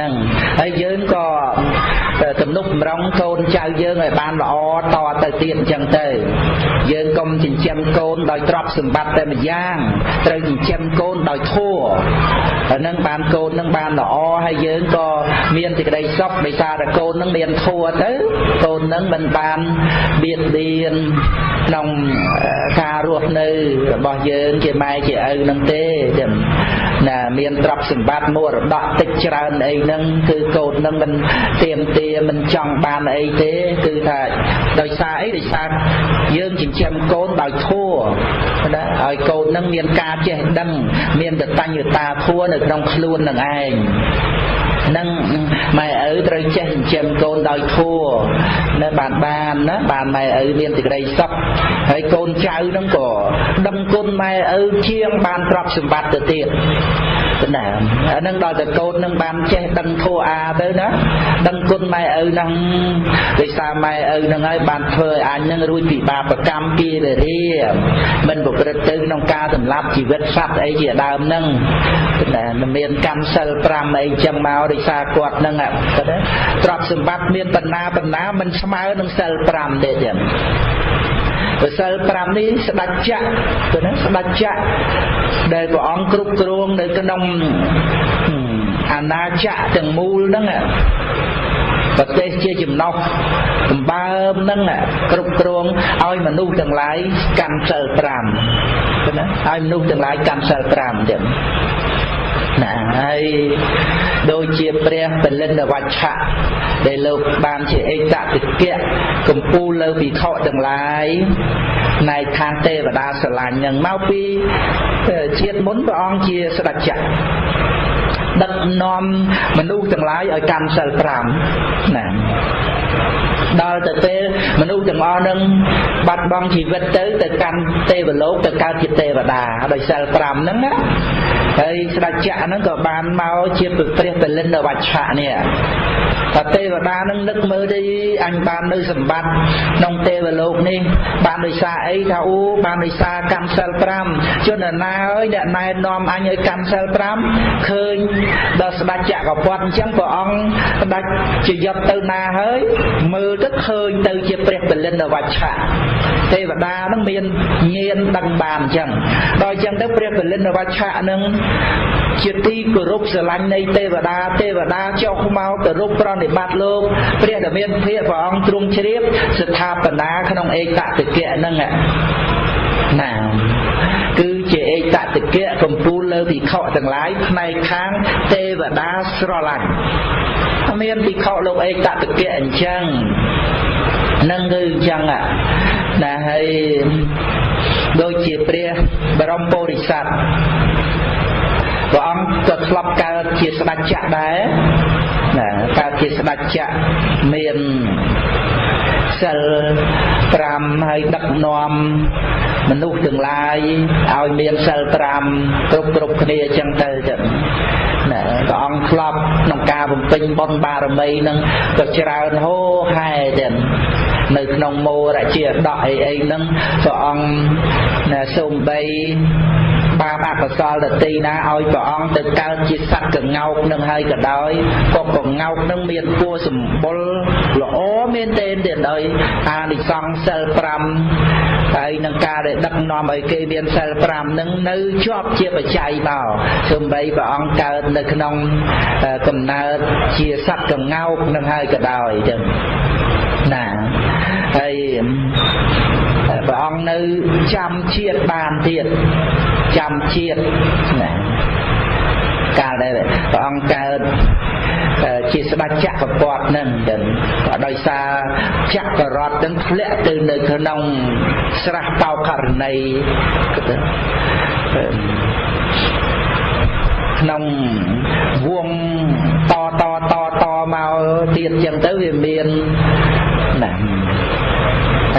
ហ្នឹងហើយយើងក៏ទំនុកបំរុងកូនចៅយើងឲ្យបានល្អតទៅទៀតអញ្ចឹងទៅ យើងកុំចិញ្ចឹមកូនដោយទ្រព្យសម្បត្តិតែម្យ៉ាងត្រូវចិញ្ចឹមកូនដោយធម៌ហើយនឹងបានកូននឹងបានល្អហើយយើងក៏មានសេចក្តីសុខដោយសារតែកូននឹងមានធម៌ទៅកូននឹងមិនបានបៀតបៀនក្នុងការរស់នៅរបស់យើងជាម៉ែជាឪនឹងទេចឹង ណាមានទ្រព្យសម្បត្តិមរតកតិចច្រើនអីហ្នឹងគឺកូនហ្នឹងមិនទៀមទាមិនចង់បានអីទេគឺថាដោយសារអីដោយសារយើងចិញ្ចឹមកូនដោយធัวណាឲ្យកូនហ្នឹងមានការចេះដឹង មានតតញ្ញតាធัวនៅក្នុងខ្លួននឹងឯង នឹងម៉ែឪត្រូវចេះចិញ្ចឹមកូនដោយធัวនៅបានបានណាបានម៉ែឪមានសេចក្តីសុខហើយកូនចៅនឹងក៏ដឹងគុណម៉ែឪជាងបានទ្រព្យសម្បត្តិទៅទៀត ណាអានឹងដល់តែកូននឹងបានចេះដឹងធัวអាទៅណាដឹងគុណម៉ែឪនឹងដោយសារម៉ែឪនឹងហើយបានធ្វើឲ្យអញនឹងរួចពីបាបកម្មពីរាមិនប្រព្រឹត្តទៅក្នុងការសម្លាប់ជីវិតសត្វអីជាដើមនឹងណាមានកម្មសិល5អីចឹងមកដោយសារគាត់នឹងគាត់ទ្រព្យសម្បត្តិមានបណ្ណាបណ្ណាមិនស្មើនឹងសិល5ទេចឹង សិល5នេះស្ដេចចក្រទៅណាស្ដេចចក្រដែលព្រះអង្គគ្រប់គ្រងនៅក្នុងអាណាចក្រទាំងមូលហ្នឹងប្រទេសជាចំណុះសម្បើមហ្នឹងគ្រប់គ្រងឲ្យមនុស្សទាំងឡាយកាន់សិល5ណាឲ្យមនុស្សទាំងឡាយកាន់សិល5ចឹង ណាហើយដូចជាព្រះពលិនវច្ឆៈដែលលោកបានជាអេតតិកៈកម្ពូលលើភិក្ខុទាំងឡាយណែខាងទេវតាស្រឡាញ់នឹងមកពីជាតិមុនព្រះអង្គជាស្ដេចចក្រដឹកនាំមនុស្សទាំងឡាយឲ្យកាន់សិល5ណា ដល់ទៅពេលមនុស្សទាំងអស់នឹងបាត់បង់ជីវិតទៅទៅកាន់ទេវលោកទៅកើតជាទេវតាដោយសិល5ហ្នឹងណាហើយស្ដេចចក្រហ្នឹងក៏បានមកជាព្រះពលិនវច្ឆៈនេះតែទេវតានឹងនឹកមើលទៅអញបាននៅសម្បត្តិក្នុងទេវលោកនេះបានដោយសារអីថាអូបានដោយសារកម្មសិល5ជនណាអើយអ្នកណែនាំអញឲ្យកម្មសិល5ឃើញដល់ស្ដេចចក្រពត្តិអញ្ចឹងព្រះអង្គស្ដេចជាយត់ទៅណាហើយមើលទៅឃើញទៅជាព្រះពលិនវច្ឆៈទេវតានឹងមានញាណដឹងបានអញ្ចឹងដល់អញ្ចឹងទៅព្រះពលិនវច្ឆៈនឹងជាទីគោរពស្រឡាញ់នៃទេវតាទេវតាចុះមកគោរពប្រណិប័តលោកព្រះដែលមានភាកព្រះអង្គទ្រង់ជ្រាបស្ថាបនាក្នុងឯកតតិកៈហ្នឹងណាគឺជាឯកតតិកៈកំពូលលើភិក្ខុទាំងឡាយផ្នែកខាងទេវតាស្រឡាញ់ មានភិក្ខុលោកឯកតតិកៈអញ្ចឹងនឹងគឺអញ្ចឹងណាហើយដូចជាព្រះបរមពុរិស័ទព្រះអង្គក៏ធ្លាប់កើតជាស្ដេចចក្រដែរណាកើតជាស្ដេចចក្រមានសិល5ហើយដឹកនាំមនុស្សទាំងឡាយឲ្យមានសិល5គ្រប់គ្រប់គ្នាអញ្ចឹងទៅចឹងណា ព្រះអង្គធ្លាប់ក្នុងការបំពេញបុណ្យបារមីនឹងក៏ច្រើនហូរហែចឹងនៅក្នុងមោរជាដកអីអីហ្នឹងព្រះអង្គណាសូមបីបាបអកុសលដទីណាឲ្យព្រះអង្គទៅកើតជាសត្វកងោកនឹងហើយក៏ដោយក៏កងោកនឹងមានពណ៌សម្បុរល្អមែនទែនទៀតដោយអានិសង្សសិល5 ហើយនឹងការដែលដឹកនាំឲ្យគេមានសិល5នឹងនៅជាប់ជាបច្ច័យមកសូម្បីព្រះអង្គកើតនៅក្នុងកំណើតជាសត្វកងោកនឹងហើយក៏ដោយចឹងណាហើយព្រះអង្គនៅចាំជាតិបានទៀតចាំជាតិណាកាលដែលព្រះអង្គកើត ជាស្ដេចចក្រពត្តិនឹងចឹងក៏ដោយសារចក្ររតនឹងធ្លាក់ទៅនៅក្នុងស្រះបោករណីក្នុងវងតតតតមកទៀតចឹងទៅវាមានណា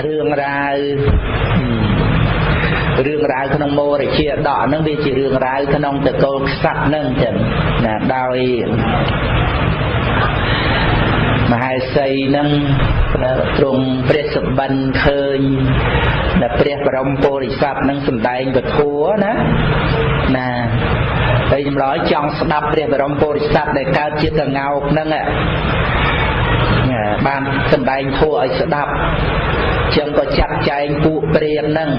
រឿងរ៉ាវរឿងរ៉ាវក្នុងមោរជាដកហ្នឹងវាជារឿងរ៉ាវក្នុងតកូលខ្សាត់ហ្នឹងចឹងណាដោយ មហេសីនឹងទ្រង់ព្រះសម្បិនឃើញដែលព្រះបរមពុរិស័ទនឹងសម្ដែងពធัวណាណាហើយចម្លើយចង់ស្ដាប់ព្រះបរមពុរិស័ទដែលកើតជាកងោកហ្នឹងបានសម្ដែងធัวឲ្យស្ដាប់ចឹងក៏ចាត់ចែងពួកព្រានហ្នឹង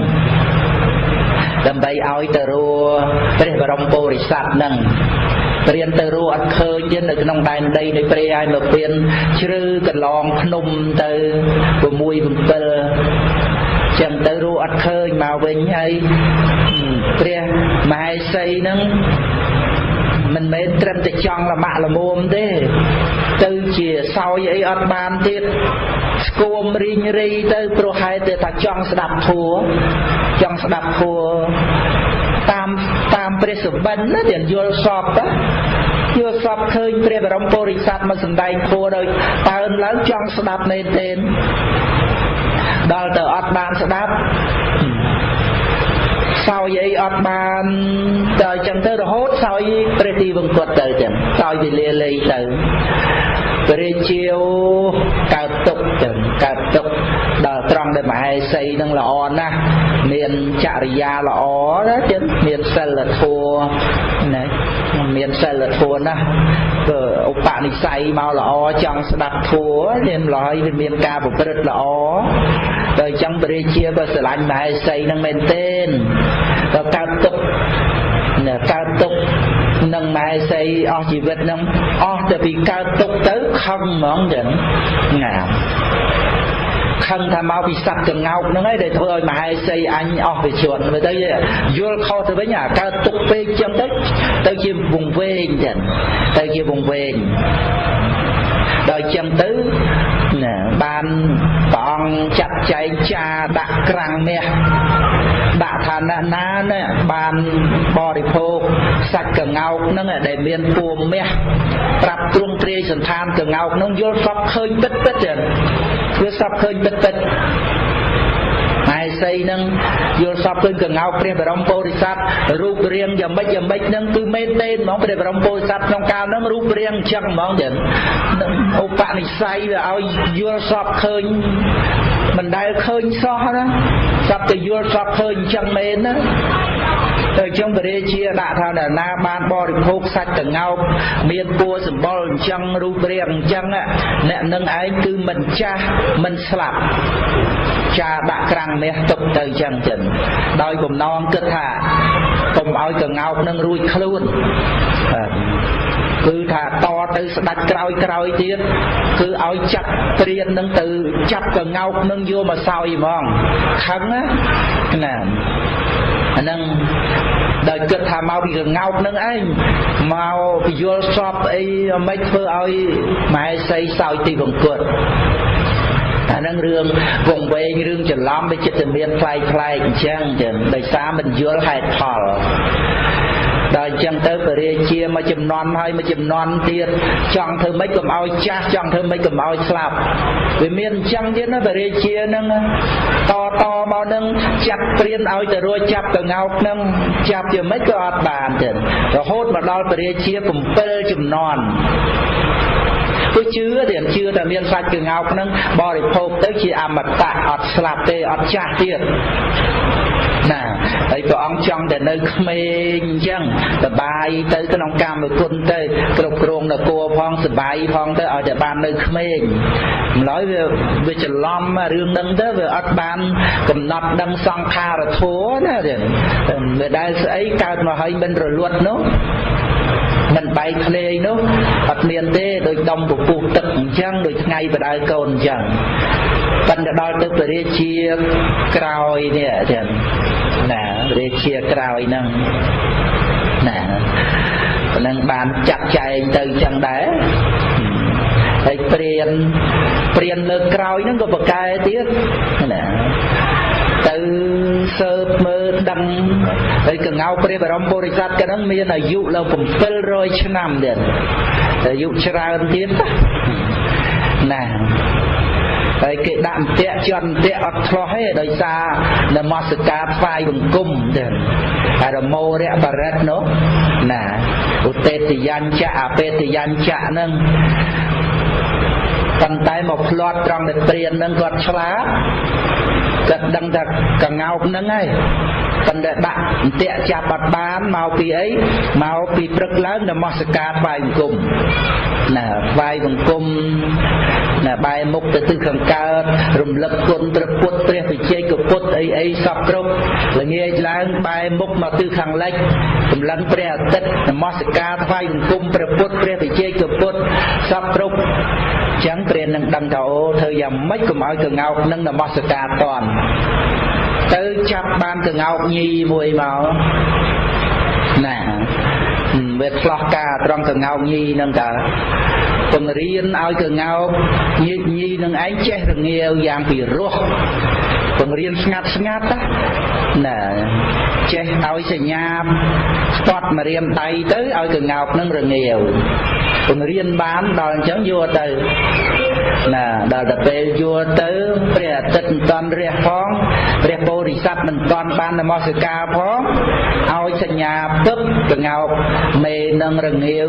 ដើម្បីឲ្យទៅរួព្រះបរមពុរិស័ទហ្នឹងព្រានទៅរួអត់ឃើញទៀតនៅក្នុងដែនដីនៃព្រៃឲ្យមកពៀនជ្រឺកន្លងភ្នំទៅ6 7ចឹងទៅរួអត់ឃើញមកវិញហើយព្រះមហេសីហ្នឹងមិនមែនត្រឹមតែចង់លមាក់លមុំទេ ទៅជាសោយអីអត់បានទៀតស្គមរីងរីទៅព្រោះហេតុតែថាចង់ស្ដាប់ធัวចង់ស្ដាប់ធัวតាមតាម ព្រះសុបិនណាទាំងយល់សពយល់សពឃើញព្រះបរមពុរិស័ទមកសម្ដែងធัวដោយតើនឡើងចង់ស្ដាប់មែនទេដល់ទៅអត់បានស្ដាប់សោយអីអត់បានទៅអញ្ចឹងទៅរហូតសោយព្រះទីវង្គត់ទៅចឹងសោយវេលាលេងទៅព្រះជាវកើតទុកចឹងកើតទុកដល់ ត្រង់ដែលមហេសីនឹងល្អណាស់មានចរិយាល្អណាចឹងមានសិលធម៌ណាមានសិលធម៌ណាស់ក៏ឧបនិស្ស័យមកល្អចង់ស្ដាប់ធម៌មានឡើយវាមានការប្រព្រឹត្តល្អដល់អញ្ចឹងព្រះជាក៏ស្រឡាញ់មហេសីនឹងមែនទេក៏កើតទុកកើតទុកនឹងម៉ែសីអស់ជីវិតនឹងអស់ទៅពីកើតទុកទៅខឹងហ្មងចឹងណា ខឹងថាមកពីសត្វកងោកហ្នឹងឯងដែលធ្វើឲ្យមហេសីអញអស់វិជនមើលទៅយល់ខុសទៅវិញអាកើតទុកពេកចឹងទៅទៅជាវងវែងចឹងទៅជាវងវែងដល់ចឹងទៅណាបានព្រះអង្គចាត់ចែងចាដាក់ក្រាំងមាសដាក់ឋានៈណាណាបានបរិភោគ សាច់កងោកហ្នឹងដែលមានពួមមាសប្រាប់ទ្រង់ទ្រាយសន្តានកងោកហ្នឹងយល់សពឃើញពិតពិតចឹងគឺសពឃើញពិតពិតហើយសីនឹងយល់សពឃើញកងោកព្រះបរមពោធិសត្វរូបរាងយ៉ាងម៉េចយ៉ាងម៉េចហ្នឹងគឺមែនទេហ្មងព្រះបរមពោធិសត្វក្នុងកាលហ្នឹងរូបរាងអញ្ចឹងហ្មងចឹងឧបនិស្ស័យវាឲ្យយល់សពឃើញមិនដែលឃើញសោះណាសពទៅយល់សពឃើញអញ្ចឹងមែនណា ទៅចឹងពរាជាដាក់ថាអ្នកណាបានបរិភោគសាច់តងោកមានពួរសម្បុរអញ្ចឹងរូបរាងអញ្ចឹងអ្នកនឹងឯងគឺមិនចាស់មិនស្លាប់ចាដាក់ក្រាំងមាសទុកទៅចឹងចឹងដោយបំណងគិតថាកុំឲ្យកងោកនឹងរួចខ្លួនបាទគឺថាតទៅស្ដាច់ក្រោយក្រោយទៀតគឺឲ្យចាប់ព្រាននឹងទៅចាប់កងោកនឹងយកមកសោយហ្មងខឹងណាណាអានឹង ដោយគិតថាមកពីកងោកនឹងឯងមកពយល់សពអីមិនធ្វើឲ្យម៉ែសីសោយទីបង្គត់អានឹងរឿងវងវែងរឿងច្រឡំវាចិត្តមានផ្លែកផ្លែកអញ្ចឹងចឹងដោយសារមិនយល់ហេតុផល ដល់អញ្ចឹងទៅពរាជាមួយចំនួនហើយមួយចំនួនទៀតចង់ធ្វើម៉េចកុំឲ្យចាស់ចង់ធ្វើម៉េចកុំឲ្យស្លាប់វាមានអញ្ចឹងទៀតណាពរាជានឹងតតមកនឹងចាប់ព្រៀនឲ្យទៅរួចចាប់កងោកនឹងចាប់ជាម៉េចក៏អត់បានទៀតរហូតមកដល់ពរាជា7ចំនួនគឺជឿតែជឿតែមានសាច់កងោកនឹងបរិភោគទៅជាអមតៈអត់ស្លាប់ទេអត់ចាស់ទៀតណា ហើយព្រះអង្គចង់តែនៅក្មេងអញ្ចឹងសបាយទៅក្នុងកម្មគុណទៅគ្រប់គ្រងនគរផងសបាយផងទៅឲ្យតែបាននៅក្មេងម្ល៉េះវាវាច្រឡំរឿងហ្នឹងទៅវាអត់បានកំណត់ដឹងសង្ខារធัวណាវាដែលស្អីកើតមកហើយមិនរលត់នោះមិនបែកភ្លេងនោះអត់មានទេដោយដុំពពុះទឹកអញ្ចឹងដោយថ្ងៃបដៅកូនអញ្ចឹងប៉ុន្តែដល់ទៅពរាជាក្រោយនេះចឹងណាព រាជាក្រោយហ្នឹងណានឹងបានចាត់ចែងទៅចឹងដែរហើយព្រានព្រានលើក្រោយហ្នឹងក៏ប្រកែទៀតណាទៅសើបមើលដឹងហើយកងៅព្រះបរមពុរិស័ទក៏នឹងមានអាយុឡើង700ឆ្នាំទៀតអាយុច្រើនទៀតណា ហើយគេដាក់អន្ទាក់ជន់អន្ទាក់អត់ឆ្លោះទេដោយសារនមស្ការថ្វាយបង្គំទៅអរមោរៈបរិទ្ធនោះណាឧតេតយញ្ចៈអបេតយញ្ចៈហ្នឹងប៉ុន្តែមកផ្្លាត់ត្រង់នៅព្រានហ្នឹងគាត់ឆ្លាតគាត់ដឹងថាកងោកហ្នឹងហើយ ប៉ុន្តែដាក់អន្ទាក់ចាប់អត់បានមកពីអីមកពីព្រឹកឡើងនមស្ការថ្វាយបង្គំណាថ្វាយបង្គំណាបែរមុខទៅទិសខាងកើតរំលឹកគុណព្រះពុទ្ធព្រះវិជ័យកពុទ្ធអីអីសពគ្រប់ល្ងាចឡើងបែរមុខមកទិសខាងលិចសម្លឹងព្រះអាទិត្យនមស្ការថ្វាយបង្គំព្រះពុទ្ធព្រះវិជ័យកពុទ្ធសពគ្រប់ចឹងព្រះនឹង ដឹងថាអូធ្វើយ៉ាងម៉េចកុំឲ្យកងោកនឹងនមស្ការតន់ទៅចាប់បានកងោកញីមួយមកណាវាឆ្លោះការត្រង់កងោកញីនឹងតើពង្រៀនឲ្យកងោកញីញីនឹងឯងចេះរងាវយ៉ាងពីរោះ ពង្រៀនស្ងាត់ស្ងាត់ណាចេះឲ្យសញ្ញាស្ទាត់មករៀមដៃទៅឲ្យកងោកនឹងរងាវពង្រៀនបានដល់អញ្ចឹងយកទៅណាដល់ទៅពេលយល់ទៅព្រះអាទិត្យមិនតាន់រះផងព្រះពោធិសត្វមិនតាន់បាននមស្ការផងឲ្យសញ្ញាពឹបកងោកមេនឹងរងាវ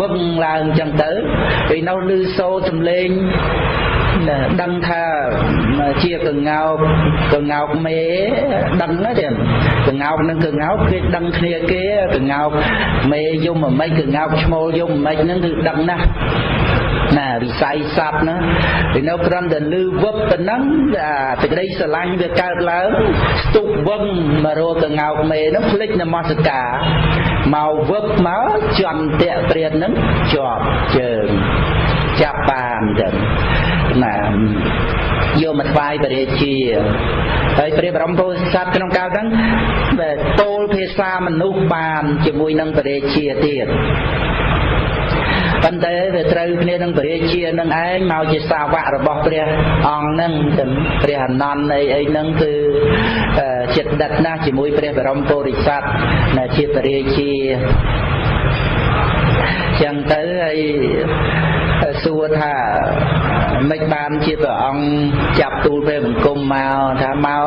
វឹងឡើងអញ្ចឹងទៅពេលនោះឮសូរសំឡេង ដឹងថាជាកងោកកងោកមេដឹងណាទៀតកងោកនឹងកងោកគេដឹងគ្នាគេកងោកមេយំមិនកងោកឈ្មោលយំមិនហ្នឹងគឺដឹងណាស់ណាវិស័យសត្វណាពីនៅក្រំតែលឺវឹបទៅហ្នឹងអាសេចក្តីស្រឡាញ់វាកើតឡើងស្ទុកវឹងមករកកងោកមេហ្នឹងភ្លេចនមស្ការមកវឹបមកជន់តាក់ព្រានហ្នឹងជាប់ជើងចាប់បានចឹង ណាយកមកថ្វាយព្រះរាជាហើយព្រះបរមពុទ្ធសាសក្នុងកាលហ្នឹងពោលភាសាមនុស្សបានជាមួយនឹងព្រះរាជាទៀតប៉ុន្តែវាត្រូវគ្នានឹងព្រះរាជានឹងឯងមកជាសាវករបស់ព្រះអង្គនឹងព្រះអនន្តអីអីហ្នឹងគឺចិត្តដិតណាស់ជាមួយព្រះបរមពុរិស័ទជាព្រះរាជាចឹងទៅហើយ សួរថាមិនបានជាព្រះអង្គចាប់ទូលព្រះបង្គំមកថាមក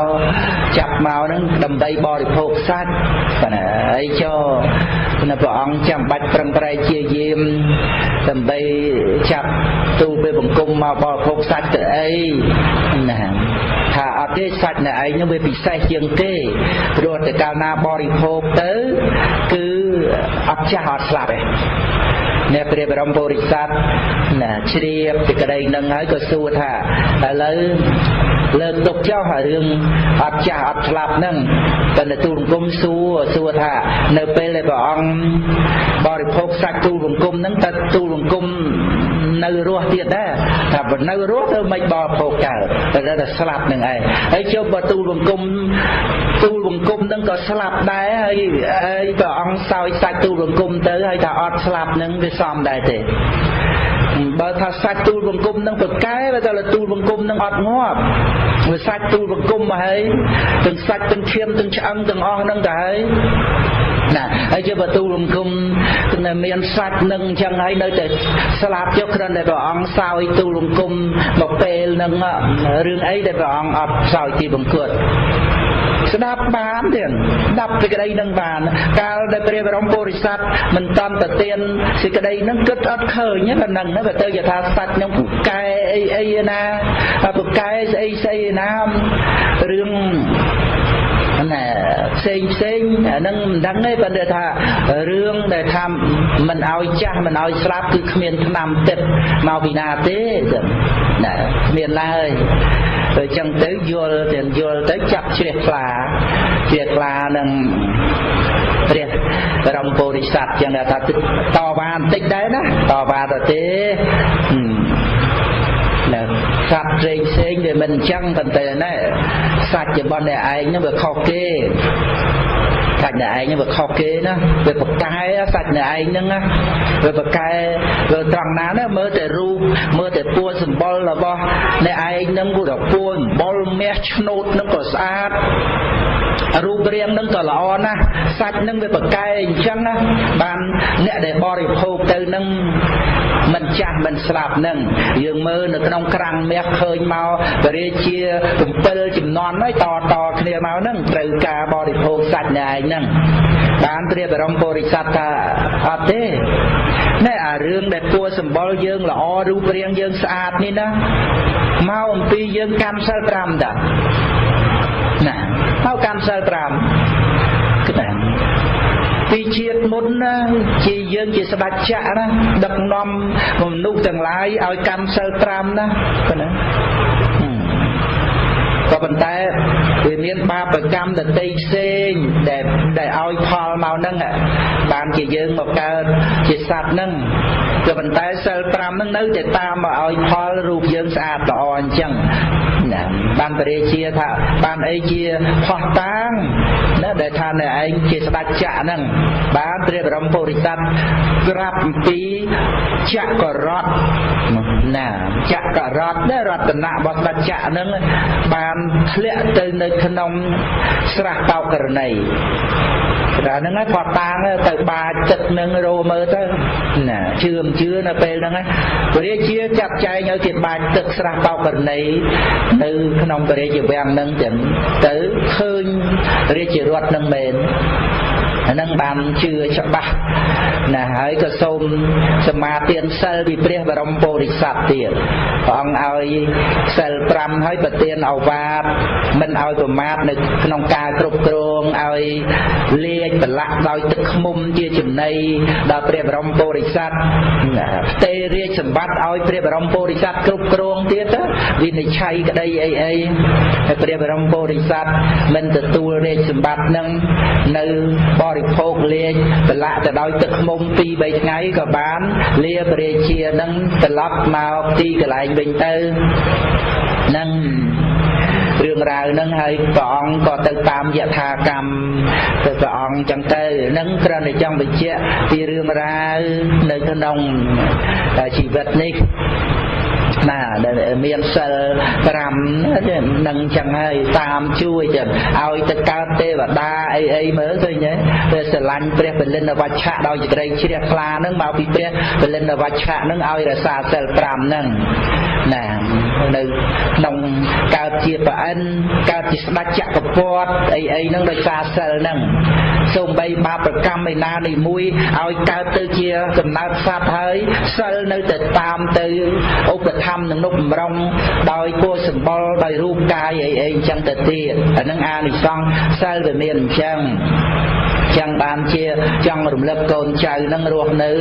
ចាប់មកហ្នឹងដើម្បីបរិភោគសាច់បាទហើយចុះនៅព្រះអង្គចាំបាច់ប្រឹងប្រែងជាយាមដើម្បីចាប់ទូលព្រះបង្គំមកបរិភោគសាច់ទៅអីណាថាអត់ទេសាច់នៅឯងនឹងវាពិសេសជាងគេព្រោះតែកាលណាបរិភោគទៅគឺអត់ចាស់អត់ស្លាប់ទេ អ្នកព្រះបរមពុរិស័ទណាជ្រាបពីក្តីនឹងហើយក៏សួរថាឥឡូវលើកទុកចោលហើយរឿងអត់ចាស់អត់ស្លាប់ហ្នឹងតែនៅទូលបង្គំសួរសួរថានៅពេលដែលព្រះអង្គបរិភោគសាច់ទូលបង្គំហ្នឹងតើទូលបង្គំ នៅរស់ទៀតដែរថាបើនៅរស់ទៅមិនបរិភោគកើតតែតែស្លាប់នឹងឯងហើយជុំបើទូលបង្គំទូលបង្គំនឹងក៏ស្លាប់ដែរហើយហើយព្រះអង្គសោយសាច់ទូលបង្គំទៅហើយថាអត់ស្លាប់នឹងវាសមដែរទេបើថាសាច់ទូលបង្គំនឹងប្រកែបើតែទូលបង្គំនឹងអត់ងាប់វាសាច់ទូលបង្គំមកហើយទាំងសាច់ទាំងឈាមទាំងឆ្អឹងទាំងអស់នឹងទៅហើយ ណាហើយជាបទូលបង្គំនៅមានសាច់នឹងអញ្ចឹងហើយនៅតែស្លាប់ចុះគ្រាន់តែព្រះអង្គសោយទូលបង្គំមកពេលនឹងរឿងអីដែលព្រះអង្គអត់សោយទីបង្គត់ស្ដាប់បានទៀតស្ដាប់សេចក្តីនឹងបាន កាលដែលព្រះបរមពុរិស័ទមិនតន់ទៅទានសេចក្តីនឹងគិតអត់ឃើញហ្នឹងហ្នឹងវាទៅយថាសាច់នឹងពូកែអីអីណាពូកែស្អីស្អីណារឿង ណាផ្សេងផ្សេងអានឹងមិនដឹងទេប៉ុន្តែថារឿងដែលថាមិនឲ្យចាស់មិនឲ្យស្លាប់គឺគ្មានឆ្នាំទឹកមកពីណាទេណាគ្មានឡើយទៅចឹងទៅយល់ទៅយល់ទៅចាប់ជ្រះខ្លាជ្រះខ្លានឹងព្រះបរមពុរិស័ទចឹងថាតវ៉ាបន្តិចដែរណាតវ៉ាទៅទេណាសត្វផ្សេងផ្សេងវាមិនអញ្ចឹងប៉ុន្តែណា សាច់របស់អ្នកឯងហ្នឹងវាខុសគេសាច់អ្នកឯងវាខុសគេណាវាប្រកែសាច់អ្នកឯងហ្នឹងណាវាប្រកែវាត្រង់ណាណាមើលតែរូបមើលតែពួរសម្បុររបស់អ្នកឯងហ្នឹងគឺថាពួរសម្បុរមាសឆ្នោតហ្នឹងក៏ស្អាតរូបរាងនឹងក៏ល្អណាស់សាច់នឹងវាប្រកែអញ្ចឹងណាបានអ្នកដែលបរិភោគទៅនឹង មិនចាស់មិនស្លាប់នឹងយើងមើលនៅក្នុងក្រាំងមាសឃើញមកបរិជា7ចំនួនហើយតតគ្នាមកនឹងត្រូវការបរិភោគសាច់ណែឯងនឹងបានព្រះបរមពុរិស័ទថាអត់ទេណែអារឿងដែលពួរសម្បល់យើងល្អរូបរាងយើងស្អាតនេះណាមកអំពីយើងកម្មសិល5តាណាមកកាន់សិល5គឺតែ ពីជាតិមុនណាជាយើងជាស្ដេចចក្រណាដឹកនាំមនុស្សទាំងឡាយឲ្យកាន់សិល5ណាប៉ុណ្ណាក៏ប៉ុន្តែវាមានបាបកម្មដតីផ្សេងដែលដែលឲ្យផលមកហ្នឹងបានជាយើងមកកើតជាសត្វហ្នឹងក៏ប៉ុន្តែសិល5ហ្នឹងនៅតែតាមមកឲ្យផលរូបយើងស្អាតល្អអញ្ចឹង ណាបានបរិជាថាបានអីជាផោះតាងណាដែលថានៅឯងជាស្ដេចចក្រហ្នឹងបានព្រះបរមពុរិស័ទក្រាបអំពីចក្ររតណាចក្ររតដែលរតនៈរបស់ស្ដេចចក្រហ្នឹងបានធ្លាក់ទៅនៅក្នុងស្រះបោករណី ដល់ហ្នឹងគាត់តាងទៅបាចទឹកនឹងរោមើលទៅណាជឿមិនជឿនៅពេលហ្នឹងព្រះរាជាចាត់ចែងឲ្យគេបាចទឹកស្រះបោករណីនៅក្នុងព្រះរាជវាំងហ្នឹងចឹងទៅឃើញរាជរដ្ឋនឹងមែន ហ្នឹងបានជឿច្បាស់ណាហើយក៏សូមសមាទានសិលពីព្រះបរមពុរិស័ទទៀតព្រះអង្គឲ្យសិល5ហើយប្រទានអវាទមិនឲ្យប្រមាថនៅក្នុងការគ្រប់គ្រងឲ្យលាចប្រឡាក់ដោយទឹកខ្មុំជាចំណីដល់ព្រះបរមពុរិស័ទផ្ទេរាជសម្បត្តិឲ្យព្រះបរមពុរិស័ទគ្រប់គ្រងទៀតវិនិច្ឆ័យក្តីអីអីហើយព្រះបរមពុរិស័ទមិនទទួលរាជសម្បត្តិនឹងនៅបរិភោគលេងប្រឡាក់ទៅដោយទឹកខ្មុំ2 3ថ្ងៃក៏បានលាព្រះរាជានឹងត្រឡប់មកទីកន្លែងវិញទៅនឹងរឿងរ៉ាវហ្នឹងហើយព្រះអង្គក៏ទៅតាមយថាកម្មទៅព្រះអង្គចឹងទៅនឹងគ្រាន់តែចង់បញ្ជាក់ពីរឿងរ៉ាវនៅក្នុងជីវិតនេះ ណាដែលមានសិល5នឹងចឹងហើយតាមជួយចឹងឲ្យទៅកើតទេវតាអីអីមើលឃើញទេស្រឡាញ់ព្រះពលិនវច្ឆៈដោយសេចក្តីជ្រះថ្លានឹងមកពីព្រះពលិនវច្ឆៈនឹងឲ្យរក្សាសិល5នឹងណានៅក្នុងកើតជាប្រអិនកើតជាស្ដេចចក្រពត្តិអីអីហ្នឹងដោយសារសិលហ្នឹង សូម្បីបាបកម្មឯណានេះមួយឲ្យកើតទៅជាកំណើតសត្វហើយសិលនៅតែតាមទៅឧបត្ថម្ភនឹងនុបម្រងដោយគួរសម្បល់ដោយរូបកាយអីអីអញ្ចឹងទៅទៀតអានឹងអានិសង្សសិលវាមានអញ្ចឹង ចឹងបានជាចង់រំលឹកកូនចៅនឹងរស់នៅ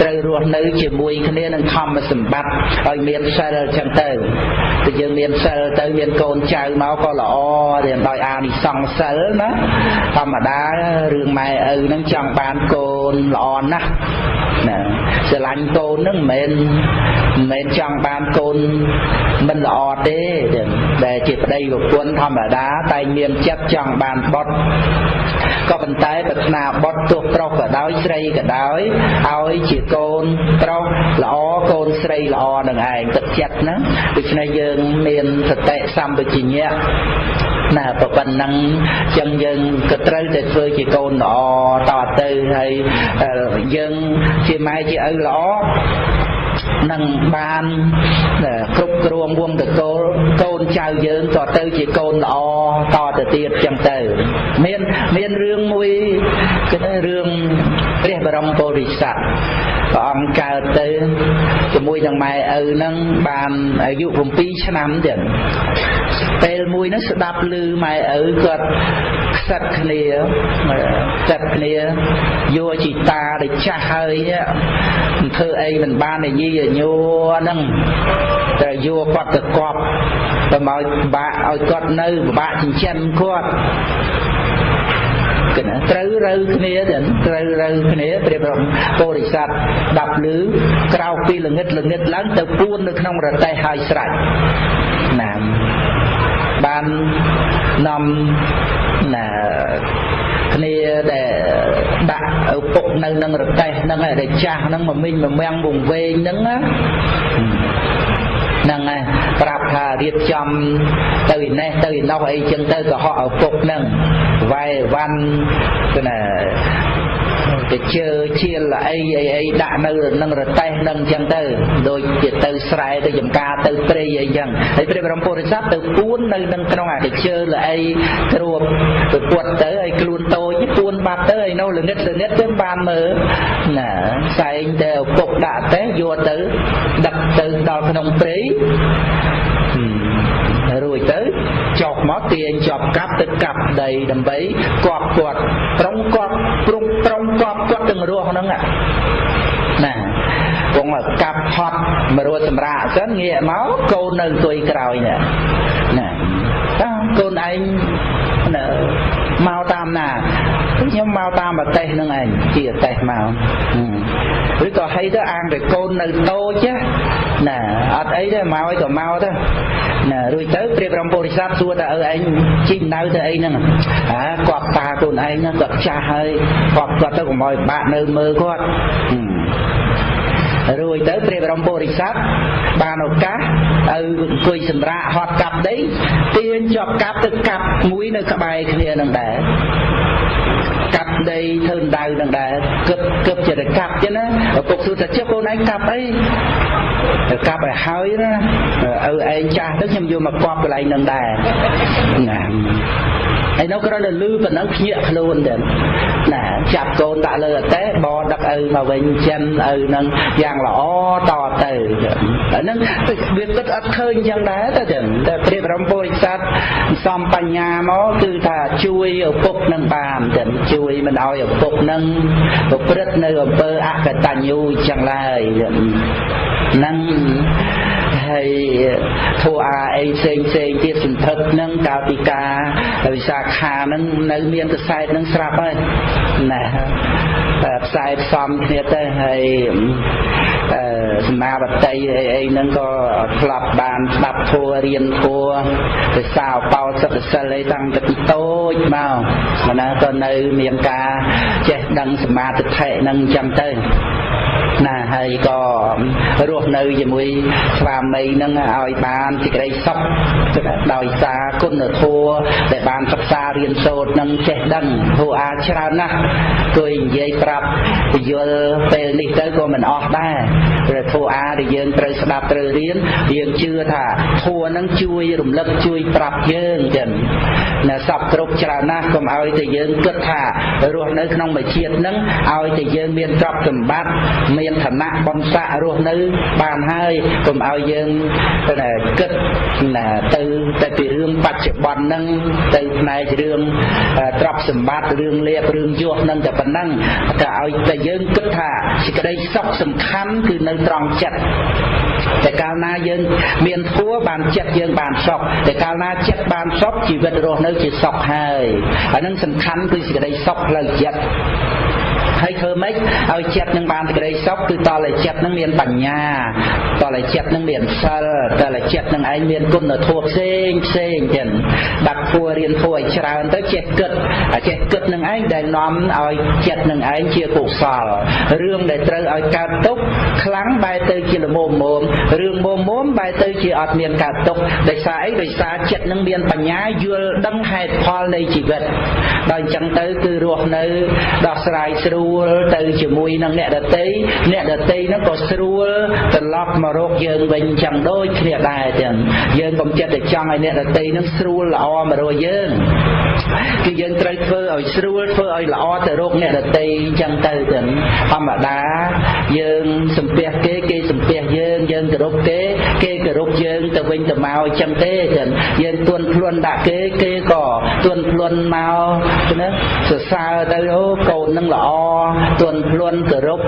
ត្រូវរស់នៅជាមួយគ្នានឹងធម្មសម្បត្តិឲ្យមានសិលចឹងទៅតែយើងមានសិលទៅមានកូនចៅមកក៏ល្អរៀនដោយអានិសង្សសិលណាធម្មតារឿងម៉ែឪនឹងចង់បានកូនល្អណាស់ណា ស្រឡាញ់កូននឹងមិនមែនមិនមែនចង់បានកូនមិនល្អទេដែលជាប្តីប្រពន្ធធម្មតាតែមានចិត្តចង់បានបុត្រក៏ប៉ុន្តែប្រាថ្នាបុត្រទោះប្រុសក៏ដោយស្រីក៏ដោយឲ្យជាកូនប្រុសល្អកូនស្រីល្អនឹងឯងទឹកចិត្តហ្នឹងដូច្នេះយើងមានសតិសម្បជញ្ញៈ ណាប៉ុណ្ណឹងចឹងយើងក៏ត្រូវតែធ្វើជាកូនល្អតទៅហើយយើងជាម៉ែជាឪល្អនឹងបានគ្រប់គ្រងវងតកូលកូនចៅយើងក៏ទៅជាកូនល្អតទៅទៀតចឹងទៅ មានមានរឿងមួយគឺរឿង ព្រះបរមពុរិស័ទព្រះអង្គកើតទៅជាមួយនឹងម៉ែឪហ្នឹងបានអាយុ7ឆ្នាំទៀតពេលមួយហ្នឹងស្ដាប់ឮម៉ែឪគាត់ខ្សិតគ្នាខ្សិតគ្នាយកជីតាដែលចាស់ហើយធ្វើអីមិនបាននិយាយញួរហ្នឹងតែយកគាត់ទៅកប់ទៅមកបាក់ឲ្យគាត់នៅពិបាកចិញ្ចឹមគាត់គណាត្រូវរើគ្នាទាំងត្រូវរើគ្នាព្រះបរមពុរិស័ទដាប់លឺក្រោកពីល្ងិតល្ងិតឡើងទៅពួននៅក្នុងរទេះហើយស្រេចណាបាននាំណាគ្នាដែលដាក់ឪពុកនៅនឹងរទេះហ្នឹងឯដែលចាស់ហ្នឹងមកមិញមកមាំងវងវែងហ្នឹងណា ហ្នឹងហើយប្រាប់ថារៀបចំទៅឯនេះទៅឯនោះអីចឹងទៅកុហកឪពុកហ្នឹងវាយវ៉ាន់គឺណាទៅជើជាលអីអីអីដាក់នៅនឹងរទេះនឹងអញ្ចឹងទៅដូចជាទៅស្រែទៅចំការទៅព្រៃអីអញ្ចឹងហើយព្រះបរមពុរិស័ទទៅពួននៅនឹងក្នុងអាទៅជើលអីគ្រួបទៅពួតទៅហើយខ្លួនតូចពួនបាត់ទៅហើយនៅល្ងិតល្ងិតទៅបានមើលណាផ្សែងទៅឪពុកដាក់ទៅយកទៅ ដឹកទៅដល់ក្នុងព្រៃររួចទៅចុះមកទាញជាប់កាប់ទៅកាប់ដីដើម្បីគប់គាត់ត្រង់គាត់ព្រំត្រង់គប់គាត់ទាំងរស់ហ្នឹងណាគង់កាប់ហត់មករត់សម្រាកសិនងាកមកកូននៅអង្គុយក្រោយនេះណាកូនឯងណាមកតាមណាខ្ញុំមកតាមប្រទេសហ្នឹងឯងជាប្រទេសមកឬក៏ហីទៅអាងតែកូននៅតូចណា អត់អីទេមកឲ្យក៏មកទៅណារួចទៅព្រាបរំពុរិស័ទសួរថាអើឯងជីកនៅទៅអីហ្នឹងអាគាត់តាកូនឯងគាត់ចាស់ហើយគាត់គាត់ទៅកុំឲ្យបាក់នៅមើលគាត់រួចទៅព្រះបរមពុរិស័ទបានឱកាសឲ្យអង្គុយសម្រាកហត់កាប់ដីទាញជាប់កាប់ទៅកាប់មួយនៅក្បែរគ្នានឹងដែរ កាប់ដីធ្វើដៅនឹងដែរគឹបគឹបជាទៅកាប់ចឹងណាឪពុកសួរថាចុះកូនឯងកាប់អីទៅកាប់ឲ្យហើយណាឪឯងចាស់ទៅខ្ញុំយកមកកប់កន្លែងនឹងដែរណាហើយនៅគ្រាន់តែលឺប៉ុណ្ណឹងភ្ញាក់ខ្លួនទៅណាចាប់កូនដាក់លើអតេបដឹកឪមកវិញចិនឪនឹងយ៉ាងល្អតទៅអាហ្នឹងវាគិតអត់ឃើញយ៉ាងដែរទៅចឹងតែព្រះបរមពុរិស័ទសំបញ្ញាមកគឺថាជួយឪពុកនឹងបានចឹងជួយមិនឲ្យឪពុកនឹងប្រព្រឹត្តនៅអំពើអកតញ្ញូចឹងឡើយហ្នឹងហើយធัวអាអីផ្សេងផ្សេងទៀតសន្ធឹកនឹងកាលពីការវិសាខានឹងនៅមានកសែតនឹងស្រាប់ហើយណាតែផ្សាយផ្សំគ្នាទៅហើយអឺ សមាបតីអីអីហ្នឹងក៏ធ្លាប់បានស្ដាប់ធัวរៀនធัวទៅសោបោសិទ្ធសិលអីតាំងពីតូចមកណាក៏នៅមានការចេះដឹងសមាធិហ្នឹងអញ្ចឹងទៅ ណាហើយក៏រស់នៅជាមួយស្វាមីនឹងឲ្យបានសេចក្តីសុខដោយសារគុណធម៌ដែលបានសិក្សារៀនសូត្រនឹងចេះដឹងធម៌អាចច្រើនណាស់គួយនិយាយប្រាប់ពយល់ពេលនេះទៅក៏មិនអស់ដែរព្រោះធម៌អាដែលយើងត្រូវស្ដាប់ត្រូវរៀនយើងជឿថាធម៌នឹងជួយរំលឹកជួយប្រាប់យើងចឹង ណាសពគ្រប់ច្រើនណាស់កុំឲ្យតែយើងគិតថារស់នៅក្នុងមួយជាតិនឹងឲ្យតែយើងមានទ្រព្យសម្បត្តិមានឋានៈបំស័ករស់នៅបានហើយកុំឲ្យយើងទៅគិតណាទៅទៅពីរឿងបច្ចុប្បន្នហ្នឹងទៅផ្នែករឿងទ្រព្យសម្បត្តិរឿងលៀបរឿងយសហ្នឹងតែប៉ុណ្ណឹងតែឲ្យតែយើងគិតថាសេចក្តីសុខសំខាន់គឺនៅត្រង់ចិត្ត តែកាលណាយើងមានធัวបានចិត្តយើងបានសុខតែកាលណាចិត្តបានសុខជីវិតរស់នៅជាសុខហើយអានឹងសំខាន់គឺសេចក្តីសុខផ្លូវចិត្ត ហើយធ្វើម៉េចឲ្យចិត្តនឹងបានសេចក្តីសុខគឺតតែចិត្តនឹងមានបញ្ញាតតែចិត្តនឹងមានសិលតតែចិត្តនឹងឯងមានគុណធម៌ផ្សេងផ្សេងចឹងដាក់គួររៀនធម៌ឲ្យច្រើនទៅចេះគិតចេះគិតនឹងឯងដែលនាំឲ្យចិត្តនឹងឯងជាកុសលរឿងដែលត្រូវឲ្យកើតទុកខ្លាំងបែរទៅជាលមមមរឿងមុំមុំបែរទៅជាអត់មានកើតទុកដោយសារអីដោយសារចិត្តនឹងមានបញ្ញាយល់ដឹងហេតុផលនៃជីវិតដល់អញ្ចឹងទៅគឺរស់នៅដោះស្រាយស្រួលលទៅជាមួយនឹងអ្នកដតីអ្នកដតីហ្នឹងក៏ស្រួលត្រឡប់មករកយើងវិញចឹងដូចគ្នាដែរចឹងយើងកុំចិត្តតែចង់ឲ្យអ្នកដតីហ្នឹងស្រួលល្អមករកយើងគឺយើងត្រូវធ្វើឲ្យស្រួលធ្វើឲ្យល្អទៅរកអ្នកដតីចឹងទៅចឹងធម្មតាយើងសំពះគេគេសំពះ យើងយើងគោរពគេគេគោរពយើងទៅវិញទៅមកចឹងទេចឹងយើងទួនខ្លួនដាក់គេគេក៏ទួនខ្លួនមកណាសរសើរទៅអូកូននឹងល្អទន់ភ្លន់គោរព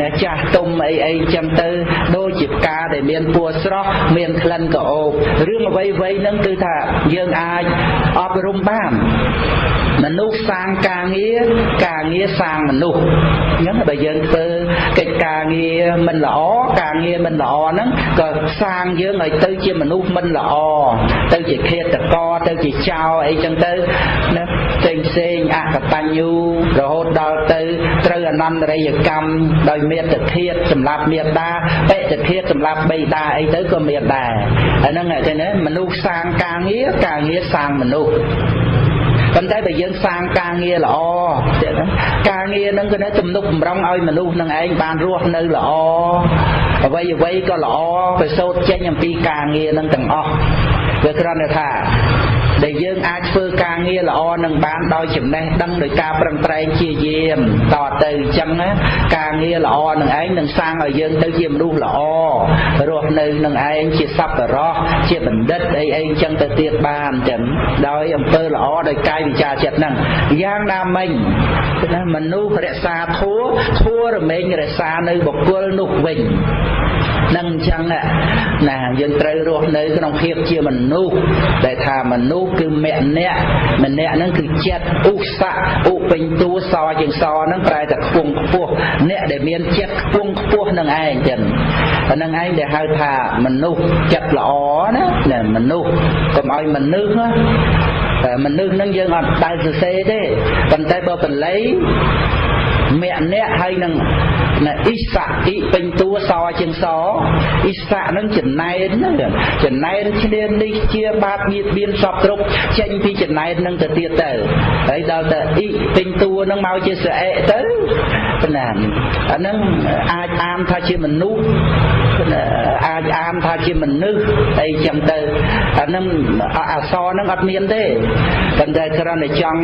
អ្នកចាស់ទុំអីអីចឹងទៅដូចជាផ្កាដែលមានពណ៌ស្រស់មានក្លិនក្រអូបរឿងអ្វីអ្វីហ្នឹងគឺថាយើងអាចអប់រំបានមនុស្សសាងការងារការងារសាងមនុស្សអញ្ចឹងបើយើងធ្វើ កិច្ចការងារមិនល្អការងារមិនល្អហ្នឹងក៏សាងយើងឲ្យទៅជាមនុស្សមិនល្អទៅជាឃាតករទៅជាចោរអីចឹងទៅណាផ្សេងផ្សេងអកតញ្ញូរហូតដល់ទៅត្រូវអនន្តរិយកម្មដោយមេត្តាធាតសម្រាប់មេត្តាបេតិធាតសម្រាប់បេតាអីទៅក៏មានដែរអាហ្នឹងឃើញទេមនុស្សសាងការងារការងារសាងមនុស្សប៉ុន្តែបើយើងសាងការងារល្អទៀតការ ងារហ្នឹងគឺទំនុកបំរុងឲ្យមនុស្សនឹងឯងបានរស់នៅល្អអ្វីអ្វីក៏ល្អប្រសូតចេញអំពីការងារហ្នឹងទាំងអស់វាគ្រាន់តែថា ដែលយើងអាចធ្វើការងារល្អនឹងបានដោយចំណេះដឹងដោយការប្រឹងប្រែងជាយាមតទៅអញ្ចឹងការងារល្អនឹងឯងនឹងសាងឲ្យយើងទៅជាមនុស្សល្អរស់នៅនឹងឯងជាសប្បុរសជាបណ្ឌិតអីអីអញ្ចឹងទៅទៀតបានចឹងដោយអំពើល្អដោយកាយវិចារចិត្តហ្នឹងយ៉ាងណាមិញណាមនុស្សរក្សាធัวធัวរមែងរក្សានៅបុគ្គលនោះវិញ នឹងអញ្ចឹងណាយើងត្រូវរស់នៅក្នុងភាពជាមនុស្សដែលថាមនុស្សគឺមគ្គអ្នកម្នាក់ហ្នឹងគឺចិត្តឧស័កឧពេញតួសជាងសហ្នឹងប្រែតែខ្ពង់ខ្ពស់អ្នកដែលមានចិត្តខ្ពង់ខ្ពស់នឹងឯងចឹងហ្នឹងឯងដែលហៅថាមនុស្សចិត្តល្អណាមនុស្សកុំឲ្យមនុស្សតែមនុស្សនឹងយើងអត់ដែលសរសេរទេប៉ុន្តែបើបល័យមគ្គអ្នកហើយនឹង ណាអ៊ីសាអ៊ីពេញតួសជាងសអ៊ីសានឹងចំណែនហ្នឹងចំណែនឈ្នាននេះជាបាបបៀតបៀនសពគ្រប់ចេញពីចំណែននឹងទៅទៀតទៅហើយដល់ទៅអ៊ីពេញតួនឹងមកជាស្រអែក ទៅណាអាហ្នឹងអាចអានថាជាមនុស្សអាចអានថាជាមនុស្សអីចឹងទៅអាហ្នឹងអសរហ្នឹងអត់មានទេប៉ុន្តែគ្រាន់តែចង់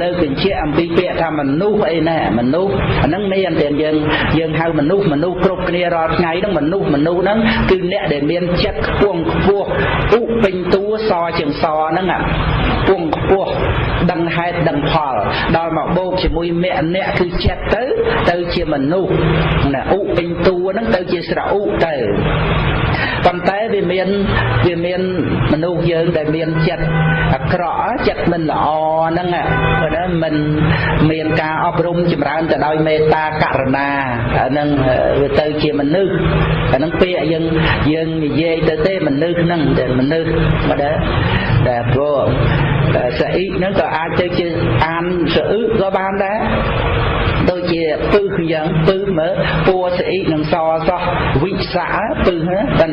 លើកបញ្ជាក់អំពីពាក្យថាមនុស្សអីណាមនុស្សអាហ្នឹងមានតែយើងយើងហៅមនុស្សមនុស្សគ្រប់គ្នារាល់ថ្ងៃហ្នឹងមនុស្សមនុស្សហ្នឹងគឺអ្នកដែលមានចិត្តខ្ពង់ខ្ពស់ឧពេញតួសជាងសហ្នឹងខ្ពង់ខ្ពស់ដឹងហេតុដឹងផលដល់មកបូកជាមួយមគ្គអ្នកគឺចិត្តទៅទៅជាមនុស្សណាឧពេញតួហ្នឹងទៅជាស្រឧទៅប៉ុន្តែវាមានវាមានមនុស្សយើងដែលមានចិត្តអាក្រក់ចិត្តមិនល្អហ្នឹងណាមិនមានការអប់រំចម្រើនទៅដោយមេត្តាករណាអាហ្នឹងវាទៅជាមនុស្សអាហ្នឹងពាក្យយើងយើងនិយាយទៅទេមនុស្សហ្នឹងតែមនុស្សមកដែរតែព្រោះស្អ៊ីហ្នឹងក៏អាចទៅជាអានស្អ៊ឺក៏បានដែរដូច ជាពឹសយ៉ាងពឹសមើលពួរស្អ៊ីនិងសសោះវិសាពឹសតែ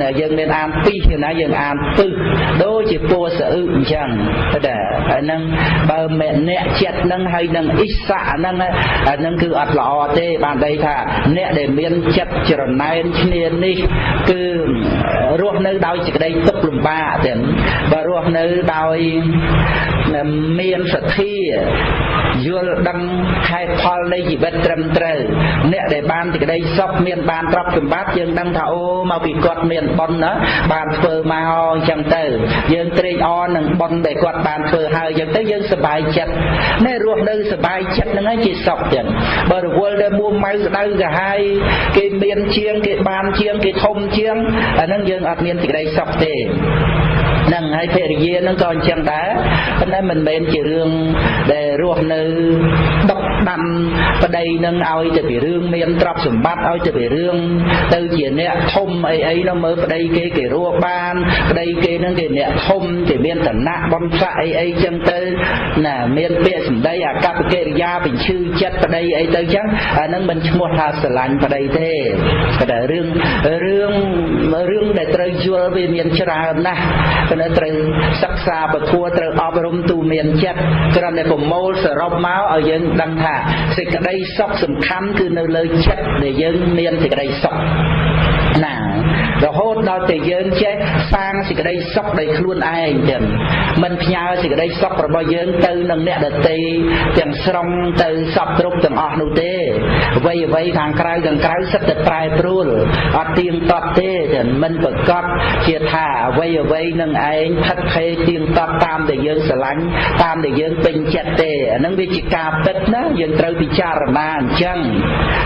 ណាយើងមានអានពីរណាយើងអានពឹសដូចជាពួរស្អ៊ឺអញ្ចឹងតែហើយនឹងបើមេអ្នកចិត្តនឹងហើយនឹងអ៊ីសាហ្នឹងអាហ្នឹងគឺអត់ល្អទេបានដីថាអ្នកដែលមានចិត្តច្រណែនឈ្នានេះគឺរស់នៅដោយសេចក្តីទុក្ខលំបាកទាំងបើរស់នៅដោយ មានសទ្ធាយល់ដឹងហេតុផលនៃជីវិតត្រឹមត្រូវអ្នកដែលបានសេចក្តីសុខមានបានទ្រព្យសម្បត្តិយើងដឹងថាអូមកពីគាត់មានបុណ្យណាបានធ្វើមកអញ្ចឹងទៅយើងត្រេកអរនឹងបុណ្យដែលគាត់បានធ្វើហើយអញ្ចឹងទៅយើងសប្បាយចិត្តណែរស់នៅសប្បាយចិត្តហ្នឹងឯងជាសុខចឹងបើរវល់ដែលមួម៉ៅស្ដៅកាហាយគេមានជាងគេបានជាងគេធំជាងអាហ្នឹងយើងអត់មានសេចក្តីសុខទេ នឹងហើយភរិយានឹងក៏អញ្ចឹងដែរប៉ុន្តែមិនមែនជារឿងដែលរស់នៅដុក ដាំប្តីនឹងឲ្យទៅពីរឿងមានទ្រព្យសម្បត្តិឲ្យទៅពីរឿងទៅជាអ្នកធំអីអីនោះមើលប្តីគេគេរស់បានប្តីគេនឹងគេអ្នកធំគេមានឋានៈបំផ្លាក់អីអីចឹងទៅណាមានពាក្យសម្ដីអាកប្បកិរិយាបញ្ឈឺចិត្តប្តីអីទៅចឹងអានឹងមិនឈ្មោះថាស្រឡាញ់ប្តីទេតែរឿងរឿងរឿងដែលត្រូវយល់វាមានច្រើនណាស់នៅត្រូវសិក្សាពធត្រូវអប់រំទូមានចិត្តគ្រាន់តែប្រមូលសរុបមកឲ្យយើងដឹងថាសេចក្តីសុខសំខាន់គឺនៅលើចិត្តដែលយើងមានសេចក្តីសុខណា រហូតដល់តែយើងចេះសាងសេចក្តីសុខដោយខ្លួនឯងចឹងមិនផ្ញើសេចក្តីសុខរបស់យើងទៅនឹងអ្នកដទៃទាំងស្រុងទៅសពគ្រប់ទាំងអស់នោះទេអ្វីអ្វីខាងក្រៅខាងក្រៅសិតតែប្រែប្រួលអត់ទៀងទាត់ទេចឹងមិនប្រកាសជាថាអ្វីអ្វីនឹងឯងផិតភេទៀងទាត់តាមដែលយើងស្រឡាញ់តាមដែលយើងពេញចិត្តទេអានឹងវាជាការពិតណាយើងត្រូវពិចារណាអញ្ចឹង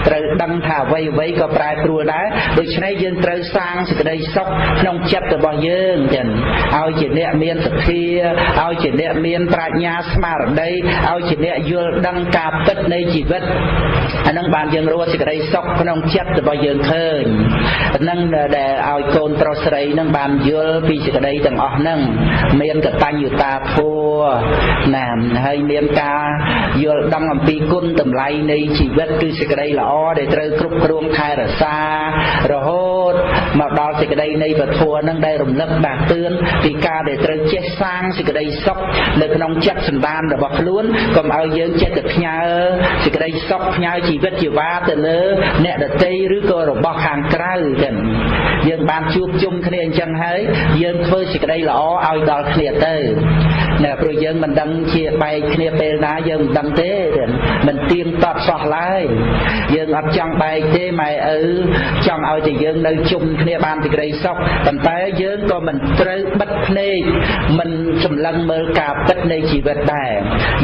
ត្រូវដឹងថាអ្វីអ្វីក៏ប្រែប្រួលដែរដូច្នេះយើងត្រូវសាងសេចក្តីសុខក្នុងចិត្តរបស់យើងចឹងឲ្យជាអ្នកមានសទ្ធាឲ្យជាអ្នកមានប្រាជ្ញាស្មារតីឲ្យជាអ្នកយល់ដឹងការពិតនៃជីវិតអានឹងបានយើងរស់សេចក្តីសុខក្នុងចិត្តរបស់យើងឃើញនឹងដែលឲ្យកូនប្រុសស្រីនឹងបានយល់ពីសេចក្តីទាំងអស់ហ្នឹងមានកតញ្ញុតាធម៌ណាហើយមានការយល់ដឹងអំពីគុណតម្លៃនៃជីវិតគឺសេចក្តីល្អដែលត្រូវគ្រប់គ្រងថែរក្សារហូត មកដល់សេចក្តីនៃពធនឹងដែលរំលឹកដាស់តឿនពីការដែលត្រូវចេះសាងសេចក្តីសុខនៅក្នុងចិត្តសន្តានរបស់ខ្លួនកុំឲ្យយើងចេះតែផ្ញើសេចក្តីសុខផ្ញើជីវិតជីវ៉ាទៅលើអ្នកដតីឬក៏របស់ខាងក្រៅចឹងយើងបានជួបជុំគ្នាអញ្ចឹងហើយយើងធ្វើសេចក្តីល្អឲ្យដល់គ្នាទៅ ណាព្រោះយើងមិនដឹងជាបែកគ្នាពេលណាយើងមិនដឹងទេមិនទៀងទាត់សោះឡើយយើងអត់ចង់បែកទេម៉ែឪចង់ឲ្យតែយើងនៅជុំគ្នាបានសេចក្តីសុខប៉ុន្តែយើងក៏មិនត្រូវបិទភ្នែកមិនសម្លឹងមើលការពិតនៃជីវិតដែរ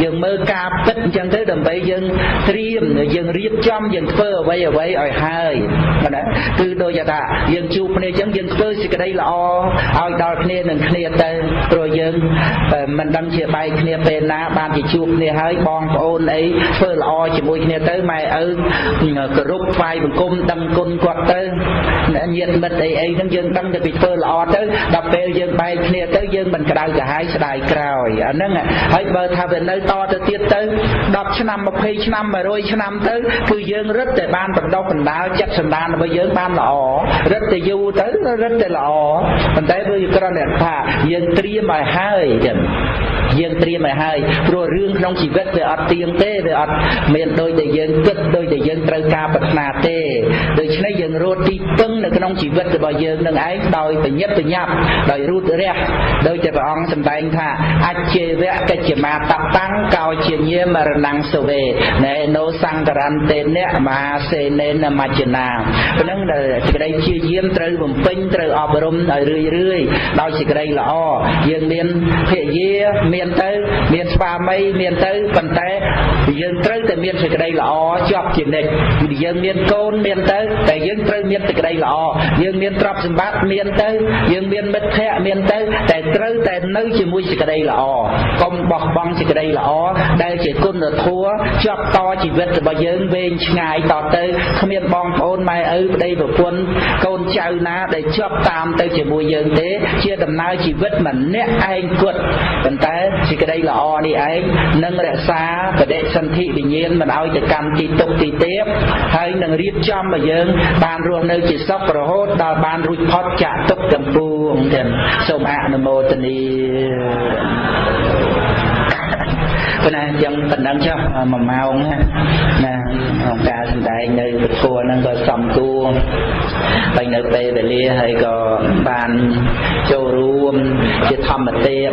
យើងមើលការពិតអញ្ចឹងទៅដើម្បីយើងត្រៀមយើងរៀបចំយើងធ្វើអ្វីអ្វីឲ្យហើយណាគឺដូចថាយើងជួបគ្នាអញ្ចឹងយើងធ្វើសេចក្តីល្អឲ្យដល់គ្នានឹងគ្នាទៅព្រោះយើងមិនដឹងជាបែកគ្នាពេលណាបានជាជួបគ្នាហើយបងប្អូនអីធ្វើល្អជាមួយគ្នាទៅម៉ែឪគោរពថ្វាយបង្គំដឹងគុណគាត់ទៅញាតិមិត្តអីអីហ្នឹងយើងដឹងតែពីធ្វើល្អទៅដល់ពេលយើងបែកគ្នាទៅយើងមិនក្តៅក្រហាយស្ដាយក្រោយអាហ្នឹងហើយបើថាវានៅតទៅទៀតទៅ10ឆ្នាំ20ឆ្នាំ100ឆ្នាំទៅគឺយើងរឹតតែបានបណ្ដុះបណ្ដាលចិត្តសន្តានរបស់យើងបានល្អរឹតតែយូរទៅរឹតតែល្អប៉ុន្តែវាគ្រាន់តែថាយើងត្រៀមឲ្យហើយចឹងយើងត្រៀមឲ្យហើយព្រោះរឿងក្នុងជីវិតវាអត់ទៀងទេវាអត់មានដូចដែលយើងគិតដូច ដែលយើងត្រូវការប្រាថ្នាទេដូច្នេះយើងរត់ទីពឹងនៅក្នុងជីវិតរបស់យើងនឹងឯងដោយបញ្ញាប់បញ្ញាប់ដោយរូតរះដោយតែព្រះអង្គសម្ដែងថាអច្ចេវៈកិច្ចមាតតាំងកោជាញាមរណងសវេណែណូសង្ករន្តេនៈមហាសេនេនមច្ចនាប៉ុណ្ណឹងដែលសេចក្តីជាយាមត្រូវបំពេញត្រូវអប់រំឲ្យរឿយរឿយដោយសេចក្តីល្អយើងមានភរិយាមានទៅ មានស្វាមីមានទៅប៉ុន្តែយើងត្រូវតែមានសេចក្តីល្អជាប់ជានិច្ចយើងមានកូនមានទៅតែយើងត្រូវមានសេចក្តីល្អយើងមានទ្រព្យសម្បត្តិមានទៅយើងមានមិត្តភ័ក្តិមានទៅតែត្រូវតែនៅជាមួយសេចក្តីល្អកុំបោះបង់សេចក្តីល្អដែលជាគុណធម៌ជាប់តជីវិតរបស់យើងវែងឆ្ងាយតទៅគ្មានបងប្អូនម៉ែឪប្តីប្រពន្ធកូនចៅណាដែលជាប់តាមទៅជាមួយយើងទេជាដំណើរជីវិតម្នាក់ឯងគត់ប៉ុន្តែសេចក្តីល្អនេះឯងនឹងរក្សាបដិសន្ធិវិញ្ញាណមិនឲ្យទៅកម្មទីទុកទីទៀបហើយនឹងរៀបចំឲ្យយើង បានរស់នៅជាសុខរហូតដល់បានរួចផុតចាក់ទុកទាំងពួងទាំងសូមអនុមោទនី ប៉ុន្តែយ៉ាងប៉ុណ្ណឹងចុះ1ម៉ោងណាក្នុងការសម្ដែងនៅពធហ្នឹងក៏សំគួរហើយនៅពេលវេលាហើយក៏បានចូលរួមជាធម្មទាន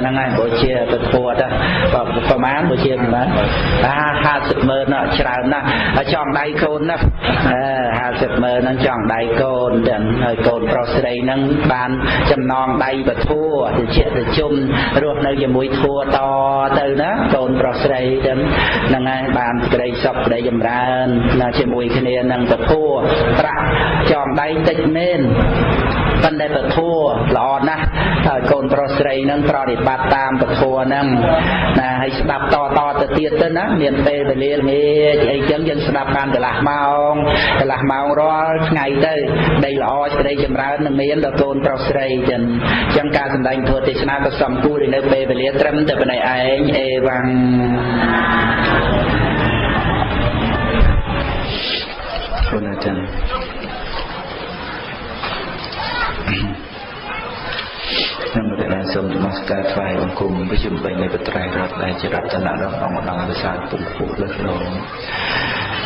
ហ្នឹងហើយបើជាពធទៅប្រហែលបើជាប្រហែល50ម៉ឺនច្រើនណាស់ចង់ដៃកូនណា50ម៉ឺនហ្នឹងចង់ដៃកូនទាំងហើយកូនប្រុសស្រីហ្នឹងបានចំណងដៃពធទៅជាទៅជុំរស់នៅជាមួយធัวតទៅណាកូនប្រុសស្រីទាំងហ្នឹងហើយបានក្តីសុខក្តីចម្រើនណាជាមួយគ្នានឹងពធប្រាក់ចងដៃតិចមែន ប៉ុន្តែពធល្អណាស់ហើយកូនប្រុសស្រីនឹងប្រតិបត្តិតាមពធហ្នឹងណាហើយស្ដាប់តតទៅទៀតទៅណាមានពេលវេលាល្ងាចអីចឹងយើងស្ដាប់បានកន្លះម៉ោងកន្លះម៉ោងរាល់ថ្ងៃទៅដីល្អស្រីចម្រើននឹងមានដល់កូនប្រុសស្រីចឹងចឹងការសម្ដែងធម៌ទេសនាក៏សំគួរនៅពេលវេលាត្រឹមតែប៉ុណ្ណេះឯងអេវ៉ាំងគុណអាចារ្យខ្ញុំបាន សូមនមស្ការថ្វាយបង្គំវិជ្ជាបីនៃបត្រៃរដ្ឋដែលជារតនៈដ៏អង្គម្ដងវិសាលពុទ្ធពុទ្ធលើកលង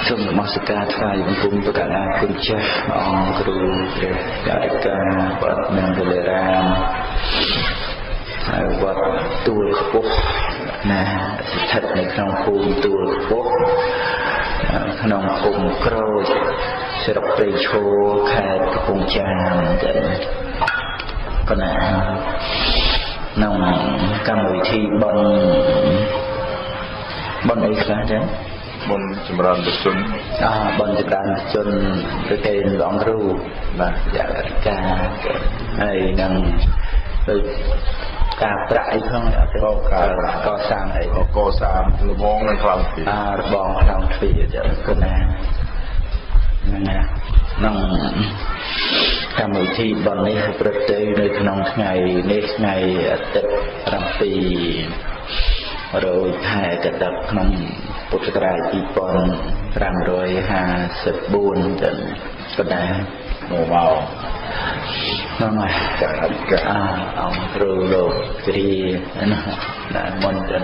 សូមនមស្ការថ្វាយបង្គំប្រកាសអាគុណចាស់អង្គគ្រូព្រះការិកាបតនងលរាមហើយវត្តទួលខ្ពស់ណាស្ថិតនៅក្នុងភូមិទួលខ្ពស់ក្នុងភូមិក្រូចស្រុកព្រៃឈរខេត្តកំពង់ចាមទៅប៉ុណ្ណា ក្នុងកម្មវិធីបន់បន់អីខ្លះចឹងបនចម្រើនបុជនអបនចម្រើនបុជនទៅគេលងគ្រូបាទយ៉ាងការហើយនឹងដូចការប្រាក់អីផងអត់ទេក៏ការកសាងអីកសាងលបងនឹងខ្លាំងទ្វារអារបងខ្លាំងទ្វារចឹងគណា ហ្នឹងណាក្នុងកម្មវិធីបន់នេះប្រព្រឹត្តទៅនៅក្នុងថ្ងៃនេះថ្ងៃអាទិត្យ7រោចខែកតិកក្នុងពុទ្ធសករាជ2554ទៅក៏ដែរមកមកហ្នឹងហើយចាអធិការអាអង្គគ្រូលោកគ្រីណាណាមុនទៅ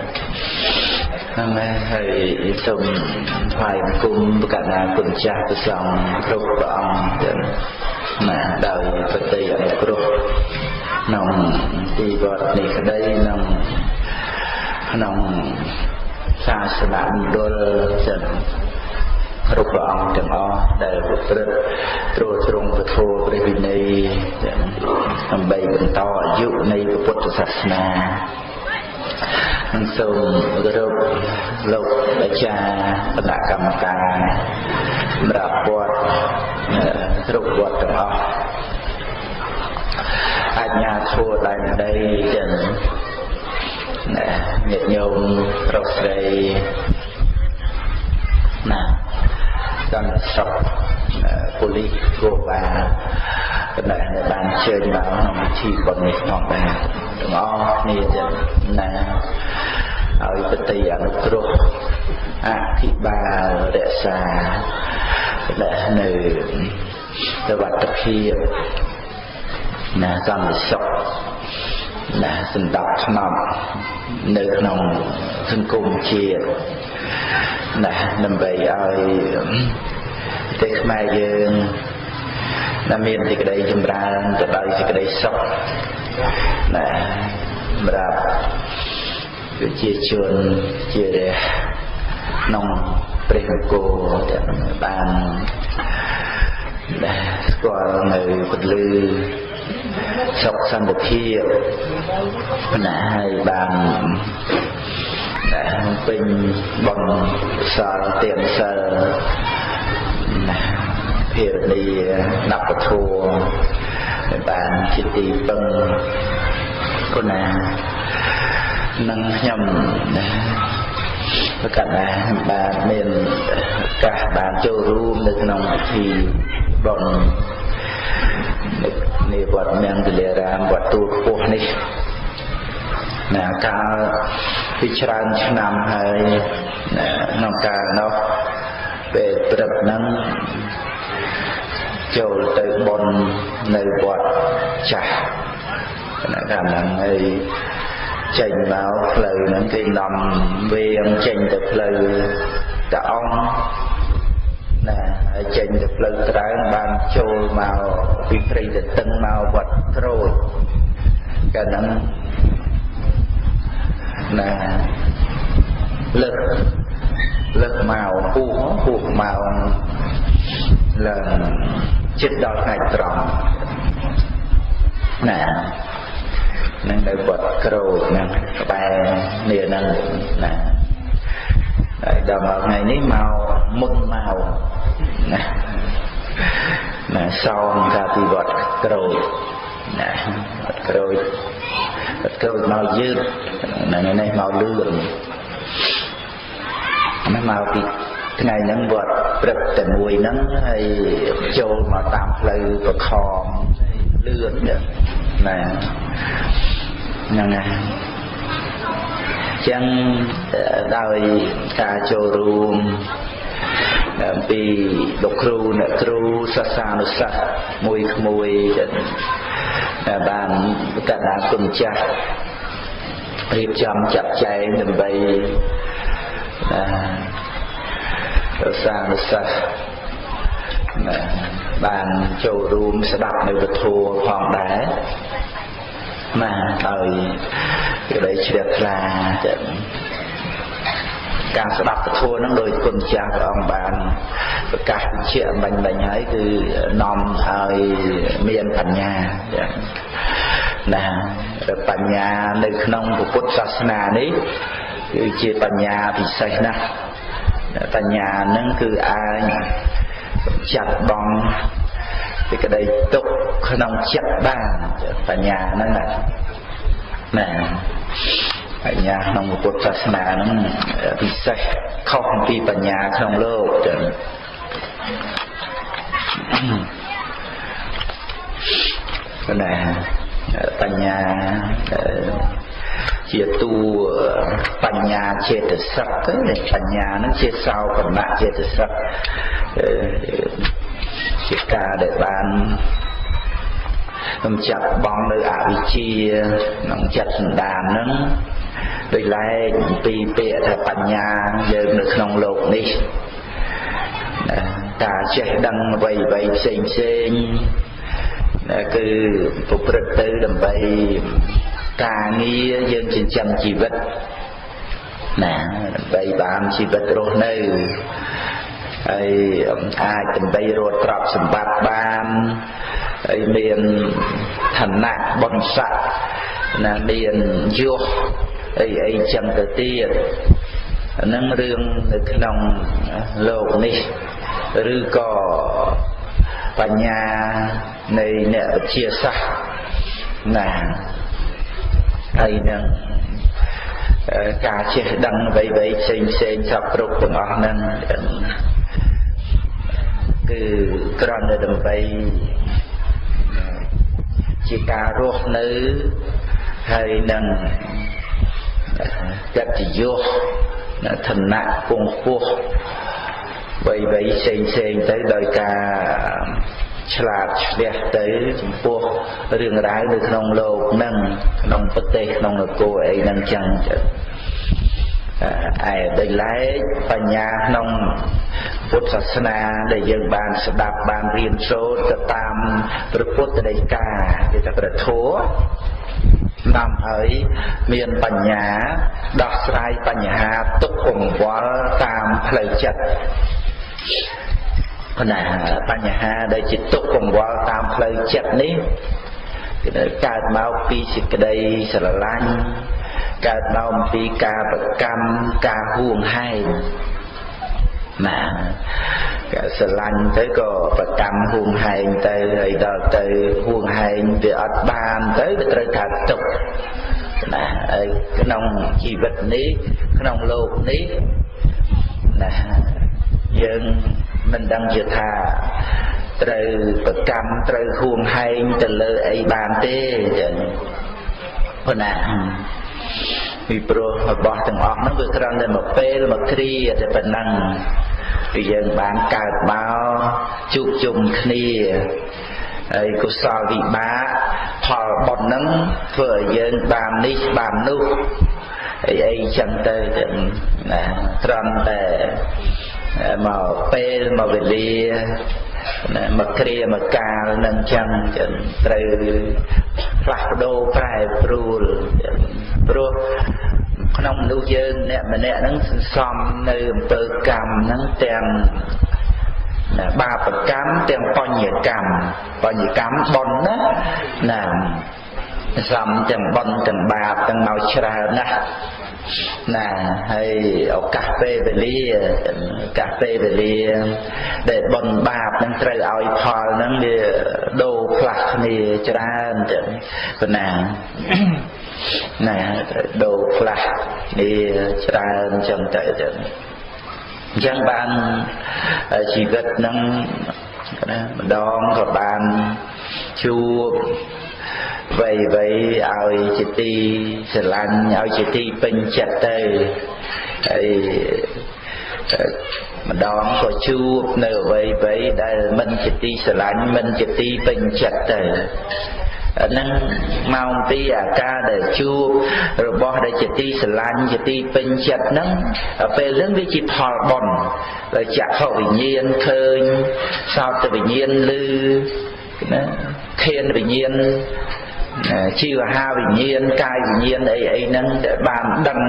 ហ្នឹងហើយហើយសូមថ្វាយបង្គំប្រកាសណាគុណចាស់ព្រះសង្ឃគ្រប់ព្រះអង្គទៅណាដោយបតីអនុគ្រោះក្នុងទីវត្តនេះក្តីក្នុងក្នុងសាសនាមណ្ឌលចឹងគ្រប់ព្រះអង្គទាំងអស់ដែលប្រព្រឹត្តត្រួតត្រងពធព្រះវិន័យដើម្បីបន្តអាយុនៃពុទ្ធសាសនា នឹងសូមគោរពលោកអាចារ្យគណៈកម្មការសម្រាប់វត្តគ្រប់វត្តទាំងអស់អញ្ញាធัวដែនដីទាំងណាញាតិញោមប្រុសស្រីណាកាន់ស្រុកប៉ូលីសគោបាដែលបានជើញមកក្នុងពិធីបុណ្យនេះផងដែរ ទាំងអស់គ្នាចឹងណាឲ្យបតីអនុគ្រោះអភិបាលរក្សាដែលនៅសវត្ថភាពណាសន្តិសុខណាសន្តិភាពក្នុងនៅក្នុងសង្គមជាតិណាដើម្បីឲ្យប្រទេសខ្មែរយើង ដែលមានសេចក្តីចម្រើនទៅដោយសេចក្តីសុខណាសម្រាប់ប្រជាជនជារះក្នុងព្រះអង្គដែលបានដែលស្គាល់នៅពលឺសុខសន្តិភាពណាហើយបានដែលពេញបំសល់ទៀនសិលណា ភារនីដប់ពធัวបានជាទីពឹងគុណានឹងខ្ញុំណាប្រកាសណាបានមានឱកាសបានចូលរួមនៅក្នុងពិធីបុណ្យនៃវត្តមង្គលារាមវត្តទូលខ្ពស់នេះណាកាលពីច្រើនឆ្នាំហើយណាក្នុងកាលនោះពេលព្រឹកហ្នឹង ចូលទៅបននៅវត្តចាស់ណាកាលហ្នឹងហើយចេញមកផ្លូវហ្នឹងគេនាំវៀងចេញទៅផ្លូវតាអង្គណាហើយចេញទៅផ្លូវត្រែងបានចូលមកពីព្រៃទៅតឹងមកវត្តត្រួយកាលហ្នឹងណាលើកលើកមកពុះពុះមកឡើង ចិត្តដល់ថ្ងៃត្រង់ណានឹងនៅវត្តក្រូចហ្នឹងក្បែរនេះហ្នឹងណាហើយដល់មកថ្ងៃនេះមកមុនមកណាណាសោមកាពីវត្តក្រូចណាវត្តក្រូចវត្តក្រូចមកយឺតហ្នឹងនេះមកលឿនណាមកពី ថ្ងៃហ្នឹងវត្តព្រឹកតែមួយហ្នឹងហើយចូលមកតាមផ្លូវប្រខំលឿនណាហ្នឹងណាចឹងដោយការចូលរួមពីលោកគ្រូអ្នកគ្រូសាសានុសិស្សមួយក្មួយដែលបានកណ្ដាលគុណចាស់រៀបចំចាត់ចែងដើម្បី សាសានុសិស្សបានចូលរួមស្ដាប់នៅពធផងដែរណាហើយក្តីជ្រះថ្លាចឹងការស្ដាប់ពធហ្នឹងដោយគុណចាស់ព្រះអង្គបានប្រកាសបញ្ជាក់បាញ់បាញ់ហើយគឺនាំឲ្យមានបញ្ញាចឹងណាបញ្ញានៅក្នុងពុទ្ធសាសនានេះគឺជាបញ្ញាពិសេសណាស់ បញ្ញាហ្នឹងគឺអាចចាត់បងសេចក្តីទុកក្នុងចិត្តបានបញ្ញាហ្នឹងណាណាបញ្ញាក្នុងពុទ្ធសាសនាហ្នឹងពិសេសខុសពីបញ្ញាក្នុងលោកចឹងណាបញ្ញា ជាទូបញ្ញាចេតសិកទៅបញ្ញានឹងជាសោបណៈចេតសិកជាការដែលបានខ្ញុំចាប់បងនៅអវិជ្ជាក្នុងចិត្តសន្តានហ្នឹងដោយឡែកពីពាក្យថាបញ្ញាយើងនៅក្នុងលោកនេះតាចេះដឹងអ្វីអ្វីផ្សេងផ្សេងគឺប្រព្រឹត្តទៅដើម្បី ការងារយើងចិញ្ចឹមជីវិតណាដើម្បីបានជីវិតរស់នៅហើយអាចដើម្បីរត់ទ្រព្យសម្បត្តិបានហើយមានឋានៈបុណ្យស័ក្តិណាមានយុះអីអីចឹងទៅទៀតអានឹងរឿងនៅក្នុងលោកនេះឬក៏បញ្ញានៃអ្នកវិទ្យាសាស្ត្រណា ហើយនឹងការចេះដឹងអ្វីៗផ្សេងផ្សេងសពគ្រប់ទាំងអស់ហ្នឹងគឺគ្រាន់តែដើម្បីជាការរស់នៅហើយនឹងកតញ្ញុឋានៈពងពោះវ័យវ័យផ្សេងផ្សេងទៅដោយការ ឆ្លាតឆ្លះទៅចំពោះរឿងរ៉ាវនៅក្នុងលោកនឹងក្នុងប្រទេសក្នុងនគរអីហ្នឹងចឹងចឹងឯដោយឡែកបញ្ញាក្នុងពុទ្ធសាសនាដែលយើងបានស្ដាប់បានរៀនសូត្រទៅតាមព្រះពុទ្ធដីកាគេថាព្រះធម៌នាំឲ្យមានបញ្ញាដោះស្រាយបញ្ហាទុក្ខកង្វល់តាមផ្លូវចិត្ត ណាបញ្ហាដែលជាទុក្ខកង្វល់តាមផ្លូវចិត្តនេះគឺកើតមកពីសេចក្តីស្រឡាញ់កើតមកពីការប្រកម្មការហួងហែងណាក៏ស្រឡាញ់ទៅក៏ប្រកម្មហួងហែងទៅហើយដល់ទៅហួងហែងវាអត់បានទៅវាត្រូវការទុកណាហើយក្នុងជីវិតនេះក្នុងលោកនេះណាយើង មិនដឹងជាថាត្រូវប្រកម្មត្រូវហួងហែងទៅលើអីបានទេចឹងប៉ុណ្ណាពីព្រោះរបស់ទាំងអស់ហ្នឹងវាគ្រាន់តែមកពេលមកគ្រាតែប៉ុណ្ណឹងគឺយើងបានកើតមកជួបជុំគ្នាហើយកុសលវិបាកផលបុណ្យហ្នឹងធ្វើឲ្យយើងបាននេះបាននោះអីអីចឹងទៅណាត្រង់តែ មកពេលមកវេលាណាមកគ្រាមកកាលនឹងចឹងចឹងត្រូវផ្លាស់ប្ដូរប្រែប្រួលព្រោះក្នុងមនុស្សយើងអ្នកម្នាក់ហ្នឹងសន្សំនៅអំពើកម្មហ្នឹងទាំងណាបាបកម្មទាំងបញ្ញកម្មបញ្ញកម្មប៉ុនណាណាសំទាំងប៉ុនទាំងបាបទាំងមកច្រើនណាស់ ណាហើយឱកាសពេលវេលាឱកាសពេលវេលា ដែលបនបាបនឹងត្រូវឲ្យផលហ្នឹងវាដូរផ្លាស់គ្នាច្រើនចឹងប៉ុណ្ណាណាត្រូវដូរផ្លាស់គ្នាច្រើនចឹងទៅចឹងអញ្ចឹងបានជីវិតហ្នឹងណាម្ដងក៏បានជួប វ័យវ័យឲ្យជាទីស្រឡាញ់ឲ្យជាទីពេញចិត្តទៅហើយម្ដងក៏ជួបនៅអ្វីអ្វីដែលមិនជាទីស្រឡាញ់មិនជាទីពេញចិត្តទៅហ្នឹងមកអំពីអាការដែលជួបរបស់ដែលជាទីស្រឡាញ់ជាទីពេញចិត្តហ្នឹងពេលហ្នឹងវាជាផលបុណ្យដែលចក្ខុវិញ្ញាណឃើញសោតវិញ្ញាណឮ ណាខៀនវិញ្ញាណជីវហាវិញ្ញាណកាយវិញ្ញាណអីអីហ្នឹងដែលបានដឹង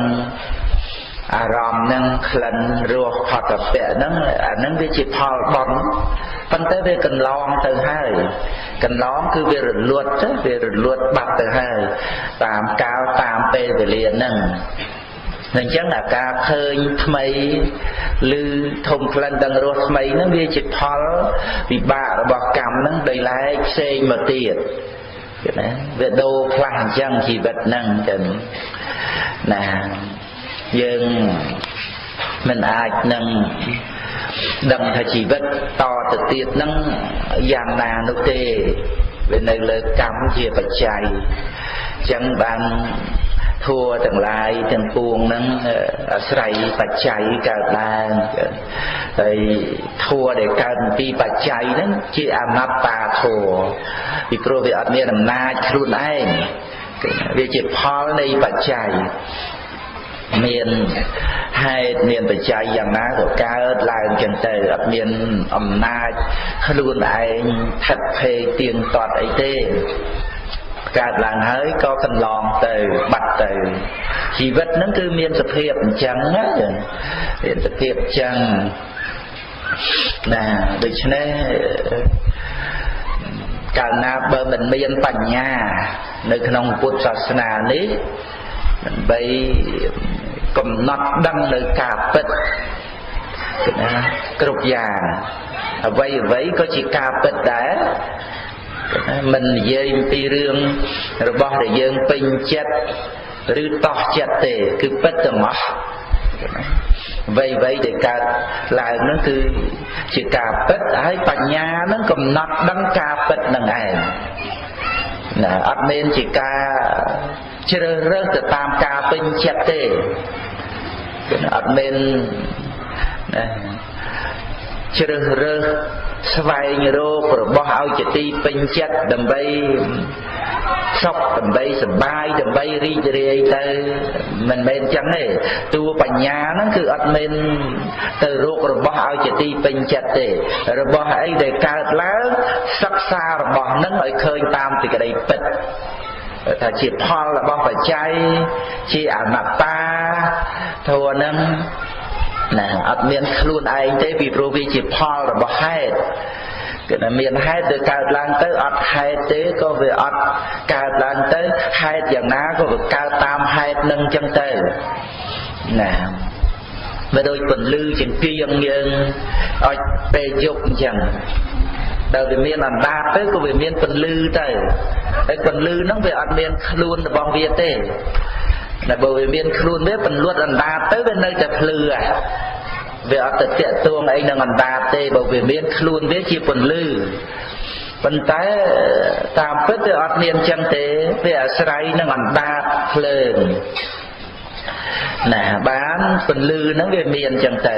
អារម្មណ៍ហ្នឹងក្លិនរសផតពៈហ្នឹងអាហ្នឹងវាជាផលបន់ប៉ុន្តែវាកន្លងទៅហើយកន្លងគឺវារលត់ទៅវារលត់បាត់ទៅហើយតាមកាលតាមពេលវេលាហ្នឹង អញ្ចឹងអាការឃើញថ្មីឬធំក្លិនដឹងរសថ្មីហ្នឹងវាជាផលវិបាករបស់កម្មហ្នឹងដោយឡែកផ្សេងមកទៀតណាវាដូរផ្លាស់អញ្ចឹងជីវិតហ្នឹងចឹងណាយើងមិនអាចនឹងដឹងថាជីវិតតទៅទៀតហ្នឹងយ៉ាងណានោះទេ វានៅលើកម្មជាបច្ច័យអញ្ចឹងបាន ធัวទាំងឡាយទាំងពួងហ្នឹងអាស្រ័យបច្ច័យកើតឡើងហើយធัวដែលកើតពីបច្ច័យហ្នឹងជាអនត្តាធัวពីព្រោះវាអត់មានអំណាចខ្លួនឯងវាជាផលនៃបច្ច័យ មានហេតុមានបច្ច័យយ៉ាងណាក៏កើតឡើងចឹងទៅអត់មានអំណាចខ្លួនឯងថិតភេទៀងទាត់អីទេកើតឡើងហើយក៏កន្លងទៅបាត់ទៅជីវិតហ្នឹងគឺមានសភាពអញ្ចឹងណាមានសភាពអញ្ចឹងណាដូច្នេះកាលណាបើមិនមានបញ្ញា នៅក្នុងពុទ្ធសាសនានេះដើម្បី កំណត់ដឹងនៅការពិតណាគ្រប់យ៉ាងអ្វីអ្វីក៏ជាការពិតដែរមិននិយាយអំពីរឿងរបស់ដែលយើងពេញចិត្តឬតោះចិត្តទេ គឺពិតទាំងអស់អ្វីអ្វីដែលកើតឡើងនោះគឺជាការពិតហើយបញ្ញានឹងកំណត់ដឹងការពិតនឹងឯង ណាអត់មានជាការជ្រើសរើសទៅតាមការពេញចិត្តទេអត់មានណា ជ្រើសរើសស្វែងរករបស់ឲ្យជាទីពេញចិត្តដើម្បីសុខដើម្បីសប្បាយដើម្បីរីករាយទៅមិនមែនចឹងទេតួបញ្ញាហ្នឹងគឺអត់មានទៅរករបស់ឲ្យជាទីពេញចិត្តទេ របស់អីដែលកើតឡើងសិក្សារបស់ហ្នឹងឲ្យឃើញតាមសេចក្តីពិតថាជាផលរបស់បច្ច័យជាអនត្តាធัวហ្នឹង ណាអត់មានខ្លួនឯងទេពីព្រោះវាជាផលរបស់ហេតុគឺថាមានហេតុទៅកើតឡើងទៅអត់ហេតុទេក៏វាអត់កើតឡើងទៅហេតុយ៉ាងណាក៏វាកើតតាមហេតុនឹងចឹងទៅណាបើដូចពន្លឺចង្កៀងយើងឲ្យពេលយប់អញ្ចឹងដល់វាមានអណ្ដាតទៅក៏វាមានពន្លឺទៅហើយពន្លឺហ្នឹងវាអត់មានខ្លួនរបស់វាទេ តែបើវាមានខ្លួនវាពន្លត់អណ្ដាតទៅវានៅតែភ្លឺហ่ะវាអត់ទៅតាក់ទងអីនឹងអណ្ដាតទេបើវាមានខ្លួនវាជាពន្លឺប៉ុន្តែតាមពិតវាអត់មានចឹងទេវាអាស្រ័យនឹងអណ្ដាតភ្លើងណាបានពន្លឺហ្នឹងវាមានចឹងទៅ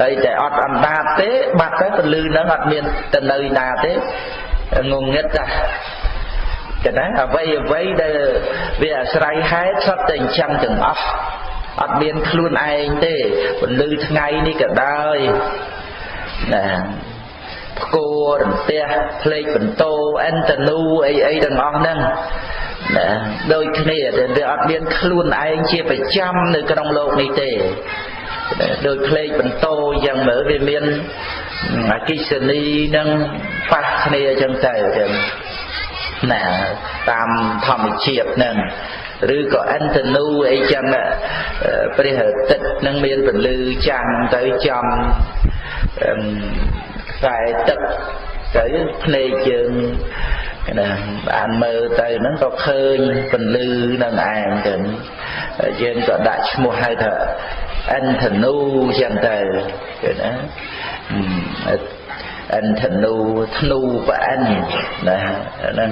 ហើយតែអត់អណ្ដាតទេបាត់ទៅពន្លឺហ្នឹងអត់មានទៅនៅណាទេងងឹតតា កណ្ដាអ្វីអ្វីដែលវាអាស្រ័យហេតុសត្វតែអញ្ចឹងទាំងអស់អត់មានខ្លួនឯងទេពន្លឺថ្ងៃនេះក៏ដោយណាផ្គររន្ទះផ្លេកបន្ទោអិនតនូអីអីទាំងអស់ហ្នឹងណាដូចគ្នាតែវាអត់មានខ្លួនឯងជាប្រចាំនៅក្នុងโลกនេះទេដោយផ្លេកបន្ទោយ៉ាងមើលវាមានអកិសនីនឹងប៉ះគ្នាអញ្ចឹងទៅចឹង ណាតាមធម្មជាតិហ្នឹងឬក៏អន្តនូអីចឹងព្រះអាទិត្យនឹងមានពន្លឺចាំងទៅចំខ្សែទឹកទៅភ្នែកយើងណាបានមើលទៅហ្នឹងក៏ឃើញពន្លឺនឹងឯងទៅយើងក៏ដាក់ឈ្មោះហៅថាអន្តនូចឹងទៅឃើញណា អន្តនូធ្នូប្រអិនណាហ្នឹង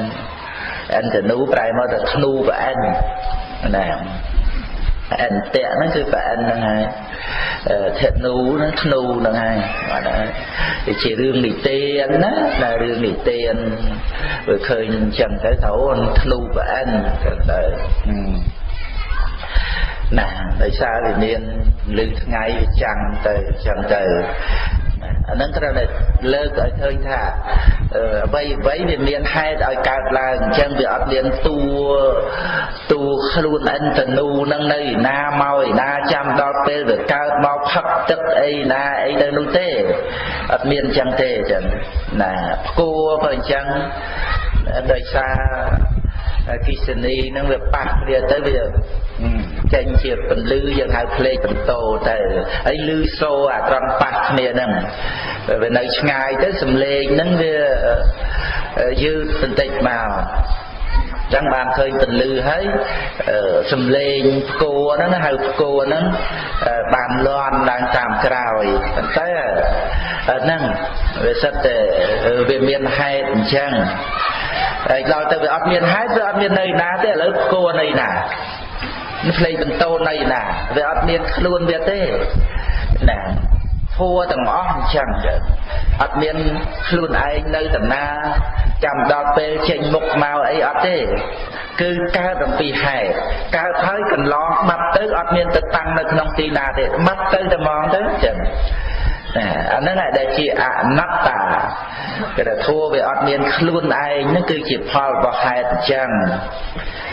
អន្តនូប្រែមកទៅធ្នូប្រអិនណាអន្តៈហ្នឹងគឺប្រអិនហ្នឹងហើយធនុហ្នឹងធ្នូហ្នឹងហើយបាទវាជារឿងនិទានណាតែរឿងនិទានវាឃើញអញ្ចឹងទៅត្រូវធ្នូប្រអិនទៅទៅណាដោយសារវាមានលឺថ្ងៃវាចាំងទៅអញ្ចឹងទៅអានឹងត្រូវតែ លើកឲ្យឃើញថាអ្វីអ្វីវាមានហេតុឲ្យកើតឡើងអញ្ចឹងវាអត់មានតួតួខ្លួនអិនតនូនឹងនៅឯណាមកឯណាចាំដល់ពេលវាកើតមកផឹកទឹកអីណាអីទៅនោះទេអត់មានអញ្ចឹងទេអញ្ចឹងណាផ្គួរក៏អញ្ចឹងដោយសារ គិសនីនឹងវាប៉ះគ្នាទៅវាចេញជាពន្លឺយើងហៅភ្លេចបន្ទោទៅហើយលឺសូអាត្រង់ប៉ះគ្នាហ្នឹងវានៅឆ្ងាយទៅសំឡេងហ្នឹងវាយឺតបន្តិចមកចឹងបានឃើញពន្លឺហើយសំឡេងផ្គរហ្នឹងហៅផ្គរហ្នឹងបានលន់ឡើងតាមក្រោយប៉ុន្តែហ្នឹងវាសិតតែវាមានហេតុអញ្ចឹង ហើយដល់ទៅវាអត់មានហេតុវាអត់មាននៅណាទេឥឡូវគោនៅណាផ្លេចបន្ទោនអីណាវាអត់មានខ្លួនវាទេណាធัวទាំងអស់អញ្ចឹងអត់មានខ្លួនឯងនៅតាណាចាំដល់ពេលចេញមុខមកអីអត់ទេ គឺកើតអំពីហេតុកើតហើយកន្លងបាត់ទៅអត់មានទៅតាំងនៅក្នុងទីណាទេបាត់ទៅតែហ្មងទៅចឹង ណាអាហ្នឹងដែលជាអនត្តាគេថាធัวវាអត់មានខ្លួនឯងហ្នឹងគឺជាផលរបស់ហេតុអញ្ចឹង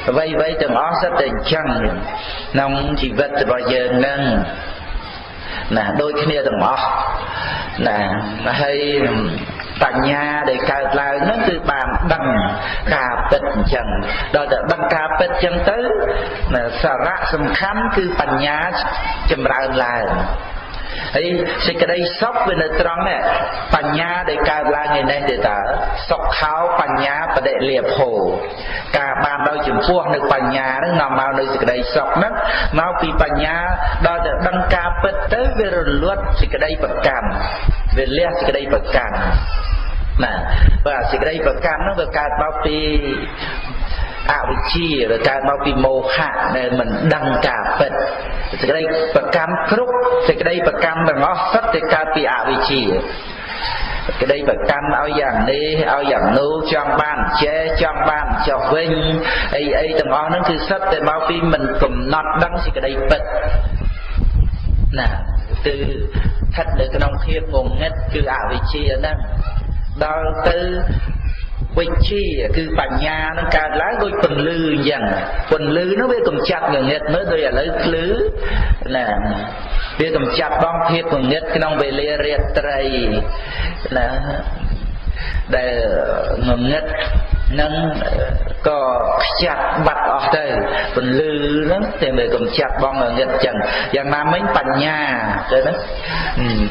អ្វីអ្វីទាំងអស់សិតតែអញ្ចឹងក្នុងជីវិតរបស់យើងហ្នឹងណាដូចគ្នាទាំងអស់ណាហើយបញ្ញាដែលកើតឡើងហ្នឹងគឺបានដឹងការពិតអញ្ចឹងដល់តែដឹងការពិតអញ្ចឹងទៅសារៈសំខាន់គឺបញ្ញាចម្រើនឡើង ហើយសេចក្តីសុខវានៅត្រង់នេះបញ្ញាដែលកើតឡើងឯនេះទេតើសុខោបញ្ញាបដិលាភោការបានដោយចំពោះនៅបញ្ញាហ្នឹងនាំមកនៅសេចក្តីសុខហ្នឹងមកពីបញ្ញាដល់តែដឹងការពិតទៅវារលត់សេចក្តីប្រកម្មវាលះសេចក្តីប្រកម្មណាបាទសេចក្តីប្រកម្មហ្នឹងវាកើតមកពី អវិជ្ជាវាកើតមកពីមោហៈដែលមិនដឹងការពិតសេចក្តីប្រកម្មគ្រប់សេចក្តីប្រកម្មទាំងអស់សុទ្ធតែកើតពីអវិជ្ជាក្តីប្រកាន់ឲ្យយ៉ាងនេះឲ្យយ៉ាងនោះចង់បានចេះចង់បានចុះវិញអីអីទាំងអស់ហ្នឹងគឺសិតតែមកពីមិនកំណត់ដឹងសេចក្តីពិតណាគឺស្ថិតនៅក្នុងភាពងងឹតគឺអវិជ្ជាហ្នឹងដល់ទៅ វិជ្ជាគឺបញ្ញានឹងកើតឡើងដូចពន្លឺអញ្ចឹងពន្លឺនោះវាកំចាត់ងងឹតមើលដូចឥឡូវភ្លឺណាវាកំចាត់បងភាពងងឹតក្នុងវេលារាត្រីណា ដែលងងឹតនឹងក៏ខ្ចាត់បាត់អស់ទៅពន្លឺហ្នឹងតែមើលកំចាត់បងងឹតចឹងយ៉ាងណាមិញបញ្ញាទៅណា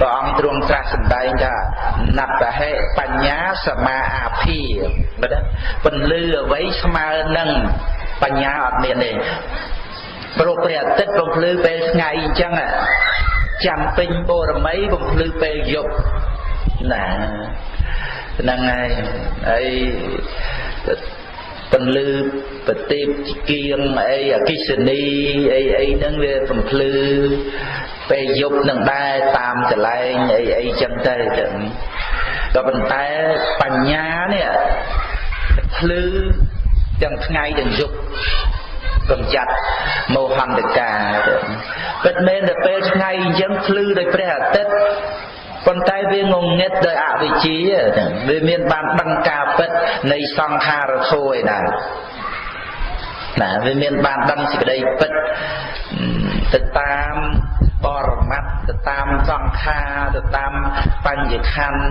ព្រះអង្គទ្រង់ត្រាស់សម្ដែងថាណត្តហេបញ្ញាសមាអាភិបើណាពន្លឺអ្វីស្មើនឹងបញ្ញាអត់មានទេព្រោះព្រះអាទិត្យបំភ្លឺពេលថ្ងៃអញ្ចឹងចាំពេញបរមីបំភ្លឺពេលយប់ណា ហ្នឹងហើយហើយពន្លឺប្រទីបគៀងអីអកិសនីអីអីហ្នឹងវាបំភ្លឺពេលយប់នឹងដែរតាមកន្លែងអីអីចឹងទៅចឹងក៏ប៉ុន្តែបញ្ញានេះភ្លឺទាំងថ្ងៃទាំងយប់កំចាត់មោហន្តកាពិតមែនតែពេលថ្ងៃអញ្ចឹងភ្លឺដោយព្រះអាទិត្យ ប៉ុន្តែវាងងឹតដោយអវិជ្ជាវាមានបានដឹងការពិតនៃសង្ខារធម៌ឯដែរណាវាមានបានដឹងសេចក្តីពិតទៅតាមបរមត្តទៅតាមសង្ខារទៅតាមបញ្ញខណ្ឌ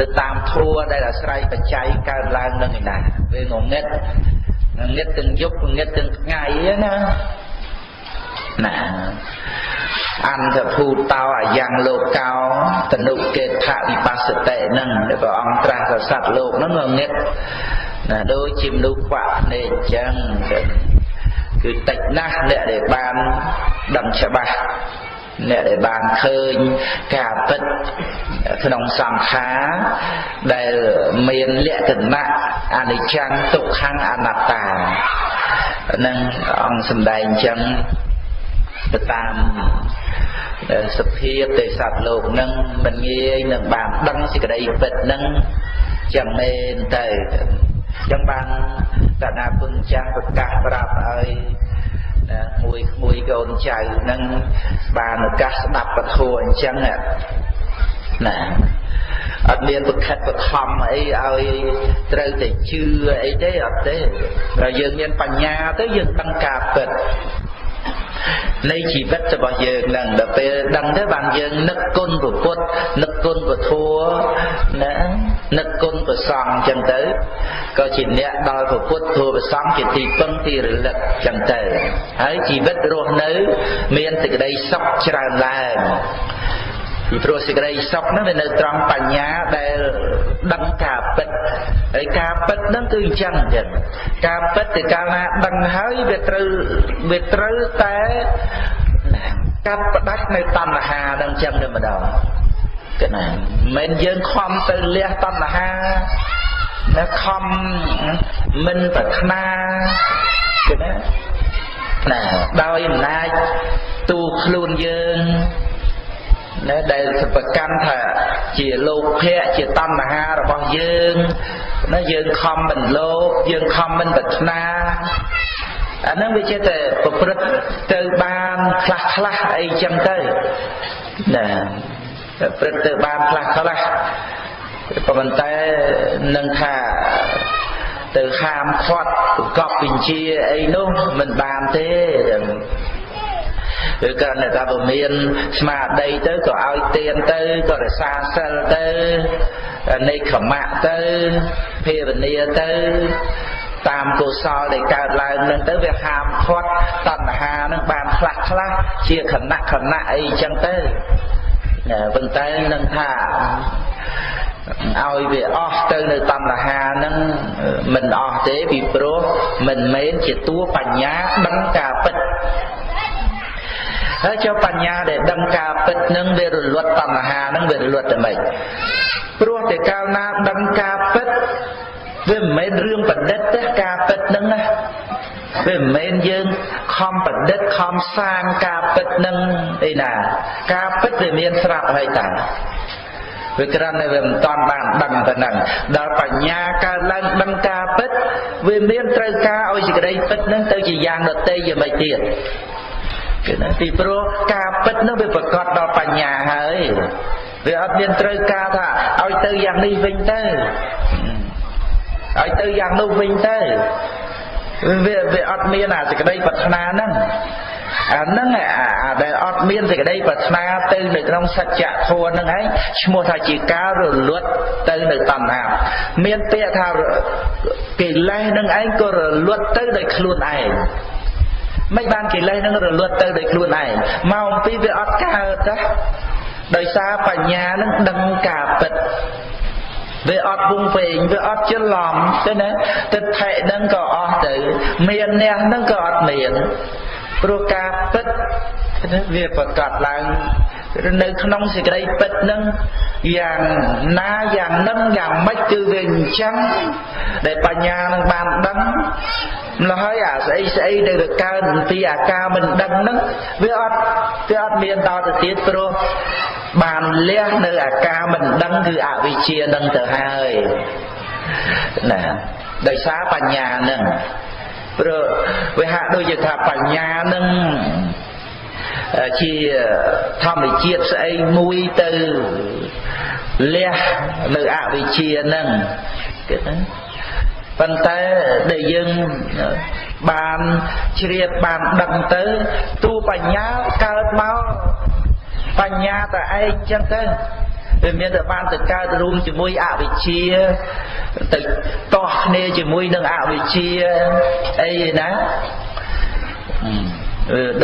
ទៅតាមធัวដែលអាស្រ័យបច្ច័យកើតឡើងនឹងឯណាវាងងឹតងឹតទាំងយប់ងឹតទាំងថ្ងៃណា ណាអន្តភូតោអាយ៉ាងលោកោតនុកេថវិបស្សតិហ្នឹងដែលព្រះអង្គត្រាស់ថាសត្វលោកហ្នឹងងឹតណាដូចជាមនុស្សខ្វាក់ភ្នែកអញ្ចឹងគឺតិចណាស់អ្នកដែលបានដឹងច្បាស់អ្នកដែលបានឃើញការពិតក្នុងសង្ខារដែលមានលក្ខណៈអនិច្ចំទុក្ខំអនត្តានឹងអង្គសម្ដែងអញ្ចឹង ទៅតាមសភាពទេសត្វលោកនឹងមិនងាយនឹងបានដឹងសេចក្តីពិតនឹងចឹងមែនទៅចឹងបានតណាពុញចាស់ប្រកាសប្រាប់ឲ្យមួយក្មួយកូនចៅនឹងបានឱកាសស្ដាប់ពធអញ្ចឹងណាអត់មានប្រខិតបខំអីឲ្យត្រូវតែជឿអីទេអត់ទេតែយើងមានបញ្ញាទៅយើងដឹងការពិត នៃជីវិតរបស់យើងនឹងដល់ពេលដឹងទៅបានយើងនឹកគុណព្រះពុទ្ធនឹកគុណព្រះធម៌ណានឹកគុណព្រះសង្ឃអញ្ចឹងទៅក៏ជាអ្នកដល់ព្រះពុទ្ធធម៌ព្រះសង្ឃជាទីពឹងទីរលឹកអញ្ចឹងទៅហើយជីវិតរស់នៅ មានសេចក្តីសុខច្រើនឡើង ពីព្រោះសេចក្តីសុខហ្នឹងវានៅត្រង់បញ្ញាដែលដឹងការពិតហើយការពិតហ្នឹងគឺអញ្ចឹងអញ្ចឹងការពិតទៅកាលណាដឹងហើយវាត្រូវវាត្រូវតែកាត់ផ្ដាច់នៅតណ្ហាហ្នឹងអញ្ចឹងតែម្ដងកណាមិនយើងខំទៅលះតណ្ហាតែខំមិនប្រាថ្នាកណាណាដោយអំណាចទូខ្លួនយើង ណាដែលប្រកាន់ថាជាលោភៈជាតណ្ហារបស់យើងណាយើងខំមិនលោភយើងខំមិនប្រាថ្នាអានឹងវាជាតែប្រព្រឹត្តទៅបានខ្លះខ្លះអីចឹងទៅណាប្រព្រឹត្តទៅបានខ្លះខ្លះប៉ុន្តែនឹងថាទៅហាមឃាត់ប្រកបបញ្ជាអីនោះមិនបានទេ ឬក៏នៅតែបើមានស្មារតីទៅក៏ឲ្យទៀនទៅក៏រសាសិលទៅនៃខមៈទៅភាវនាទៅតាមកុសលដែលកើតឡើងនឹងទៅវាហាមឃាត់តណ្ហានឹងបានខ្លះខ្លះជាខណៈខណៈអីចឹងទៅប៉ុន្តែនឹងថាឲ្យវាអស់ទៅនៅតណ្ហានឹងមិនអស់ទេពីព្រោះមិនមែនជាតួបញ្ញាដឹងការពិត ហើយចុះបញ្ញាដែលដឹងការពិតនឹងវារលត់តណ្ហានឹងវារលត់តែម៉េចព្រោះតែកាលណាដឹងការពិតវាមិនមែនរឿងប្រឌិតទេការពិតនឹងណាវាមិនមែនយើងខំប្រឌិតខំសាងការពិតនឹងអីណាការពិតវាមានស្រាប់ហើយតាវាក្រាន់តែវាមិនតាន់បានដឹងទៅនឹងដល់បញ្ញាកើតឡើងដឹងការពិតវាមានត្រូវការឲ្យសេចក្តីពិតនឹងទៅជាយ៉ាងដតីយ៉ាងម៉េចទៀត គឺណាពីព្រោះការពិតនោះវាប្រកបដល់បញ្ញាហើយវាអត់មានត្រូវការថាឲ្យទៅយ៉ាងនេះវិញទៅឲ្យទៅយ៉ាងនោះវិញទៅវាវាអត់មានអាសេចក្តីប្រាថ្នាហ្នឹងអាហ្នឹងអាដែលអត់មានសេចក្តីប្រាថ្នាទៅនៅក្នុងសច្ចធម៌ហ្នឹងឯងឈ្មោះថាជាការរលត់ទៅនៅតណ្ហាមានពាក្យថាកិលេសហ្នឹងឯងក៏រលត់ទៅដោយខ្លួនឯង មិនបានកិលេសនឹងរលត់ទៅដោយខ្លួនឯងមកអំពីវាអត់កើតទេដោយសារបញ្ញានឹងដឹងការពិតវាអត់វងវែងវាអត់ច្រឡំទេណាទិដ្ឋិនឹងក៏អស់ទៅមានអ្នកនឹងក៏អត់មានព្រោះការពិតវាប្រកាសឡើងនៅក្នុងសេចក្តីពិតនឹងយ៉ាងណាយ៉ាងនឹងយ៉ាងម៉េចគឺវាអញ្ចឹងដែលបញ្ញានឹងបានដឹង ម្ល៉េះហើយអាស្អីស្អីដែលកើតអំពីអាការមិនដឹងហ្នឹងវាអត់វាអត់មានដល់ទៅទៀតព្រោះបានលះនៅអាការមិនដឹងគឺអវិជ្ជានឹងទៅហើយណាដោយសារបញ្ញានឹងព្រោះវាហាក់ដូចជាថាបញ្ញានឹងជាធម្មជាតិស្អីមួយទៅលះនៅអវិជ្ជានឹងគេណា ប៉ុន្តែដែលយើងបានជ្រាបបានដឹងទៅទូបញ្ញាកើតមកបញ្ញាតែឯងចឹងទៅវាមានតែបានទៅកើតរួមជាមួយអវិជ្ជាទៅតោះគ្នាជាមួយនឹងអវិជ្ជាអីណា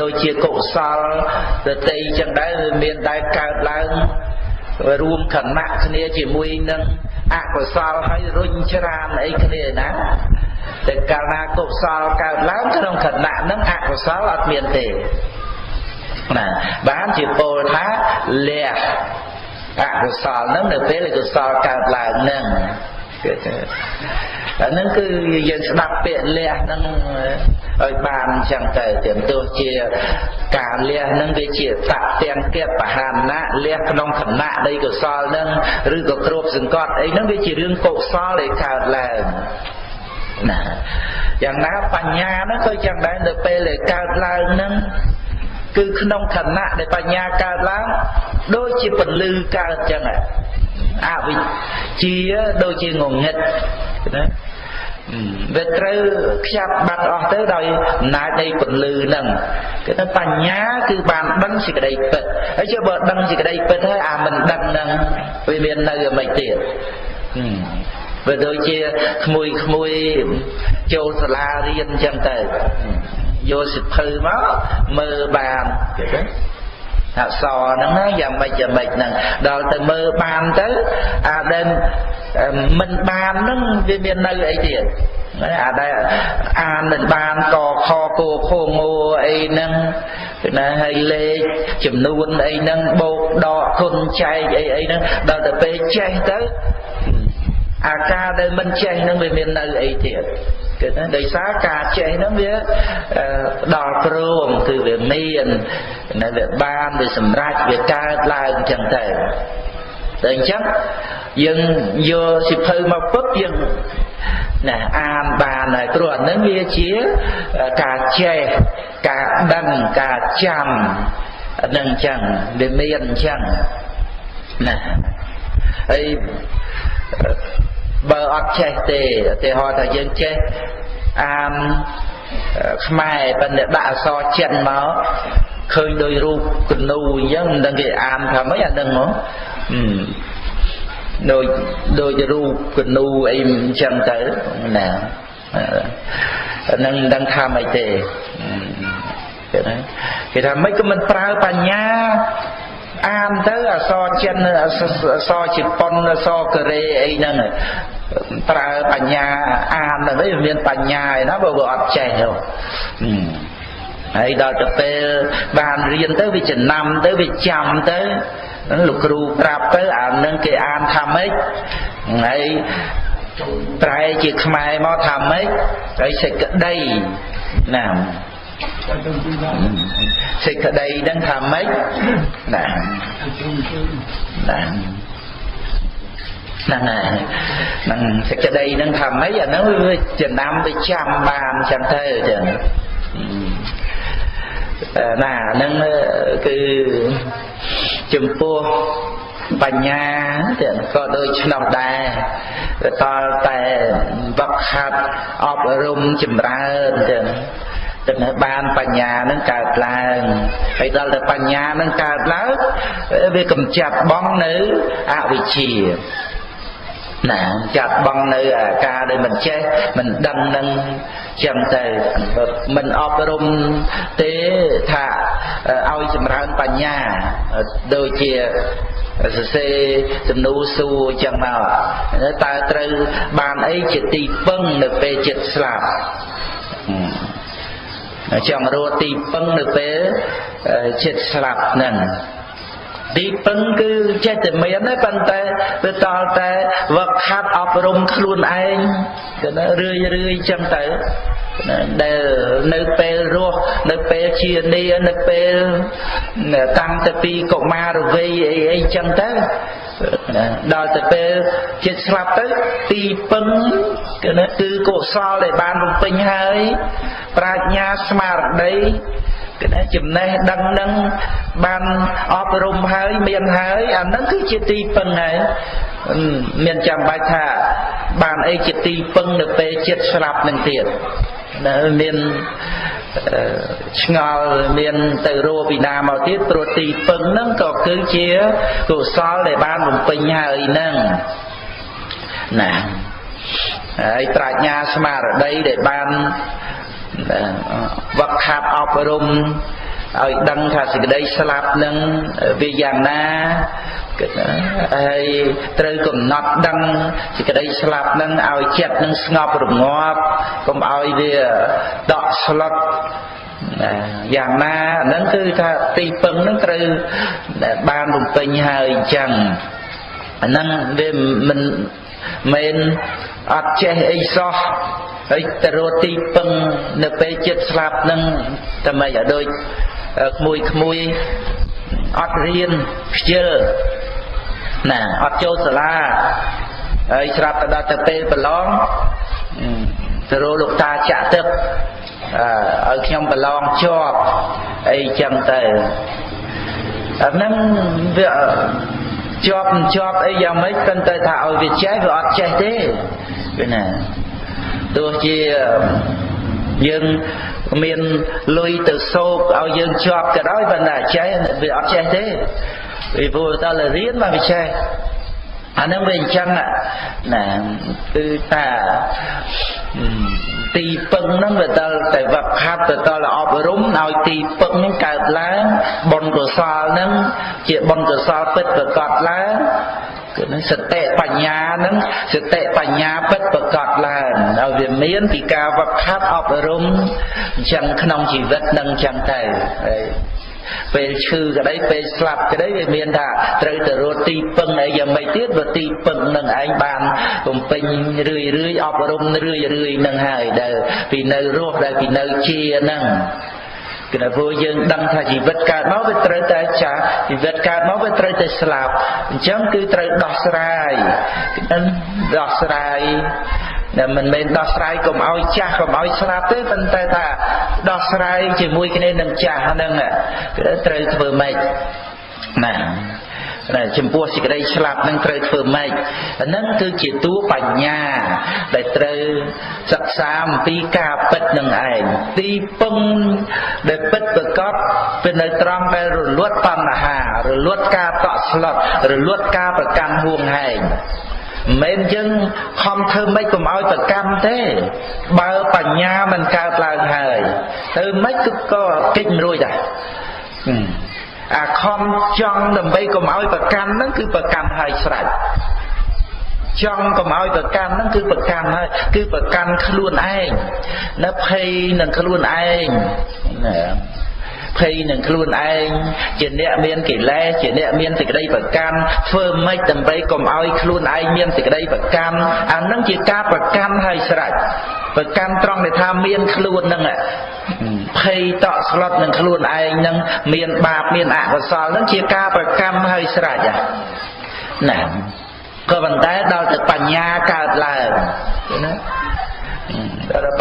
ដូចជាកុសលទតីចឹងដែរវាមានតែកើតឡើង រួមខណៈគ្នាជាមួយនឹងអកុសលហើយរុញច្រានអីគ្នាណាតែកាលណាកុសលកើតឡើងក្នុងខណៈហ្នឹងអកុសលអត់មានទេណាបានជាពោលថាលះអកុសលហ្នឹងនៅពេលកុសលកើតឡើងហ្នឹង គឺថាអាហ្នឹងគឺយើងស្ដាប់ពាក្យលះហ្នឹងឲ្យបានអញ្ចឹងទៅទាំងទោះជាការលះហ្នឹងវាជាតទាំងគបហាណៈលះក្នុងឋានៈនៃកុសលហ្នឹងឬក៏គ្របសង្កត់អីហ្នឹងវាជារឿងកុសលដែលកើតឡើងណាយ៉ាងណាបញ្ញាហ្នឹងក៏យ៉ាងដែរនៅពេលដែលកើតឡើងហ្នឹង គឺក្នុងឋានៈដែលបញ្ញាកើតឡើងដូចជាពលឺកើតចឹងអវិជ្ជាដូចជាងងឹតណាវាត្រូវខ្ចាត់បាត់អស់ទៅដោយអំណាចនៃពន្លឺហ្នឹងគេថាបញ្ញាគឺបានដឹងសេចក្តីពិតហើយចុះបើដឹងសេចក្តីពិតហើយអាមិនដឹងហ្នឹងវាមាននៅអ្វីទៀតវាដូចជាក្មួយក្មួយចូលសាលារៀនអញ្ចឹងទៅ យកសិភៅមកមើលបានគេទៅអក្សរហ្នឹងណាយ៉ាងម៉េចយ៉ាងម៉េចហ្នឹងដល់ទៅមើលបានទៅអាដែលមិនបានហ្នឹងវាមាននៅអីទៀតអាដែលអានមិនបានកខគោខងោអីហ្នឹងណាហើយលេខចំនួនអីហ្នឹងបូកដកគុណចែកអីអីហ្នឹងដល់ទៅពេលចេះទៅ អាការដែលមិនចេះនឹងវាមាននៅអីទៀតគឺថាដោយសារការចេះហ្នឹងវាដល់ព្រមគឺវាមាននៅវាបានវាសម្រេចវាកើតឡើងអញ្ចឹងទៅតែអញ្ចឹងយើងយកសិភៅមកពុតយើងណាអានបានហើយព្រោះអានឹងវាជាការចេះការដឹងការចាំនឹងអញ្ចឹងវាមានអញ្ចឹងណាហើយ បើអត់ចេះទេឧទាហរណ៍ថាយើងចេះអានខ្មែរប៉ុន្តែដាក់អក្សរចិនមកឃើញដោយរូបគនូអញ្ចឹងមិនដឹងគេអានថាម៉េចអានឹងហ៎ដូចដូចរូបគនូអីអញ្ចឹងទៅណានឹងមិនដឹងថាម៉េចទេគេថាគេថាម៉េចក៏មិនប្រើបញ្ញា អានទៅអសរចិនអសរជប៉ុនអសរកូរ៉េអីហ្នឹងប្រើបញ្ញាអានទៅវាមានបញ្ញាឯណាបើវាអត់ចេះទេហើយដល់ទៅពេលបានរៀនទៅវាចំណាំទៅវាចាំទៅលោកគ្រូប្រាប់ទៅអានឹងគេអានថាម៉េចហើយប្រែជាខ្មែរមកថាម៉េចហើយសេចក្តីណា សេចក្តីហ្នឹងថាម៉េចណាណាហ្នឹងហើយហ្នឹងសេចក្តីហ្នឹងថាម៉េចអាហ្នឹងវាចំណាំទៅចាំបានចឹងទៅចឹងណាហ្នឹងគឺចំពោះបញ្ញាទៀតក៏ដូចឆ្នាំដែរតលតែវឹកហាត់អប់រំចម្រើនទៀត ទៅនៅបានបញ្ញានឹងកើតឡើងហើយដល់តែបញ្ញានឹងកើតឡើងវាកំចាត់បងនៅអវិជ្ជាណាចាត់បងនៅអាការដែលមិនចេះមិនដឹងនឹងចឹងទៅមិនអប់រំទេថាឲ្យចម្រើនបញ្ញាដូចជាសរសេរសំណួរសួរចឹងមកតើត្រូវបានអីជាទីពឹងនៅពេលចិត្តស្លាប់ ចង់រកទីពឹងនៅពេលចិត្តស្លាប់ហ្នឹង ទីពឹងគឺចេះតែមានទេប៉ុន្តែវាតល់តែវឹកហាត់អប់រំខ្លួនឯងទៅណារឿយរឿយចឹងទៅដែលនៅពេលរស់នៅពេលជានីនៅពេលតាំងទៅពីកុមារវ័យអីអីចឹងទៅដល់ទៅពេលចិត្តស្លាប់ទៅទីពឹងគឺគឺកុសលដែលបានបំពេញហើយ ប្រាជ្ញាស្មារតី គឺចំណេះដឹងនឹងបានអប់រំហើយមានហើយអានឹងគឺជាទីពឹងហើយមានចាំបាច់ថា បានអីជាទីពឹងនៅពេលចិត្តស្លាប់នឹងទៀតមានឆ្ងល់មានទៅរੂពីណាមកទៀតព្រោះទីពឹងហ្នឹងក៏គឺជាកុសលដែលបានបំពេញហើយហ្នឹងណាហើយប្រាជ្ញាស្មារតីដែលបាន វឹកហាត់អប់រំឲ្យដឹងថាសេចក្តីស្លាប់នឹងវាយ៉ាងណាហើយត្រូវកំណត់ដឹងសេចក្តីស្លាប់នឹងឲ្យចិត្តនឹងស្ងប់រងាប់កុំឲ្យវាដកស្លុតយ៉ាងណាហ្នឹងគឺថាទីពឹងហ្នឹងត្រូវបានរំពេញហើយអញ្ចឹងអាហ្នឹងវាមិនមែនអត់ចេះអីសោះ ហើយទៅរកទីពឹងនៅពេលចិត្តស្លាប់នឹងតែមិនឲ្យដូចក្មួយក្មួយអត់រៀនខ្ជិលណាអត់ចូលសាលាហើយស្រាប់ទៅដល់ទៅពេលប្រឡងទៅរកលោកតាចាក់ទឹកអឺឲ្យខ្ញុំប្រឡងជាប់អីចឹងទៅអាហ្នឹងវាជាប់មិនជាប់អីយ៉ាងម៉េចប៉ុន្តែថាឲ្យវាចេះវាអត់ចេះទេវាណា ទោះជាយើងមានលុយទៅសោកឲ្យយើងជាប់ក៏ដោយប៉ុន្តែចេះវាអត់ចេះទេពីព្រោះតើរៀនមកវាចេះអានឹងវាអញ្ចឹងណាគឺថាទីពឹងហ្នឹងវាដល់តែវឹកហាត់ទៅដល់អប់រំឲ្យទីពឹងហ្នឹងកើតឡើងបុណ្យកុសលហ្នឹងជាបុណ្យកុសលពិតប្រកបឡើងគឺនឹងសតិបញ្ញានឹងសតិបញ្ញាពិតប្រកបឡើង ហើយវាមានពីការវឹកហាត់អប់រំអញ្ចឹងក្នុងជីវិតនឹងអញ្ចឹងទៅហើយពេលឈឺក្តីពេលស្លាប់ក្តីវាមានថាត្រូវទៅរកទីពឹងអីយ៉ាងម៉េចទៀតបើទីពឹងនឹងឯងបានបំពេញរឿយរឿយអប់រំរឿយរឿយនឹងហើយដែលពីនៅរស់ដែលពីនៅជានឹងគឺថាព្រោះយើងដឹងថាជីវិតកើតមកវាត្រូវតែចាស់ជីវិតកើតមកវាត្រូវតែស្លាប់អញ្ចឹងគឺត្រូវដោះស្រាយដោះស្រាយ តែមិនមែនដោះស្រាយកុំឲ្យចាស់កុំឲ្យស្លាប់ទេប៉ុន្តែថាដោះស្រាយជាមួយគ្នានឹងចាស់ហ្នឹងគឺត្រូវធ្វើម៉េចណាតែចំពោះសេចក្តីឆ្លាប់នឹងត្រូវធ្វើម៉េចហ្នឹងគឺជាតួបញ្ញា ដែលត្រូវសិក្សាអំពីការពិតនឹងឯងទីពឹងដែលពិតប្រកបពីនៅត្រង់ដែលរលត់បញ្ហារលត់ការតក់ស្លុតរលត់ការប្រកាន់ហួងហែង មិនយើងខំធ្វើម៉េចកុំឲ្យប្រកម្មទេ បើបញ្ញាមិនកើតឡើងហើយទៅម៉េចគឺក៏កិច្ចមិនរួចដែរអាខំចង់ដើម្បីកុំឲ្យប្រកម្មហ្នឹងគឺប្រកម្មហើយស្រេចចង់កុំឲ្យប្រកម្មហ្នឹងគឺប្រកម្មហើយគឺប្រកម្មខ្លួនឯងនៅភ័យនឹងខ្លួនឯងណា ភ័យនឹងខ្លួនឯងជាអ្នកមានកិលេសជាអ្នកមានសេចក្តីប្រកម្មធ្វើម៉េចដើម្បីកុំឲ្យខ្លួនឯងមានសេចក្តីប្រកម្មអានឹងជាការប្រកម្មហើយស្រេចប្រកម្មត្រង់ដែលថាមានខ្លួននឹងភ័យតក់ស្លុតនឹងខ្លួនឯងនឹងមានបាបមានអកុសលនឹងជាការប្រកម្មហើយស្រេចណាក៏ប៉ុន្តែដល់ទៅបញ្ញាកើតឡើងណាដល់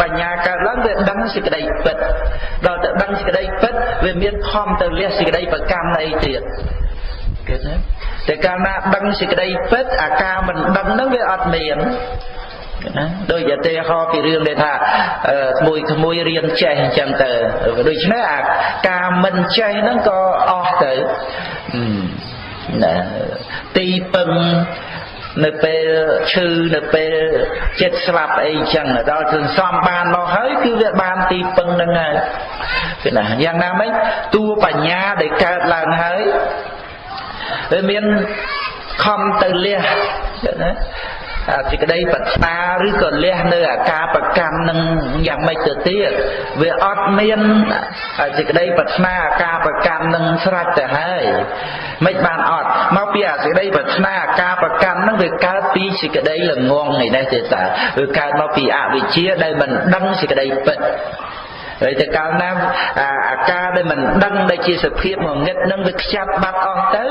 បញ្ញាកើតឡើងវាដឹងសេចក្តីពិតដល់ទៅដឹងសេចក្តីពិតវាមានខំទៅលះសេចក្តីប្រកម្មអីទៀតគេណាតែកាលណាដឹងសេចក្តីពិតអាការមិនដឹងហ្នឹងវាអត់មានណាដូចឧទាហរណ៍ពីរឿងដែលថាក្មួយក្មួយរៀនចេះអញ្ចឹងទៅដូច្នេះអាការមិនចេះហ្នឹងក៏អស់ទៅណាទីពឹង នៅពេលឈឺនៅពេលចិត្តស្លាប់អីចឹងដល់សន្សំបានមកហើយគឺវាបានទីពឹងនឹងហើយគឺណាយ៉ាងណាមិញតួបញ្ញាដែលកើតឡើងហើយវាមានខំទៅលះណា សេចក្តីប្រាថ្នាឬក៏លះនៅអាការប្រកម្មនឹងយ៉ាងម៉េចទៅទៀតវាអត់មានសេចក្តីប្រាថ្នាអាការប្រកម្មនឹងស្រេចទៅហើយមិនបានអត់មកពីអាសេចក្តីប្រាថ្នាអាការប្រកម្មនឹងវាកើតពីសេចក្តីល្ងងនេះទេតើវាកើតមកពីអវិជ្ជាដែលមិនដឹងសេចក្តីពិត ហើយតែកាលណាអាការដែលមិនដឹងដែលជាសភាពងងឹតនឹងវាខ្ចាត់បាត់អស់ទៅ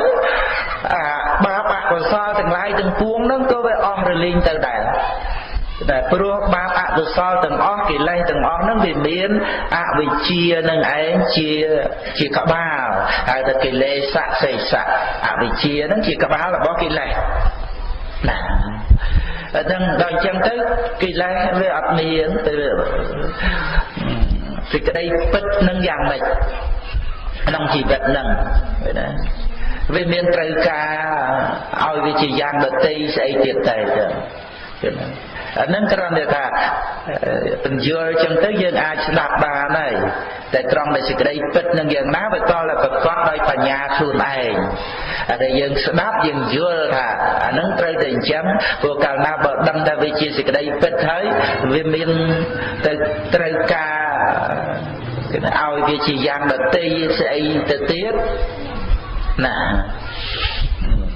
អាបាបអកុសលទាំងឡាយទាំងពួងនឹងក៏វាអស់រលីងទៅដែរតែព្រោះបាបអកុសលទាំងអស់កិលេសទាំងអស់ហ្នឹងវាមានអវិជ្ជានឹងឯងជាជាក្បាលហើយតែកិលេសៈសេសៈអវិជ្ជាហ្នឹងជាក្បាលរបស់កិលេសណាអញ្ចឹងដល់អញ្ចឹងទៅកិលេសវាអត់មានទៅ សេចក្តីពិតនឹងយ៉ាងម៉េចក្នុងជីវិតនឹងណាវាមានត្រូវការឲ្យវាជាយ៉ាងដតីស្អីទៀតតែចឹង អានឹងគ្រាន់តែថាបញ្យល់ចឹងទៅយើងអាចស្ដាប់បានហើយតែត្រង់ដែលសេចក្តីពិតនឹងយ៉ាងណាវាតតែប្រកបដោយបញ្ញាខ្លួនឯងតែយើងស្ដាប់យើងយល់ថាអានឹងត្រូវតែអញ្ចឹងព្រោះកាលណាបើដឹងថាវាជាសេចក្តីពិតហើយវាមានទៅត្រូវការគេឲ្យវាជាយ៉ាងដតីស្អីទៅទៀតណា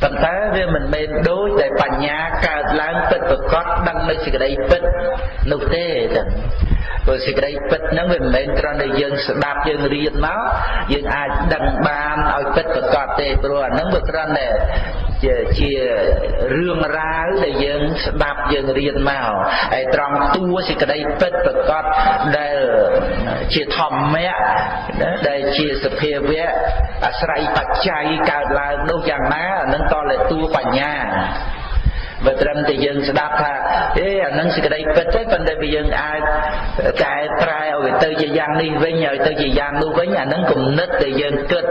ប៉ុន្តែវាមិនមែនដូចតែបញ្ញាកើតឡើងពិតប្រកបដឹងនៅសេចក្តីពិតនោះទេចឹង ព្រោះសេចក្តីពិតហ្នឹងវាមិនមែនគ្រាន់តែយើងស្ដាប់យើងរៀនមកយើងអាចដឹងបានឲ្យពិតប្រកបទេព្រោះអាហ្នឹងវាគ្រាន់តែជាជារឿងរ៉ាវដែលយើងស្ដាប់យើងរៀនមកហើយត្រង់តួសេចក្តីពិតប្រកបដែលជាធម្មៈដែលជាសភាវៈអាស្រ័យបច្ច័យកើតឡើងនោះយ៉ាងណាអានឹងតលតួបញ្ញា បើត្រឹមតែយើងស្ដាប់ថាអេអានឹងសេចក្តីពិតទេប៉ុន្តែវាយើងអាចកែប្រែឲ្យវាទៅជាយ៉ាងនេះវិញឲ្យទៅជាយ៉ាងនោះវិញអានឹងគំនិតដែលយើងគិត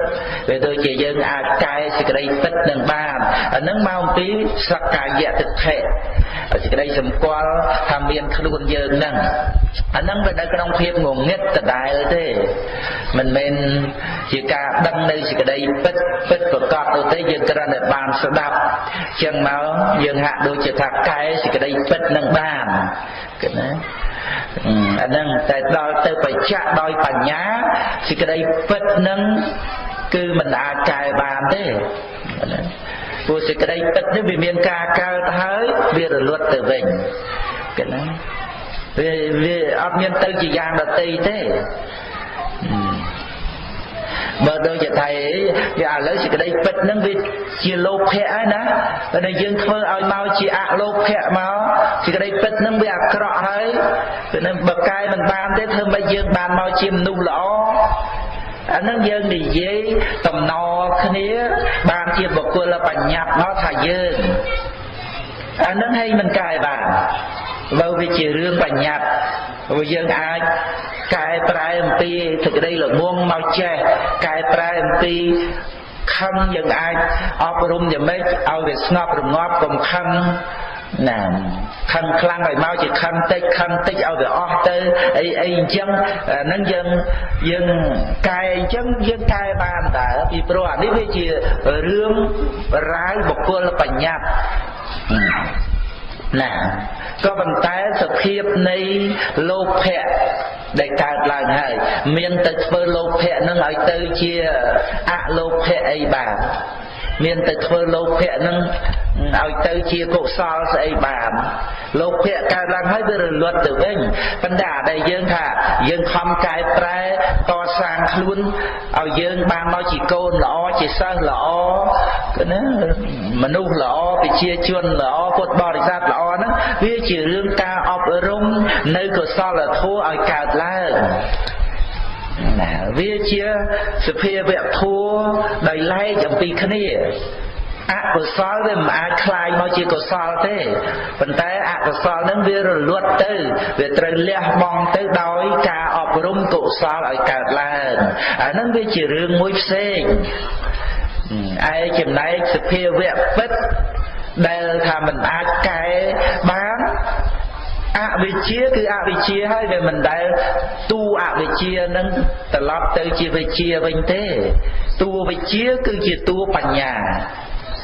វាទៅជាយើងអាចកែសេចក្តីពិតនឹងបានអានឹងមកអំពីសក្កាយតិថិសេចក្តីសម្គាល់ថាមានខ្លួនយើងនឹងអានឹងវានៅក្នុងភាពងងឹតដដែលទេមិនមែន ជាការដឹងនៅសេចក្តីពិតពិតប្រកបទៅទេយើងគ្រាន់តែបានស្ដាប់ចឹងមកយើងហាក់ដូចជាថាកែសេចក្តីពិតនឹងបានគិតណាអានឹងតែដល់ទៅបច្ចៈដោយបញ្ញាសេចក្តីពិតនឹងគឺមិនអាចកែបានទេព្រោះសេចក្តីពិតនេះវាមានការកើតហើយវារលត់ទៅវិញកណាវាវាអត់មានទៅជាយ៉ាងដតីទេ បើដូចជាថៃវាឥឡូវសេចក្តីពិតហ្នឹងវាជាលោភៈហើយណាតែយើងធ្វើឲ្យមកជាអលោភៈមកសេចក្តីពិតហ្នឹងវាអាក្រក់ហើយពេលបើកែមិនបានទេធ្វើម៉េចយើងបានមកជាមនុស្សល្អអានឹងយើងនិយាយតំណគ្នា បានជាបុគ្គលបញ្ញត្តិមកថាយើងអានឹងឲ្យមិនកែបាន បើវាជារឿងបញ្ញត្តិព្រោះយើងអាចកែប្រែអំពីសេចក្តីល្ងងមកចេះកែប្រែអំពីខឹងយើងអាចអប់រំយ៉ាងម៉េចឲ្យវាស្ងប់រងាប់កុំខឹងណាខឹងខ្លាំងឲ្យមកជាខឹងតិចខឹងតិចឲ្យវាអស់ទៅអីអីអញ្ចឹងហ្នឹងយើងយើងកែអញ្ចឹងយើងកែបានតើពីព្រោះអានេះវាជារឿងរាវបុគ្គលបញ្ញត្តិ ណាក៏ប៉ុន្តែសភាពនៃលោភៈដែលកើតឡើងហើយមានទៅធ្វើលោភៈនឹងឲ្យទៅជាអលោភៈអីបាទមានតែធ្វើលោភៈនឹងឲ្យទៅជាកុសលស្អីបានលោភៈកើតឡើងហើយវារលត់ទៅវិញប៉ុន្តែអាដែលយើងថាយើងខំកែប្រែកសាងខ្លួនឲ្យយើងបានមកជាកូនល្អជាសិស្សល្អគឺណា មនុស្សល្អប្រជាជនល្អពុទ្ធបរិស័ទល្អហ្នឹងវាជារឿងការអប់រំនៅកុសលធម៌ឲ្យកើតឡើងណាវាជាសភាវៈធัวដោយឡែកអំពីគ្នាអកុសលវាមិនអាចคลายមកជាកុសលទេប៉ុន្តែអកុសលនឹងវារលត់ទៅវាត្រូវលះបង់ទៅដោយការអប់រំកុសលឲ្យកើតឡើងអានឹងវាជារឿងមួយផ្សេង ឯចំណែកសភាវៈពិតដែលថាមិនអាចកែបានអវិជ្ជាគឺអវិជ្ជាហើយវាមិនដែលទូអវិជ្ជានឹងត្រឡប់ទៅជាវិជ្ជាវិញទេតួវិជ្ជាគឺជាតួបញ្ញា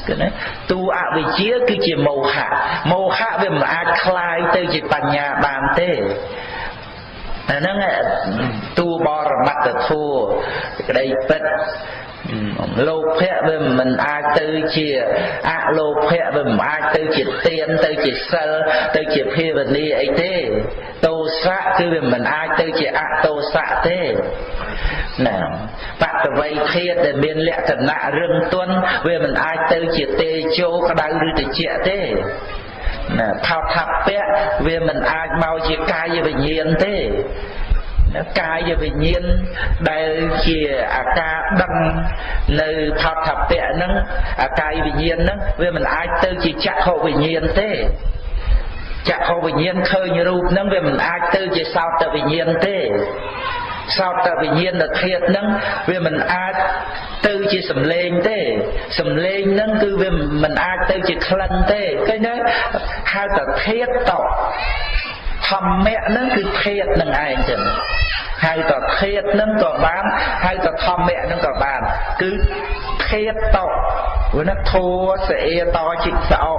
គឺណាតួអវិជ្ជាគឺជាមោហៈមោហៈវាមិនអាចคลายទៅជាបញ្ញាបានទេអាហ្នឹងតួបរមត្តធัวក្តីពិត លោភៈវាមិនអាចទៅជាអលោភៈវាមិនអាចទៅជាទានទៅជាសិលទៅជាភាវនាអីទេទោសៈគឺវាមិនអាចទៅជាអទោសៈទេណាបតវ័យធាតដែលមានលក្ខណៈរឹងទន់វាមិនអាចទៅជាទេជោក្តៅឬត្រជាក់ទេណាថោថពៈវាមិនអាចមកជាកាយវិញ្ញាណទេ កាយវិញ្ញាណដែលជាអាការដឹងនៅផតថពៈហ្នឹងអាកាយវិញ្ញាណហ្នឹងវាមិនអាចទៅជាចក្ខុវិញ្ញាណទេចក្ខុវិញ្ញាណឃើញរូបហ្នឹងវាមិនអាចទៅជាសោតវិញ្ញាណទេសោតវិញ្ញាណធាតុហ្នឹងវាមិនអាចទៅជាសំឡេងទេសំឡេងហ្នឹងគឺវាមិនអាចទៅជាក្លិនទេឃើញទេហៅថាធាតុត ធម្មៈហ្នឹងគឺធាតុនឹងឯងចឹងហៅថាធាតុហ្នឹងក៏បានហៅថាធម្មៈហ្នឹងក៏បានគឺធាតុតព្រោះណាធัวសេអេតជីកសោ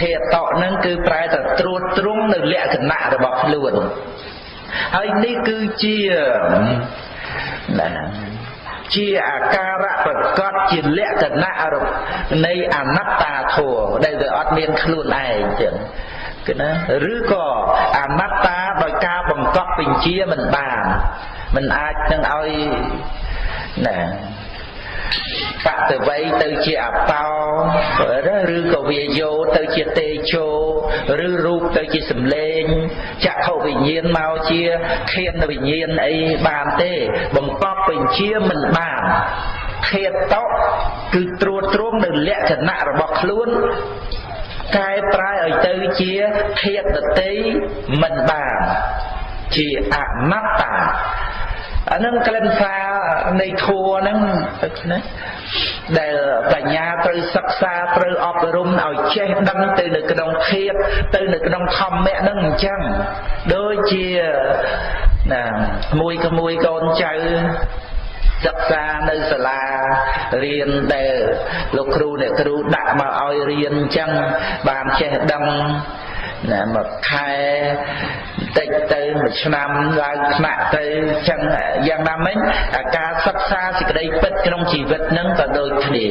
ធាតុតហ្នឹងគឺប្រែថាត្រួតត្រងនៅលក្ខណៈរបស់ខ្លួនហើយនេះគឺជាណាជាអាការៈប្រកបជាលក្ខណៈនៃអនត្តាធម៌ដែលវាអត់មានខ្លួនឯងចឹង គឺណាឬក៏អនត្តាដោយការបង្កប់បញ្ជាមិនបានមិនអាចនឹងឲ្យណាបតវ័យទៅជាអបោឬក៏វាយោទៅជាទេជោឬរូបទៅជាសម្លេងចក្ខុវិញ្ញាណមកជាខៀនវិញ្ញាណអីបានទេ បង្កប់បញ្ជាមិនបានខេតតគឺត្រួតត្រងនៅលក្ខណៈរបស់ខ្លួន កែប្រែឲ្យទៅជាធាតតីមិនបានជាអនត្តាអានឹងក្លិនសារនៃធัวហ្នឹងណាដែលបញ្ញាត្រូវសិក្សាត្រូវអប់រំឲ្យចេះដឹងទៅនៅក្នុងធាតទៅនៅក្នុងធម្មៈហ្នឹងអញ្ចឹងដូចជាណាមួយក្មួយកូនចៅ សិក្សានៅសាលារៀនដែលលោកគ្រូអ្នកគ្រូដាក់មកឲ្យរៀនអញ្ចឹងបានចេះដឹងណាមួយខែតិចទៅមួយឆ្នាំឡើងថ្នាក់ទៅចឹងយ៉ាងណាមិញការសិក្សាសេចក្តីពិតក្នុងជីវិតនឹងក៏ដូចគ្នា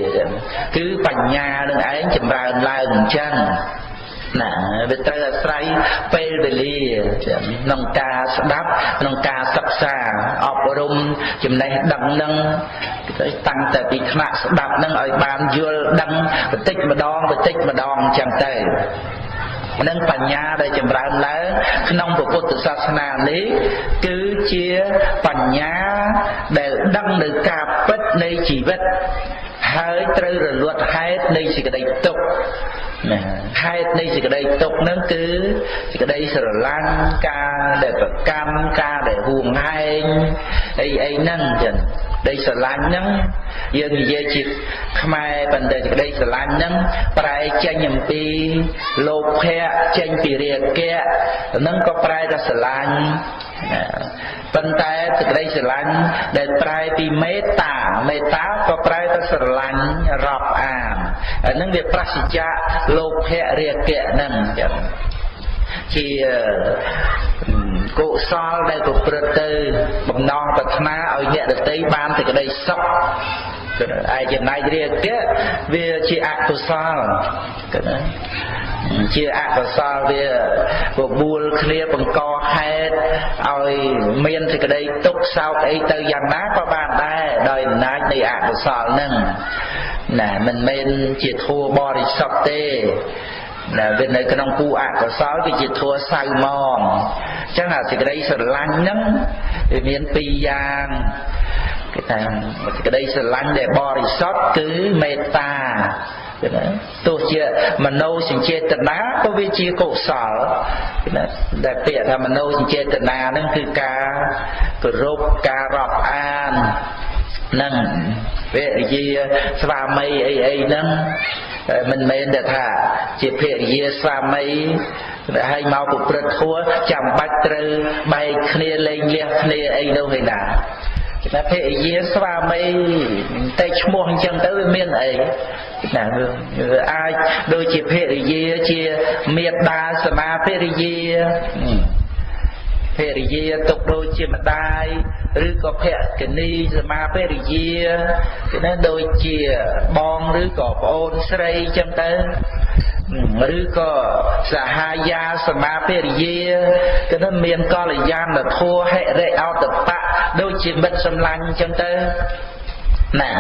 គឺបញ្ញានឹងឯងចម្រើនឡើងអញ្ចឹង ណាវាត្រូវអាស្រ័យពេលវេលាក្នុងការស្ដាប់ក្នុងការសិក្សាអប់រំចំណេះដឹងនឹងតាំងតែពីថ្នាក់ស្ដាប់នឹងឲ្យបានយល់ដឹងបន្តិចម្ដងបន្តិចម្ដងអញ្ចឹងទៅនិងបញ្ញាដែលចម្រើនឡើងក្នុងពុទ្ធសាសនានេះគឺជាបញ្ញាដែលដឹងនៅការពិតនៃជីវិត ហើយត្រូវរលត់ហេតុនៃសេចក្តីទុក្ខណាហេតុនៃសេចក្តីទុក្ខហ្នឹងគឺសេចក្តីស្រឡាញ់ការដែលប្រកម្មការដែលហួងហែងអីអីហ្នឹងចឹងដីស្រឡាញ់ហ្នឹងយើងនិយាយជាខ្មែរប៉ុន្តែសេចក្តីស្រឡាញ់ហ្នឹងប្រែចេញអំពីលោភៈចេញពីរាគៈហ្នឹងក៏ប្រែថាស្រឡាញ់ ប៉ុន្តែសេចក្តីស្រឡាញ់ដែលប្រែពីមេត្តាមេត្តាក៏ប្រែទៅស្រឡាញ់រាប់អានអានឹងវាប្រសិជ្ជៈលោភៈរាគៈហ្នឹងចឹងជាកុសលដែលប្រព្រឹត្តទៅបំណងប្រាថ្នាឲ្យអ្នកដទៃបានសេចក្តីសុខ ឯចំណែករាគៈវាជាអកុសលគឺណាជាអកុសលវាបបួលគ្នាបង្កហេតុឲ្យមានសេចក្តីទុក្ខសោកអីទៅយ៉ាងណាក៏បានដែរដោយអំណាចនៃអកុសលហ្នឹងណាមិនមែនជាធัวបរិសុទ្ធទេណាវានៅក្នុងគូអកុសលវាជាធัวសៅមងអញ្ចឹងអាសេចក្តីស្រឡាញ់ហ្នឹងវាមានពីរយ៉ាង គេថាសេចក្តីស្រឡាញ់ដែលបរិសុទ្ធគឺមេត្តាទោះជាមនោសញ្ចេតនាក៏វាជាកុសលដែលពាក្យថាមនោសញ្ចេតនាហ្នឹងគឺការគោរពការរាប់អាននឹងវេជាស្វាមីអីអីហ្នឹងមិនមែនតែថាជាភរិយាស្វាមីហើយមកប្រព្រឹត្តធัวចាំបាច់ត្រូវបែកគ្នាលែងលះគ្នាអីនោះឯណា តែភរិយាស្វាមីតែឈ្មោះអញ្ចឹងទៅវាមានអីណាវាអាចដូចជាភរិយាជាមេត្តាសមាភរិយា ភរិយាទុកដូចជាម្ដាយឬក៏ភក្នីសមាភរិយាគឺណាដូចជាបងឬក៏ប្អូនស្រីចឹងទៅឬក៏សហាយាសមាភរិយាគឺថាមានកល្យានធัวហិរិអតបៈដូចជាមិត្តសម្លាញ់ចឹងទៅណា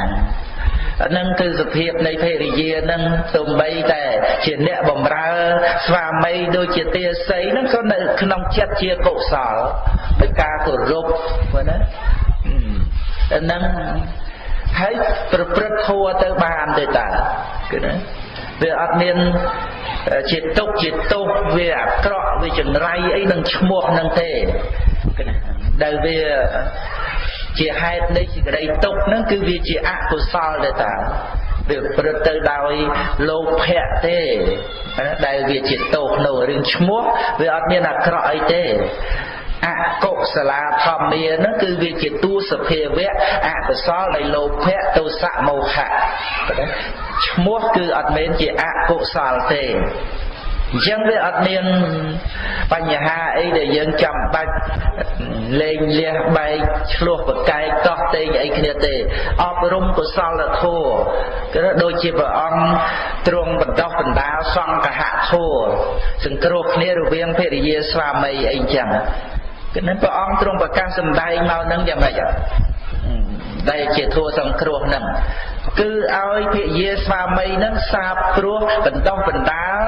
ហ្នឹងគឺសភាពនៃភរិយាហ្នឹងទំបីតែជាអ្នកបំរើ ស្វាមីដូចជាទាស័យហ្នឹងក៏នៅក្នុងចិត្តជាកុសលដោយការគោរពព្រោះណាហ្នឹងហើយប្រព្រឹត្តធัวទៅបានទេតាគឺណាវាអត់មានជាទុកជាទោសវាអាក្រក់វាចង្រៃអីនឹងឈ្មោះនឹងទេគឺណាដែលវា ជាហេតុនៃសេចក្តីទុក្ខហ្នឹងគឺវាជាអកុសលទេតាវាប្រព្រឹត្តទៅដោយលោភៈទេដែលវាជាទោសនៅរឿងឈ្មោះវាអត់មានអាក្រក់អីទេអកុសលាធម្មាហ្នឹងគឺវាជាតួសភាវៈអកុសលនៃលោភៈទោសៈមោហៈឈ្មោះគឺអត់មែនជាអកុសលទេ អញ្ចឹងវាអត់មានបញ្ហាអីដែលយើងចាំបាច់លេងលះបែកឆ្លោះប្រកែកតោះតេងអីគ្នាទេអប់រំកុសលធម៌គឺដូចជាព្រះអង្គទ្រង់បណ្ដោះបណ្ដាលសង្ឃហធម៌សង្គ្រោះគ្នារវាងភរិយាស្វាមីអីអញ្ចឹងគឺនឹងព្រះអង្គទ្រង់ប្រកាសសម្ដែងមកនឹងយ៉ាងម៉េចដែលជាធัวសង្គ្រោះនឹង គឺឲ្យភិយាស្វាមីនឹងសាបព្រោះបន្តបណ្ដាល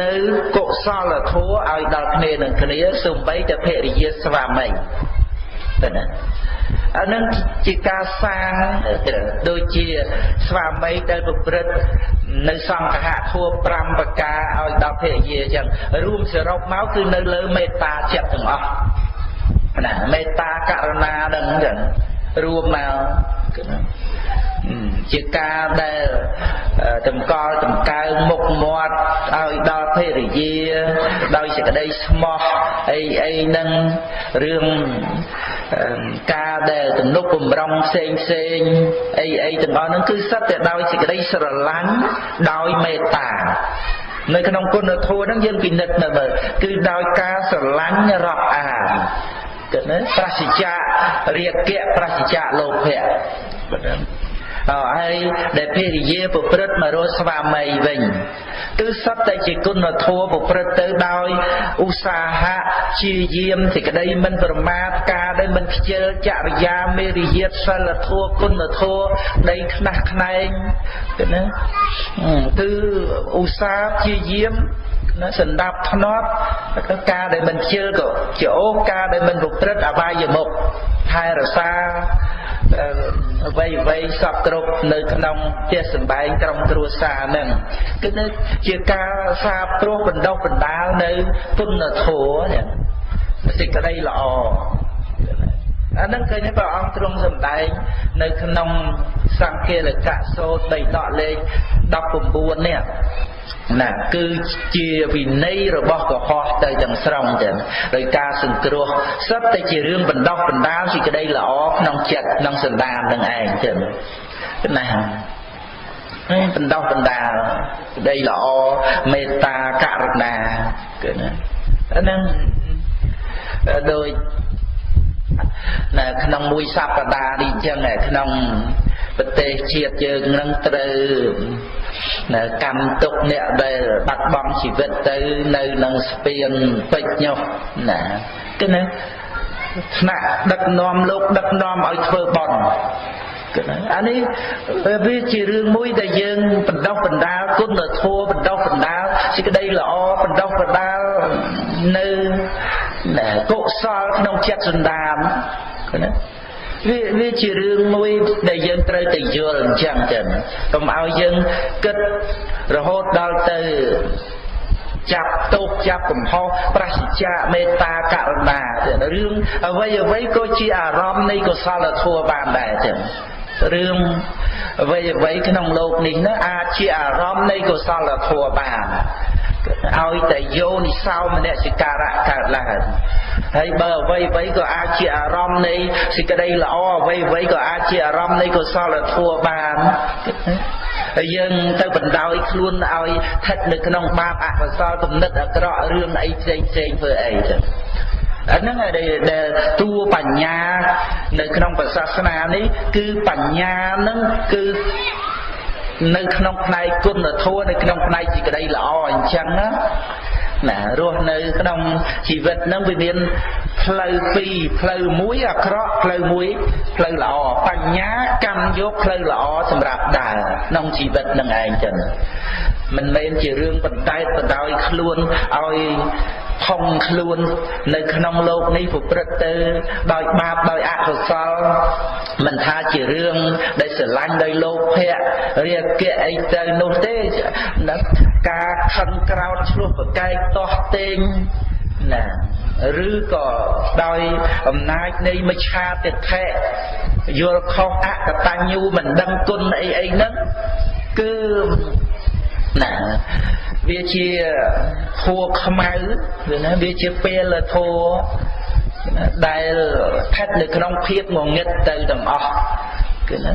នៅកុសលធម៌ឲ្យដល់គ្នានឹងគ្នាសូម្បីតែភរិយាស្វាមីទៅណាអានឹងជាការសាងដូចជាស្វាមីដែលប្រព្រឹត្តនៅសង្ឃហធัว5ប្រការឲ្យដល់ភរិយាអញ្ចឹងរួមសរុបមកគឺនៅលើមេត្តាចិត្តទាំងអស់ណាមេត្តាករុណានឹងអញ្ចឹង រួមមកជាការដែលតម្កល់តម្កើងមុខមាត់ឲ្យដល់ភរិយាដោយសេចក្តីស្មោះអីអីនឹងរឿងការដែលទំនុកបំរុងផ្សេងផ្សេងអីអីទាំងអស់ហ្នឹងគឺសិតតែដោយសេចក្តីស្រឡាញ់ដោយមេត្តានៅក្នុងគុណធម៌ហ្នឹងយើងពិនិត្យមើលគឺដោយការស្រឡាញ់រាប់អាន គិតណាប្រសិជ្ជៈរាគៈប្រសិជ្ជៈលោភៈ ហើយដែលភរិយាប្រព្រឹត្តមករកស្វាមីវិញគឺសត្វតែជាគុណធម៌ប្រព្រឹត្តទៅដោយឧស្សាហៈជាយាមសេចក្តីមិនប្រមាទការដែលមិនខ្ជិលចរិយាមេរិយាទសិលធម៌គុណធម៌ដីខ្នះខ្នែងទៅណាគឺឧស្សាហ៍ជាយាមណាសន្តាប់ធ្នាប់ការដែលមិនខ្ជិលក៏ជាអូការដែលមិនប្រព្រឹត្តអបាយមុខថែរក្សា អ្វីអ្វីសពគ្រប់នៅក្នុងផ្ទះសម្បែងក្រុមគ្រួសារហ្នឹងគឺជាការសាបព្រោះបណ្ដុះបណ្ដាលនៅគុណធម៌នេះសេចក្តីល្អអានឹងឃើញព្រះអង្គទ្រង់សម្ដែងនៅក្នុងសង្ឃាលកៈសោតដីដកលេខ19នេះ ណាគឺជាវិន័យរបស់កុហកទៅទាំងស្រុងចឹងដោយការសង្គ្រោះសិតតែជារឿងបណ្ដោះបណ្ដាលសេចក្តីល្អក្នុងចិត្តក្នុងសន្តាននឹងឯងចឹងណាហើយបណ្ដោះបណ្ដាលសេចក្តីល្អមេត្តាករុណាគឺណាអាហ្នឹងដោយនៅក្នុងមួយសប្តាហ៍នេះចឹងក្នុង ប្រទេសជាតិយើងនឹងត្រូវនៅកម្មទុកអ្នកដែលបាត់បង់ជីវិតទៅនៅនឹងស្ពានពេជ្រញុះណាគឺណាថ្នាក់ដឹកនាំលោកដឹកនាំឲ្យធ្វើបន់គឺណាអានេះវាជារឿងមួយដែលយើងបណ្ដោះបណ្ដាលគុណធម៌បណ្ដោះបណ្ដាលសេចក្តីល្អបណ្ដោះបណ្ដាលនៅកុសលក្នុងចិត្តសន្តានគឺណា វាវាជារឿងមួយដែលយើងត្រូវតែយល់អញ្ចឹងចឹងកុំឲ្យយើងគិតរហូតដល់ទៅចាប់ទោសចាប់កំហុសប្រសិជ្ជៈមេត្តាករុណារឿងអ្វីអ្វីក៏ជាអារម្មណ៍នៃកុសលធម៌បានដែរចឹងរឿងអ្វីអ្វីក្នុងលោកនេះណាអាចជាអារម្មណ៍នៃកុសលធម៌បាន ឲ្យតែយោនិសោមនសិការៈកើតឡើងហើយបើអ្វីអ្វីក៏អាចជាអារម្មណ៍នៃសេចក្តីល្អអ្វីអ្វីក៏អាចជាអារម្មណ៍នៃកុសលធម៌បានហើយយើងទៅបណ្ដោយខ្លួនឲ្យស្ថិតនៅក្នុងបាបអកុសលគំនិតអាក្រក់រឿងអីផ្សេងផ្សេងធ្វើអីចឹងអាហ្នឹងដែលតួបញ្ញានៅក្នុងពុទ្ធសាសនានេះគឺបញ្ញាហ្នឹងគឺ នៅក្នុងផ្នែកគុណធម៌នៅក្នុងផ្នែកសេចក្តីល្អអញ្ចឹងណាណារស់នៅក្នុងជីវិតនឹងវាមានផ្លូវពីរផ្លូវមួយអាក្រក់ផ្លូវមួយផ្លូវល្អបញ្ញាកម្មយកផ្លូវល្អសម្រាប់ដើរក្នុងជីវិតនឹងឯងចឹងមិនមែនជារឿងបន្តែតបណ្ដោយខ្លួនឲ្យផុងខ្លួននៅក្នុងលោកនេះប្រព្រឹត្តទៅដោយបាបដោយអកុសលមិនថាជារឿងដែលស្រឡាញ់ដោយលោភៈរាគៈអីទៅនោះទេការខឹងក្រោតឆ្លោះប្រកែកតោះតេងណាឬក៏ដោយអំណាចនៃមច្ឆាទិដ្ឋិយល់ខុសអកតញ្ញូមិនដឹងគុណអីអីហ្នឹងគឺណាវាជាធัวខ្មៅវាណាវាជាពេលធัวដែលស្ថិតនៅក្នុងភាពងងឹតទៅទាំងអស់គឺណា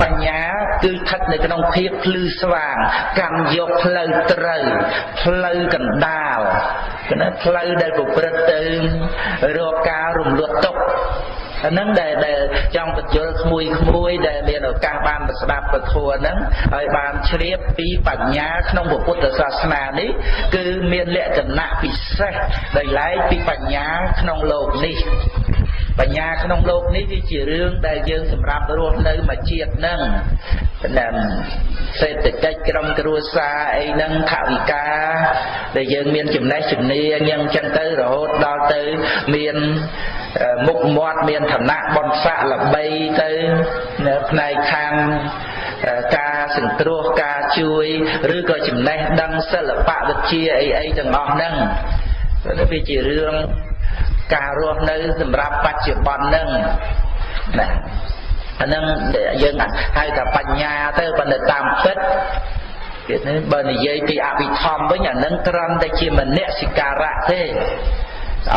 បញ្ញាគឺស្ថិតនៅក្នុងភាពភ្លឺស្វាងកម្មយកផ្លូវត្រូវផ្លូវកណ្ដាលគឺណាផ្លូវដែលប្រព្រឹត្តទៅរកការរំលត់ទុកអាហ្នឹងដែលដែលចង់បញ្យល់ក្មួយក្មួយដែលមានឱកាសបានស្ដាប់ពធហ្នឹងហើយបានជ្រាបពីបញ្ញាក្នុងពុទ្ធសាសនានេះគឺមានលក្ខណៈពិសេសដោយឡែកពីបញ្ញាក្នុងលោកនេះ បញ្ញាក្នុងលោកនេះវាជារឿងដែលយើងសម្រាប់រស់នៅមួយជាតិហ្នឹងតាមសេដ្ឋកិច្ចក្រុមគ្រួសារអីហ្នឹងថវិកាដែលយើងមានចំណេះជំនាញយ៉ាងចឹងទៅរហូតដល់ទៅមានមុខមាត់មានឋានៈបនស័កល្បីទៅនៅផ្នែកខាងការសង្គ្រោះការជួយឬក៏ចំណេះដឹងសិល្បៈវិទ្យាអីអីទាំងអស់ហ្នឹងវាជារឿង ការរស់នៅសម្រាប់បច្ចុប្បន្នហ្នឹងណាអាហ្នឹងយើងហៅថាបញ្ញាទៅប៉ុន្តែតាមពិតគេនេះបើនិយាយពីអភិធម្មវិញអានឹងត្រឹមតែជាមនសិការៈទេឲ្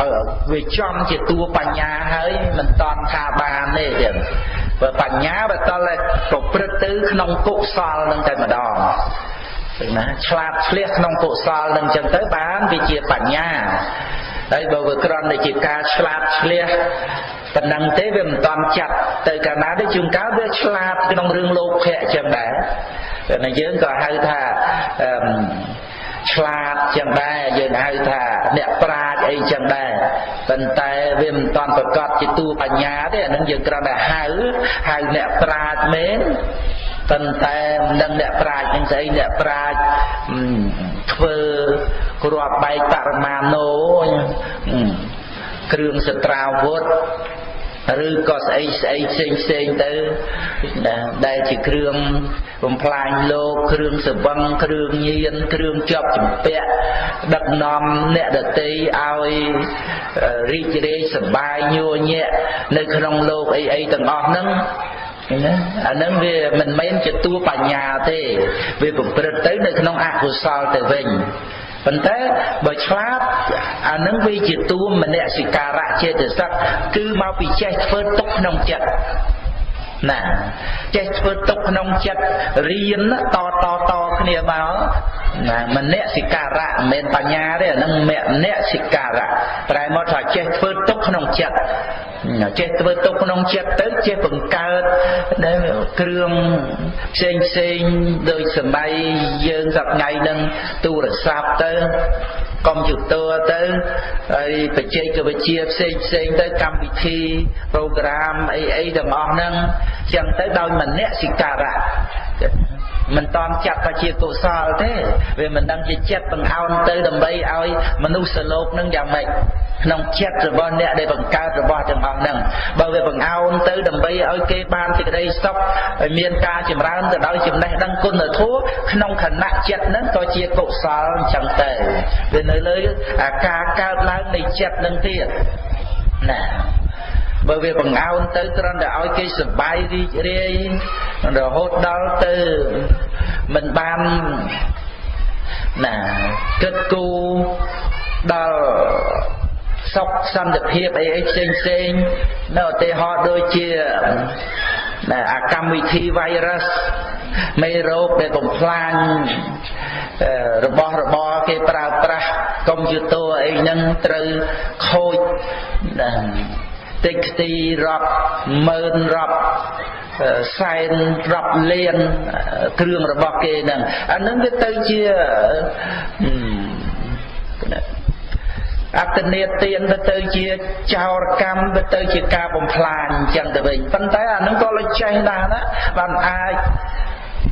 យវាចំជាតួបញ្ញាហើយមិនតន់ថាបានទេទៀតបើបញ្ញាបើតល់តែប្រព្រឹត្តទៅក្នុងកុសលនឹងតែម្ដង ឃើញណាឆ្លាតឆ្លៀសក្នុងកុសលនឹងចឹងទៅបានវាជាបញ្ញាហើយបើវាក្រំតែជាការឆ្លាតឆ្លៀសប៉ុណ្ណឹងទេវាមិនតាន់ចាត់ទៅកាលណាទេជួនកាលវាឆ្លាតក្នុងរឿងលោកភៈចឹងដែរតែយើងក៏ហៅថាអឺឆ្លាតចឹងដែរយើងហៅថាអ្នកប្រាជ្ញអីចឹងដែរប៉ុន្តែវាមិនតាន់ប្រកបជាតួបញ្ញាទេអានឹងយើងគ្រាន់តែហៅហៅអ្នកប្រាជ្ញមែន ប៉ុន្តែមិនដឹងអ្នកប្រាជ្ញនឹងស្អីអ្នកប្រាជ្ញធ្វើគ្រាប់បែកបរមាណូគ្រឿងសត្រាវុធឬក៏ស្អីស្អីផ្សេងផ្សេងទៅដែលជាគ្រឿងបំផ្លាញលោកគ្រឿងសវឹងគ្រឿងញៀនគ្រឿងជាប់ចម្ពាក់ដឹកនាំអ្នកដតីឲ្យរីករាយសប្បាយញួរញាក់នៅក្នុងលោកអីអីទាំងអស់ហ្នឹង ណាអានឹងវាមិនមែនជាតួបញ្ញាទេវាប្រព្រឹត្តទៅនៅក្នុងអកុសលទៅវិញប៉ុន្តែបើឆ្លាតអានឹងវាជាតួមនសិការៈចេតសិកគឺមកពីចេះធ្វើទុកក្នុងចិត្ត ណាចេះធ្វើទុកក្នុងចិត្តរៀនតតតគ្នាមកណាមនសិការៈមិនមែនបញ្ញាទេអានឹងមនសិការៈប្រែមកថាចេះធ្វើទុកក្នុងចិត្តចេះធ្វើទុកក្នុងចិត្តទៅចេះបង្កើតគ្រឿងផ្សេងផ្សេងដោយសម័យយើងសប្ងៃនឹងទូរស័ព្ទទៅកុំព្យូទ័រទៅហើយបច្ចេកវិទ្យាផ្សេងផ្សេងទៅកម្មវិធី program អីអីទាំងអស់ហ្នឹងចឹងទៅដោយមនសិការៈមិនតន់ចាត់ថាជាកុសលទេវាមិនដឹងជាចិត្តបង្អោនទៅដើម្បីឲ្យមនុស្សលោកនឹងយ៉ាងម៉េចក្នុងចិត្តរបស់អ្នកដែលបង្កើតរបស់ទាំងអស់ហ្នឹងបើវាបង្អោនទៅដើម្បីឲ្យគេបានសេចក្តីសុខឲ្យមានការចម្រើនទៅដោយចំណេះដឹងគុណធម៌ក្នុងខណៈចិត្តហ្នឹងក៏ជាកុសលអញ្ចឹងទៅវានៅលើការកើតឡើងនៃចិត្តនឹងទៀតណា បើវាបង្អោនទៅត្រឹមតែឲ្យគេសប្បាយរីករាយរហូតដល់ទៅមិនបានណាគិតគូរដល់សុខសន្តិភាពអីអីផ្សេងផ្សេងនៅឧទាហរណ៍ដូចជាអាកម្មវិធី virus មេរោគដែលបំផ្លាញរបស់របរគេប្រើប្រាស់កុំព្យូទ័រអីហ្នឹងត្រូវខូច តិចខ្ទីរាប់ម៉ឺនរាប់សែនរាប់លានគ្រឿងរបស់គេហ្នឹងអានឹងវាទៅជាអត្តនេទានទៅទៅជាចោរកម្មទៅទៅជាការបំផ្លាញអញ្ចឹងទៅវិញប៉ុន្តែអានឹងក៏លេចចេះដែរណាបានអាច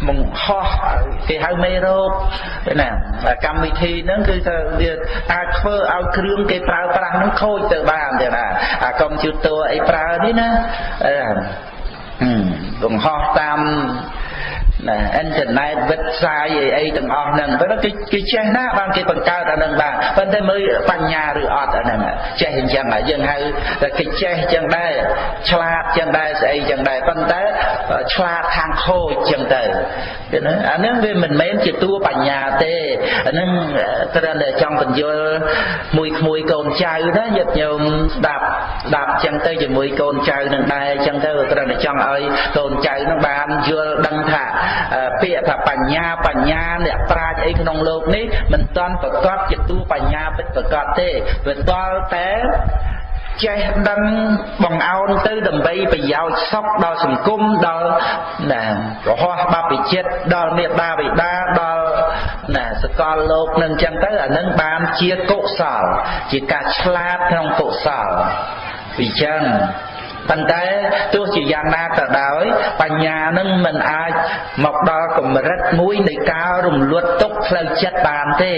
បង្ហោះគេហៅមេរោគណាកម្មវិធីហ្នឹងគឺថាវាអាចធ្វើឲ្យគ្រឿងគេប្រើប្រាស់ហ្នឹងខូចទៅបានទេណាអាកុំព្យូទ័រអីប្រើនេះណាបង្ហោះតាម ណាអ៊ីនធឺណិតវិទ្យាអីអីទាំងអស់ហ្នឹងប៉ុន្តែគេគេចេះណាបានគេបង្កើតអាហ្នឹងបានប៉ុន្តែមើលបញ្ញាឬអត់អាហ្នឹងចេះអញ្ចឹងយើងហៅតែគេចេះអញ្ចឹងដែរឆ្លាតអញ្ចឹងដែរស្អីអញ្ចឹងដែរប៉ុន្តែឆ្លាតខាងខូចអញ្ចឹងទៅឃើញអាហ្នឹងវាមិនមែនជាតួបញ្ញាទេអាហ្នឹងត្រូវតែចង់បញ្យល់មួយក្មួយកូនចៅណាញាតិញោមស្ដាប់ស្ដាប់អញ្ចឹងទៅជាមួយកូនចៅនឹងដែរអញ្ចឹងទៅត្រូវតែចង់ឲ្យកូនចៅនឹងបានយល់ដឹងថាពាក្យថាបញ្ញាបញ្ញាអ្នកប្រាជ្ញអីក្នុងโลกនេះមិនតាន់ប្រកបជាទូបញ្ញាពិតប្រកបទេវាតល់តែចេះដឹងបងអោនទៅដើម្បីប្រយោជន៍សុខដល់សង្គមដល់ណារហ័សបព្វជិតដល់មេដាបិតាដល់ណាសកលលោកនឹងអញ្ចឹងទៅអានឹងបានជាកុសលជាការឆ្លាតក្នុងកុសលពីចឹង ប៉ុន្តែទោះជាយ៉ាងណាក៏ដោយ បញ្ញានឹងមិនអាចមកដល់កម្រិតមួយនៃការរំលត់ទុកផ្លូវចិត្តបានទេ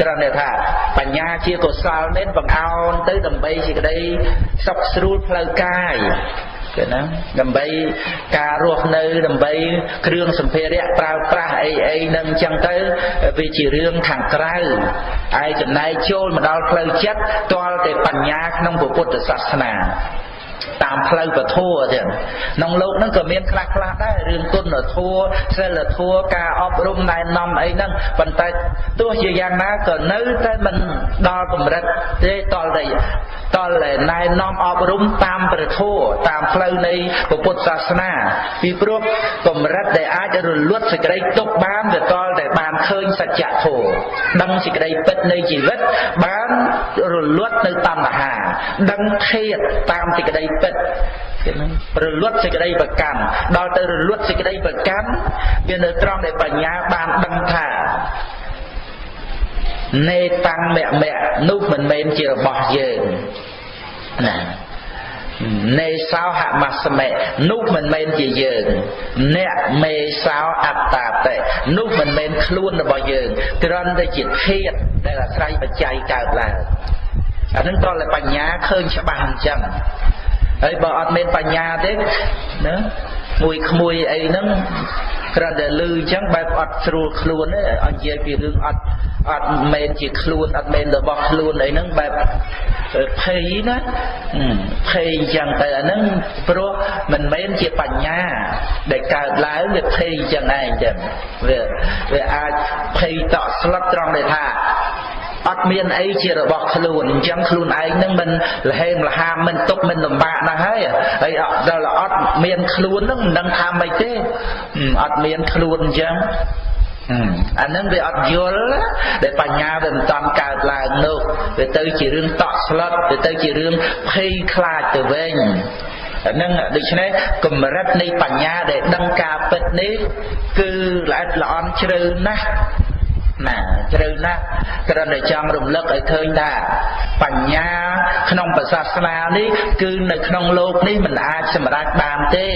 គ្រាន់តែថាបញ្ញាជាកុសលនេះបង្អោនទៅដើម្បីសេចក្តីសុខស្រួលផ្លូវកាយគឺណាដើម្បីការរស់នៅដើម្បីគ្រឿងសម្ភារៈប្រើប្រាស់អីអីនឹងអញ្ចឹងទៅវាជារឿងខាងក្រៅឯចំណែកចូលមកដល់ផ្លូវចិត្តទាល់តែបញ្ញាក្នុងពុទ្ធសាសនា តាមផ្លូវពធัวទៀតក្នុងលោកហ្នឹងក៏មានខ្លះខ្លះដែររឿងគុណធัวសិលធัวការអប់រំណែនាំអីហ្នឹងប៉ុន្តែទោះជាយ៉ាងណាក៏នៅតែមិនដល់កម្រិតទេតលតែតលតែណែនាំអប់រំតាមព្រះធัวតាមផ្លូវនៃពុទ្ធសាសនាពីព្រោះកម្រិតដែលអាចរលត់សេចក្តីទុកបានវាតលតែបានឃើញសច្ចធម៌ដឹងសេចក្តីពិតនៃជីវិតបានរលត់នៅតណ្ហាដឹងធាតតាមសេចក្តី ពិតគេនឹងរលត់សេចក្តីប្រកាន់ដល់ទៅរលត់សេចក្តីប្រកាន់វានៅត្រង់ដែលបញ្ញាបានដឹងថានេតាំងមៈមៈនោះមិនមែនជារបស់យើងណានេសោហមស្មេនោះមិនមែនជាយើងអ្នកមេសោអត្តាតេនោះមិនមែនខ្លួនរបស់យើងគ្រាន់តែជាធាតដែលអាស្រ័យបច្ច័យកើតឡើងអានឹងតតែបញ្ញាឃើញច្បាស់អញ្ចឹង ហើយបើអត់មានបញ្ញាទេណាមួយក្មួយអីហ្នឹងគ្រាន់តែលឺអញ្ចឹងបែបអត់ស្រួលខ្លួនទេអត់និយាយពីរឿងអត់អត់មែនជាខ្លួនអត់មែនរបស់ខ្លួនអីហ្នឹងបែបភ័យណាភ័យអញ្ចឹងទៅអាហ្នឹងព្រោះមិនមែនជាបញ្ញាដែលកើតឡើងវាភ័យអញ្ចឹងឯងចឹងវាវាអាចភ័យតក់ស្លុតត្រង់ដែលថា អត់មានអីជារបស់ខ្លួនអញ្ចឹងខ្លួនឯងនឹងមិនលហេមលហាមមិនទុកមិនលំបាកណាស់ហើយហើយដល់អត់មានខ្លួននឹងមិនដឹងថាម៉េចទេអត់មានខ្លួនអញ្ចឹងអានឹងវាអត់យល់ដែលបញ្ញាវាមិនតាន់កើតឡើងនោះវាទៅជារឿងតក់ស្លុតវាទៅជារឿងភ័យខ្លាចទៅវិញហ្នឹងដូច្នេះកម្រិតនៃបញ្ញាដែលដឹងការពិតនេះគឺល្អិតល្អន់ជ្រៅណាស់ ណាជ្រៅណាស់គ្រាន់តែចង់រំលឹកឲ្យឃើញថាបញ្ញាក្នុងប្រសាសនានេះគឺនៅក្នុងលោកនេះមិនអាចសម្រេចបានទេ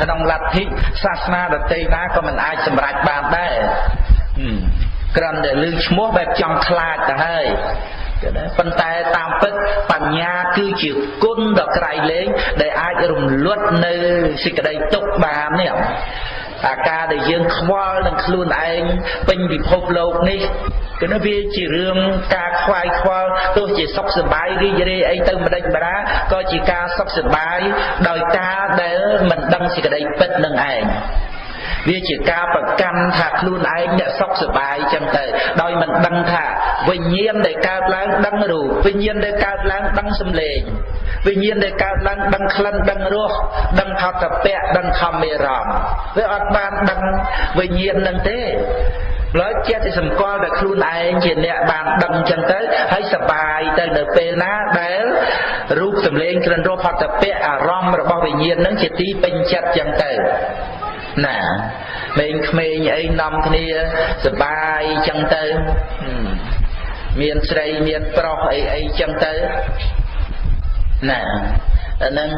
ក្នុងលទ្ធិសាសនាដទៃណាក៏មិនអាចសម្រេចបានដែរគ្រាន់តែលើឈ្មោះបែបចង់ខ្លាចទៅហើយប៉ុន្តែតាមពិតបញ្ញាគឺជាគុណដ៏ក្រៃលែងដែលអាចរំលត់នៅសេចក្តីទុក្ខបាននេះ អាការដែលយើងខ្វល់នឹងខ្លួនឯងពេញពិភពលោកនេះគឺនោះវាជារឿងការខ្វាយខ្វល់ទោះជាសុខសប្បាយរីករាយអីទៅម្ដេចបារាក៏ជាការសុខសប្បាយដោយការដែលមិនដឹងសេចក្តីពិតនឹងឯង វាជាការប្រកាន់ថាខ្លួនឯងអ្នកសុខសប្បាយចឹងទៅដោយមិនដឹងថាវិញ្ញាណដែលកើតឡើងដឹងរូបវិញ្ញាណដែលកើតឡើងដឹងសម្លេងវិញ្ញាណដែលកើតឡើងដឹងក្លិនដឹងរសដឹងថតពៈដឹងខំមេរមវាអត់បានដឹងវិញ្ញាណនឹងទេឡើយចេះតែសម្គាល់តែខ្លួនឯងជាអ្នកបានដឹងចឹងទៅហើយសបាយទៅនៅពេលណាដែលរូបសម្លេងក្រិនរសផតពៈអារម្មណ៍របស់វិញ្ញាណនឹងជាទីពេញចិត្តចឹងទៅ ណាមេងក្មេងអីនាំគ្នាសបាយចឹងទៅមានស្រីមានប្រុសអីអីចឹងទៅណាអាហ្នឹង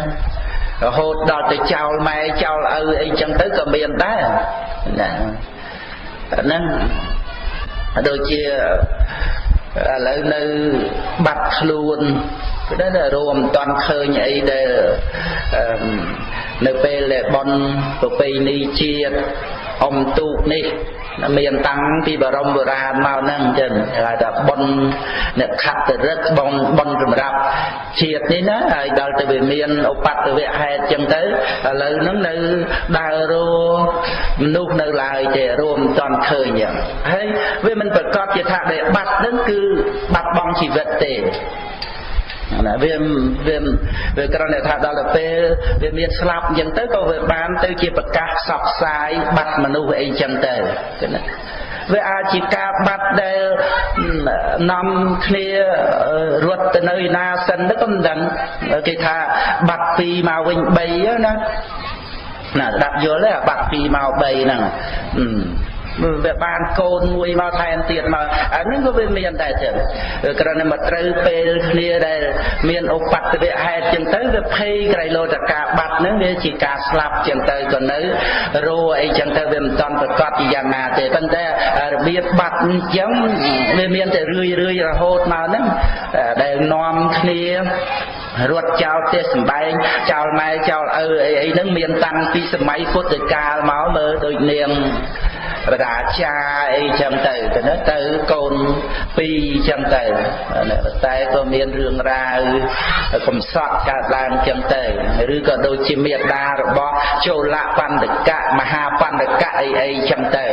រហូតដល់ទៅចោលម៉ែចោលឪអីចឹងទៅក៏មានដែរណាអាហ្នឹងដូចជាឥឡូវនៅបាត់ខ្លួនគឺដែររួមមិនតាន់ឃើញអីដែល នៅពេលដែលបនប្រពៃណីជាតិអុំទូកនេះមានតាំងពីបរមបុរាណមកហ្នឹងចឹងគេហៅថាបុណ្យអ្នកខត្តរិទ្ធបុណ្យបុណ្យសម្រាប់ជាតិនេះណាហើយដល់ទៅវាមានឧបតវៈហេតុចឹងទៅឥឡូវហ្នឹងនៅដើររមនុស្សនៅឡើយទេរួមមិនតន់ឃើញចឹងហើយវាមិនប្រកាសជាថាដែលបាត់ហ្នឹងគឺបាត់បង់ជីវិតទេ ណាវាវាវាគ្រាន់តែថាដល់ទៅពេលវាមានស្លាប់អញ្ចឹងទៅក៏វាបាន ទៅជាប្រកាសផ្សព្វផ្សាយបាត់មនុស្សអីអញ្ចឹងទៅណាវាអាចជាការបាត់ដែលនាំគ្នារត់ទៅនៅឯណាសិនទៅក៏មិនដឹងគេថាបាត់ពីមកវិញ3ណាណាស្ដាប់យល់ទេបាត់ពីមក3ហ្នឹង វាបានកូនមួយមកថែមទៀតមកអានេះក៏វាមានដែរចឹងគ្រាន់តែមកត្រូវពេលគ្នាដែលមានឧបទ្ទវហេតុចឹងទៅវាភ័យក្រៃលោតកាបាត់ហ្នឹងវាជាការស្លាប់ចឹងទៅក៏នៅរੂអីចឹងទៅវាមិនតន់ប្រកាសជាយ៉ាងណាទេប៉ុន្តែរបៀបបាត់អញ្ចឹងវាមានតែរឿយរឿយរហូតមកហ្នឹងដែលនាំគ្នារត់ចោលផ្ទះសំបែងចោលម៉ែចោលឪអីអីហ្នឹងមានតាំងពីសម័យពុទ្ធកាលមកមើលដូចនាង បរាចាអីចឹងទៅទៅទៅកូនពីរចឹងទៅតែក៏មានរឿងរ៉ាវកំសត់កើតឡើងចឹងទៅឬក៏ដូចជាមេដារបស់ចូលៈបណ្ឌកៈមហាបណ្ឌកៈអីអីចឹងទៅ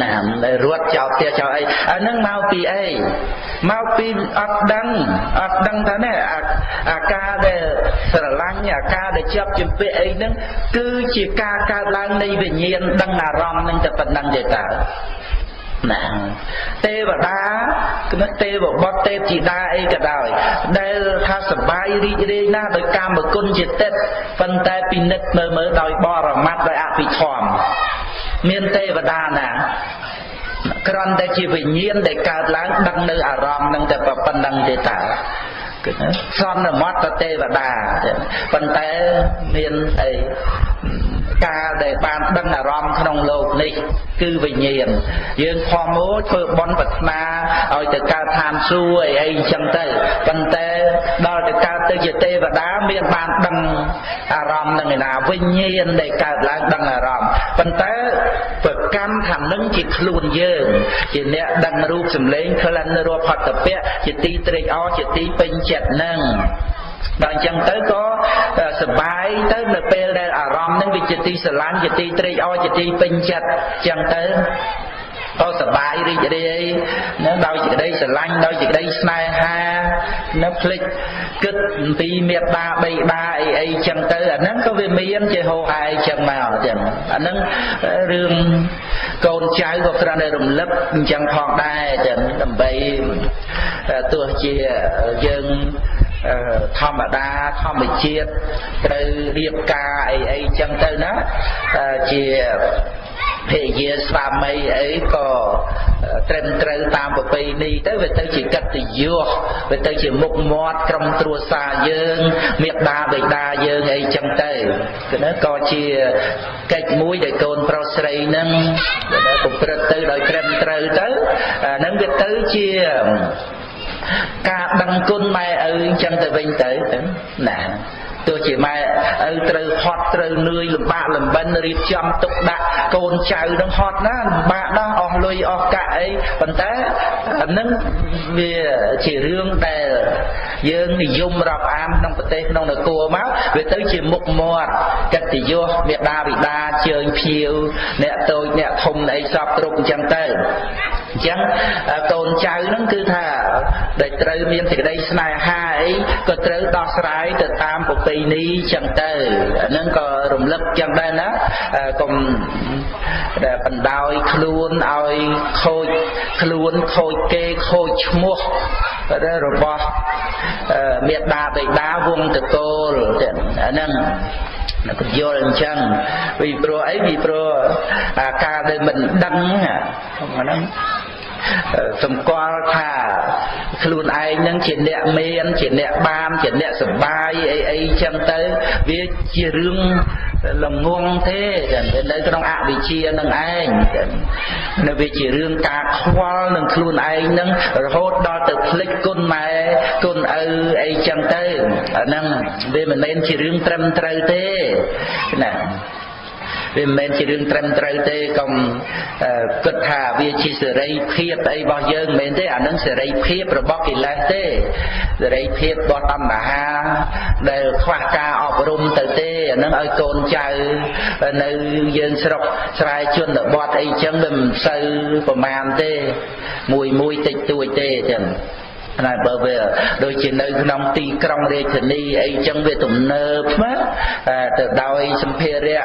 ណាដែលរត់ចោលផ្ទះចោលអីអានឹងមកពីអីមកពីអត់ដឹងអត់ដឹងថានេះអាការដែលស្រឡាញ់អាការដែលជាប់ជំពាក់អីហ្នឹងគឺជាការកើតឡើងនៃវិញ្ញាណដឹងអារម្មណ៍នឹងតែប៉ុណ្្នឹងទេតើ ណាទេវតាគណទេវបុត្រទេពធីតាអីក៏ដោយដែលថាសបាយរីករាយណាស់ដោយកាមគុណជាទឹកប៉ុន្តែពិនិត្យមើលមើលដោយបរមត្តដោយអភិធម្មមានទេវតាណាគ្រាន់តែជាវិញ្ញាណដែលកើតឡើងដឹងនៅអារម្មណ៍នឹងតែប៉ុណ្្នឹងទេតើគឺសន្មតទេវតាប៉ុន្តែមានអី កាលដែលបានដឹងអារម្មណ៍ក្នុងលោកនេះ គឺវិញ្ញាណយើងខំមកធ្វើបន់ប្រាថ្នាឲ្យទៅកើតឋានសួគ៌អីអីចឹងទៅប៉ុន្តែដល់ទៅកើតទៅជាទេវតាមានបានដឹងអារម្មណ៍នឹងឯណាវិញ្ញាណដែលកើតឡើងដឹងអារម្មណ៍ប៉ុន្តែប្រកម្មថានឹងជាខ្លួនយើងជាអ្នកដឹងរូបសម្លេងក្លិនរសផតពៈជាទីត្រេកអរជាទីពេញចិត្តនឹង ដល់អញ្ចឹងទៅក៏សបាយទៅនៅពេលដែលអារម្មណ៍នឹងវាជាទីស្រឡាញ់ជាទីត្រេកអរជាទីពេញចិត្តអញ្ចឹងទៅក៏សបាយរីករាយណាដោយសេចក្តីស្រឡាញ់ដោយសេចក្តីស្នេហានៅភ្លេចគិតអំពីមេត្តាបៃតាអីអីចឹងទៅអាហ្នឹងក៏វាមានជាហោហែចឹងមកចឹងអាហ្នឹងរឿងកូនចៅក៏គ្រាន់តែរំលឹកអញ្ចឹងផងដែរចឹងដើម្បីទោះជាយើង ធម្មតាធម្មជាតិត្រូវរៀបការអីអីចឹងទៅណាជាភរិយាស្វាមីអីក៏ត្រឹមត្រូវតាមប្រពៃណីទៅវាទៅជាកិត្តិយសវាទៅជាមុខមាត់ក្រុមគ្រួសារយើងមេដាបិតាយើងអីចឹងទៅគឺក៏ជាកិច្ចមួយដែលកូនប្រុសស្រីនឹងប្រព្រឹត្តទៅដោយត្រឹមត្រូវទៅនឹងវាទៅជា ការដឹងគុណម៉ែឪអញ្ចឹងទៅវិញទៅណា ទោះជាម៉ែឪត្រូវហត់ត្រូវនឿយលំបាកលំបិនរៀបចំទុកដាក់កូនចៅនឹងហត់ណាលំបាកណាស់អស់លុយអស់កាក់អីប៉ុន្តែអានឹងវាជារឿងដែលយើងនិយមរាប់អានក្នុងប្រទេសក្នុងនគរមកវាទៅជាមុខមាត់កិត្តិយសមេដាបិតាជើញភៀវអ្នកតូចអ្នកធំអីសពគ្រប់អញ្ចឹងទៅអញ្ចឹងកូនចៅហ្នឹងគឺថាដែលត្រូវមានសេចក្តីស្នេហាអីក៏ត្រូវដោះស្រាយទៅតាមប្រពៃណីចឹងទៅអាហ្នឹងក៏រំលឹកចឹងដែរណាកុំដែលបណ្ដោយខ្លួនឲ្យខូចខ្លួនខូចគេខូចឈ្មោះរបស់មេដាបិតាវងតកូលអាហ្នឹងក៏យល់អញ្ចឹងពីព្រោះអីពីព្រោះការដែលមិនដឹងហ្នឹង សម្គាល់ថាខ្លួនឯងនឹងជាអ្នកមានជាអ្នកបានជាអ្នកសបាយអីអីចឹងទៅវាជារឿងល្ងងទេនៅក្នុងអវិជ្ជានឹងឯងនៅវាជារឿងការខ្វល់នឹងខ្លួនឯងនឹងរហូតដល់ទៅភ្លេចគុណម៉ែគុណឪអីចឹងទៅអាហ្នឹងវាមិនមែនជារឿងត្រឹមត្រូវទេណា វាមិនមែនជារឿងត្រឹមត្រូវទេកុំគិតថាវាជាសេរីភាពអីរបស់យើងមិនមែនទេអានឹងសេរីភាពរបស់កិលេសទេសេរីភាពរបស់តណ្ហាដែលខ្វះការអប់រំទៅទេអានឹងឲ្យកូនចៅនៅយើងស្រុកស្រែជនបទអីចឹងវាមិនសូវប្រមាណទេមួយមួយតិចតួចទេចឹង ណាបើវាដូចជានៅក្នុងទីក្រុងរាជធានីអីចឹងវាទំនើបណាទៅដោយសម្ភារៈ